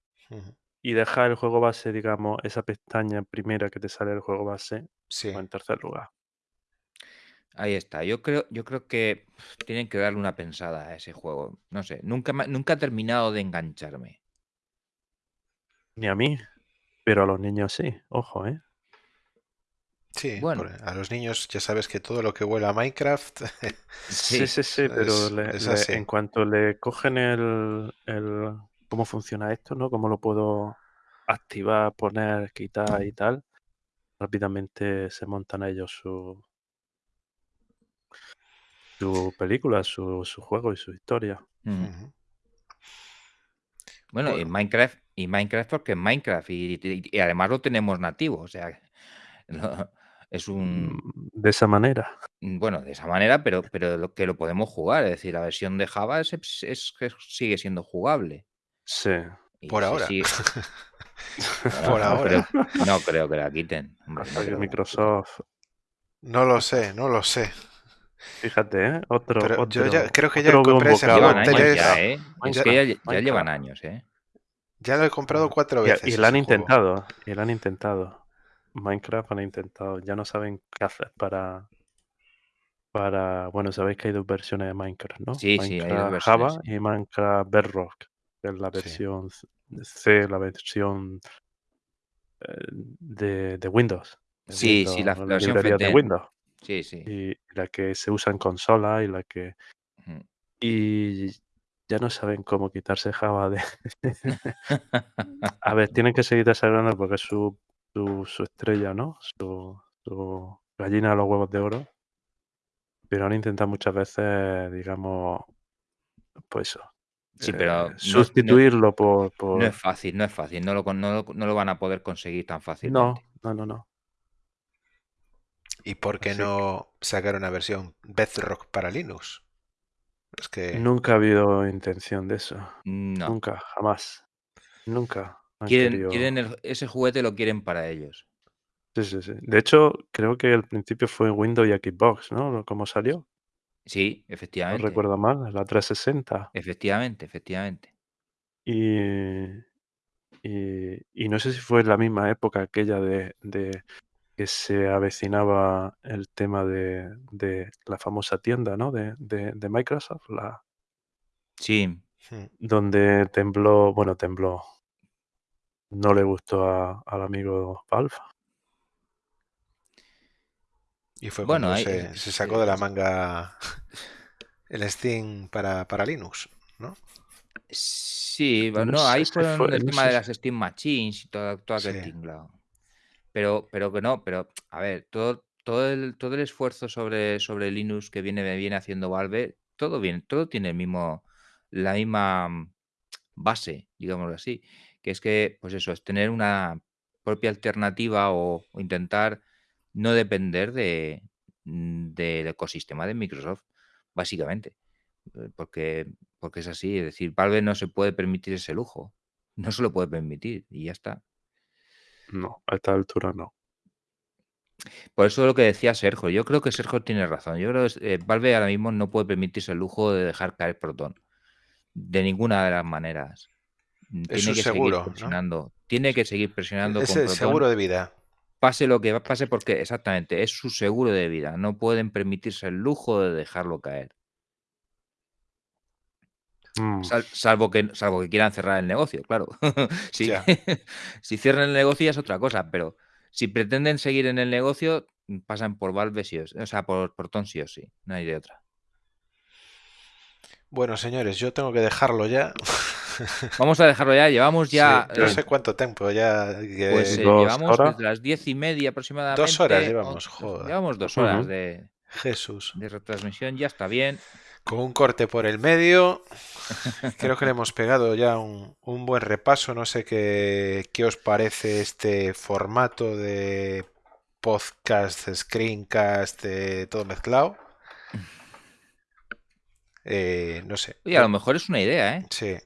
Y dejar el juego base, digamos, esa pestaña primera que te sale el juego base, Sí, o en tercer lugar. Ahí está. Yo creo, yo creo que tienen que darle una pensada a ese juego. No sé, nunca, nunca ha terminado de engancharme. Ni a mí, pero a los niños sí. Ojo, ¿eh? Sí. Bueno. a los niños ya sabes que todo lo que huele a Minecraft... Sí, sí, sí, es- pero le- es le- así. en cuanto le cogen el, el cómo funciona esto, ¿no? Cómo lo puedo activar, poner, quitar y tal, rápidamente se montan a ellos su, su película, su, su juego y su historia. Mm. Ujú. Bueno, Bueno. en Minecraft, y Minecraft porque es Minecraft, y, y- y además lo tenemos nativo, o sea, no- es un, Mm, De esa manera. bueno, de esa manera, pero, pero que lo podemos jugar, es decir, la versión de Java es, es- sigue siendo jugable. Sí. Y Por ahora. sigue- Por no ahora. creo- no creo que la quiten. hombre, no que Microsoft. No lo sé, no lo sé. Fíjate, ¿eh? Otro. Pero otro yo ya creo que ya compré ese Llevan años ya, ¿eh? Es que ya, ya llevan años, ¿eh? Ya lo he comprado cuatro Y, veces. y lo han intentado. Y lo han intentado. Minecraft han intentado. Ya no saben qué hacer para. Para. Bueno, sabéis que hay dos versiones de Minecraft, ¿no? Sí, sí, hay dos versiones, Java sí. y Minecraft Bedrock. Que es la Sí. versión C, la versión de, de Windows. Sí, sí, la- la versión de. Windows. Sí, sí. Y la que se usa en consola y la que. Y ya no saben cómo quitarse Java de. A ver, tienen que seguir desarrollando porque es su, su, su estrella, ¿no? Su, su gallina de los huevos de oro. Pero han intentado muchas veces, digamos, pues eso. Sí, eh, pero no no- sustituirlo por. por... No es fácil, no es fácil, no lo, no, no van a poder conseguir tan no, fácilmente. no, no, no. ¿Y por qué Así no sacar una versión Bedrock para Linux? Es que Nunca ha habido intención de eso. No, Nunca, jamás. Nunca. Han Quieren, querido- quieren el- ese juguete lo quieren para ellos. Sí, sí, sí. De hecho, creo que al principio fue Windows y Xbox, ¿no? ¿Cómo salió? Sí, No efectivamente. recuerdo mal, la 360. Efectivamente, efectivamente. Y, y, y no sé si fue en la misma época aquella de, de que se avecinaba el tema de, de la famosa tienda, ¿no? De, de, de Microsoft, la, Sí, donde tembló, bueno, tembló. No le gustó a- al amigo Valve. Y fue Bueno, cuando hay- se, se sacó de la manga el Steam para, para Linux, ¿no? Sí, No no, ahí fueron fue- el no tema sé de las Steam Machines y todo, todo aquel Sí. tinglado. Pero, pero que no, pero a ver, todo, todo el, todo el esfuerzo sobre, sobre Linux que viene, viene haciendo Valve, todo bien, todo tiene el mismo, la misma mm, base, digámoslo así, que es que, pues eso, es tener una propia alternativa o, o intentar no depender de, mm, del ecosistema de Microsoft, básicamente. Eh, Porque, porque es así, es decir, Valve no se puede permitir ese lujo, no se lo puede permitir y ya está. No, a esta altura no. Por eso lo que decía Sergio, yo creo que Sergio tiene razón. Yo creo que eh, Valve ahora mismo no puede permitirse el lujo de dejar caer Proton. De ninguna de las maneras. Mm, Es Tiene su que seguro, ¿no? seguir presionando. Tiene que seguir presionando Es con el seguro de vida. Pase lo que pase, porque exactamente es su seguro de vida. No pueden permitirse el lujo de dejarlo caer. Mm, Sal- salvo, que, salvo que quieran cerrar el negocio, claro. si, si cierran el negocio ya es otra cosa, pero si pretenden seguir en el negocio, mm, pasan por Valve sí o sí, o sea, por Proton sí o sí, no hay de otra. Bueno, señores, yo tengo que dejarlo ya. Vamos a dejarlo ya, llevamos ya... Sí, no eh, sé cuánto tiempo ya. que- pues eh, llevamos horas. desde las diez y media aproximadamente. Dos horas on- llevamos, joder. Llevamos dos horas de, Jesús. de retransmisión, ya está bien. Con un corte por el medio. Creo que le hemos pegado ya un, un buen repaso. No sé qué, qué os parece este formato de podcast, screencast, eh, todo mezclado. Eh, no sé. Oye, a lo mejor es una idea, ¿eh? Sí,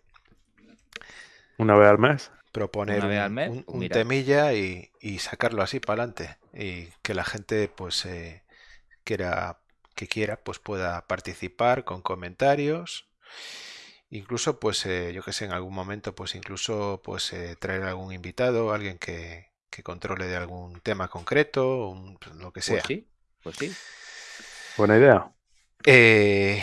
Una vez al mes. proponer Una vez un, al mes, un- pues un mira. temilla y, y sacarlo así para adelante. Y que la gente, pues, eh, quiera, que quiera, pues pueda participar con comentarios. Incluso, pues, eh, yo que sé, en algún momento, pues, incluso, pues, eh, traer algún invitado, alguien que, que controle de algún tema concreto, un- pues, lo que sea. Pues sí, pues sí. Buena idea. Eh,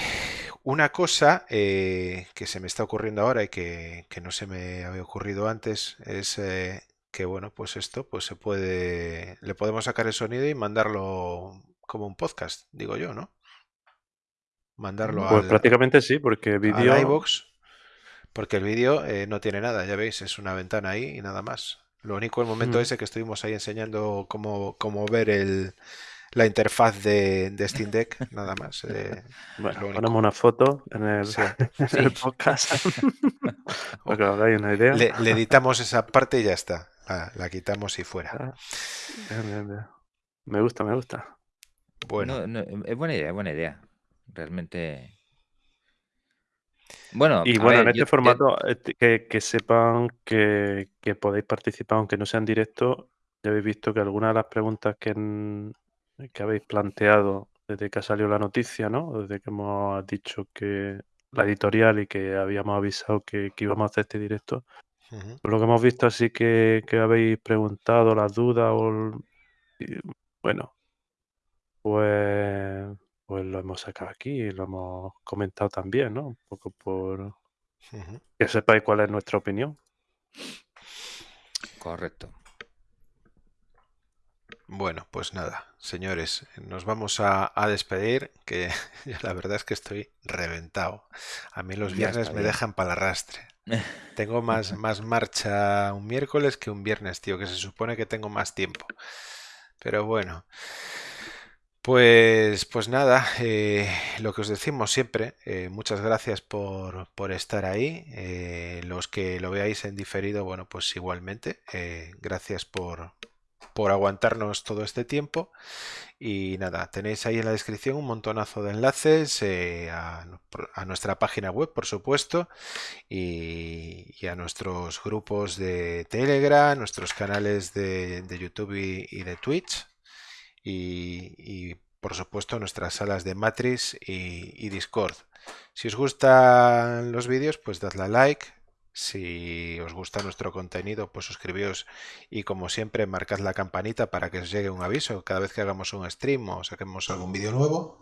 una cosa eh, que se me está ocurriendo ahora y que, que no se me había ocurrido antes es eh, que, bueno, pues esto, pues se puede, le podemos sacar el sonido y mandarlo como un podcast, digo yo, ¿no? Mandarlo Pues al, prácticamente sí, porque vídeo. iVoox, porque el vídeo eh, no tiene nada, ya veis, es una ventana ahí y nada más. Lo único, el momento Mm. ese que estuvimos ahí enseñando cómo, cómo ver el, la interfaz de, de Steam Deck, nada más. eh, Bueno, ponemos una foto en el, Sí. en el podcast. para que os hagáis una idea. Le, le editamos esa parte y ya está. La, la quitamos y fuera. Ah. Me gusta, me gusta. Bueno, No, no, es buena idea, es buena idea. Realmente. Bueno, Y bueno, en este yo- formato, este, que, que sepan que, que podéis participar, aunque no sea en directo. Ya habéis visto que algunas de las preguntas que, en- que habéis planteado desde que ha salido la noticia, ¿no? Desde que hemos dicho que la editorial y que habíamos avisado que, que íbamos a hacer este directo, Por lo que hemos visto, así que, que habéis preguntado las dudas o el- y, bueno, pues, pues lo hemos sacado aquí y lo hemos comentado también, ¿no? Un poco por que sepáis cuál es nuestra opinión. Correcto. Bueno, pues nada, señores, nos vamos a, a despedir, que yo la verdad es que estoy reventado. A mí los viernes me dejan para el arrastre. Tengo más, más marcha un miércoles que un viernes, tío, que se supone que tengo más tiempo. Pero bueno, pues, pues nada, eh, lo que os decimos siempre, eh, muchas gracias por, por estar ahí. eh, los que lo veáis en diferido, bueno, pues igualmente, gracias por, por aguantarnos todo este tiempo. Y nada, tenéis ahí en la descripción un montonazo de enlaces eh, a, nuestra página web, por supuesto, y, a nuestros grupos de Telegram, nuestros canales de, YouTube y, de Twitch, y, por supuesto nuestras salas de Matrix y, Discord. Si os gustan los vídeos, pues dadle a like, si os gusta nuestro contenido, pues suscribíos y como siempre marcad la campanita para que os llegue un aviso cada vez que hagamos un stream o saquemos algún vídeo nuevo.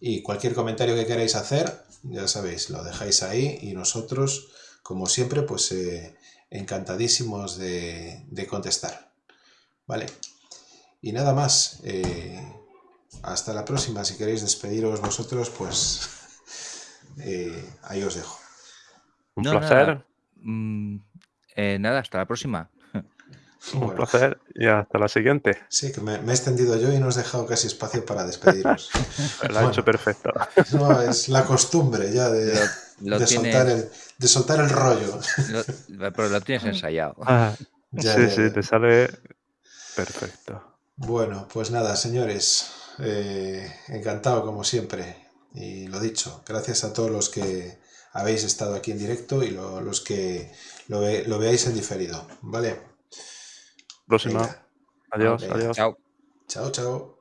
Y cualquier comentario que queráis hacer, ya sabéis, lo dejáis ahí y nosotros, como siempre, pues eh, encantadísimos de, contestar. ¿Vale? Y nada más. Eh, hasta la próxima. Si queréis despediros vosotros, pues eh, ahí os dejo. Un placer. Mm, eh, nada, hasta la próxima. Un placer y hasta la siguiente. Sí, que me, he extendido yo y no os he dejado casi espacio para despediros. lo ha hecho perfecto. No, es la costumbre ya de, soltar, el, de soltar el rollo. pero lo tienes ensayado. Ah, sí, sí, te sale perfecto. Bueno, pues nada, señores. Eh, encantado como siempre. Y lo dicho, gracias a todos los que habéis estado aquí en directo y los que lo, veáis en diferido. ¿Vale? Próxima. Adiós, adiós. Chao. Chao, chao.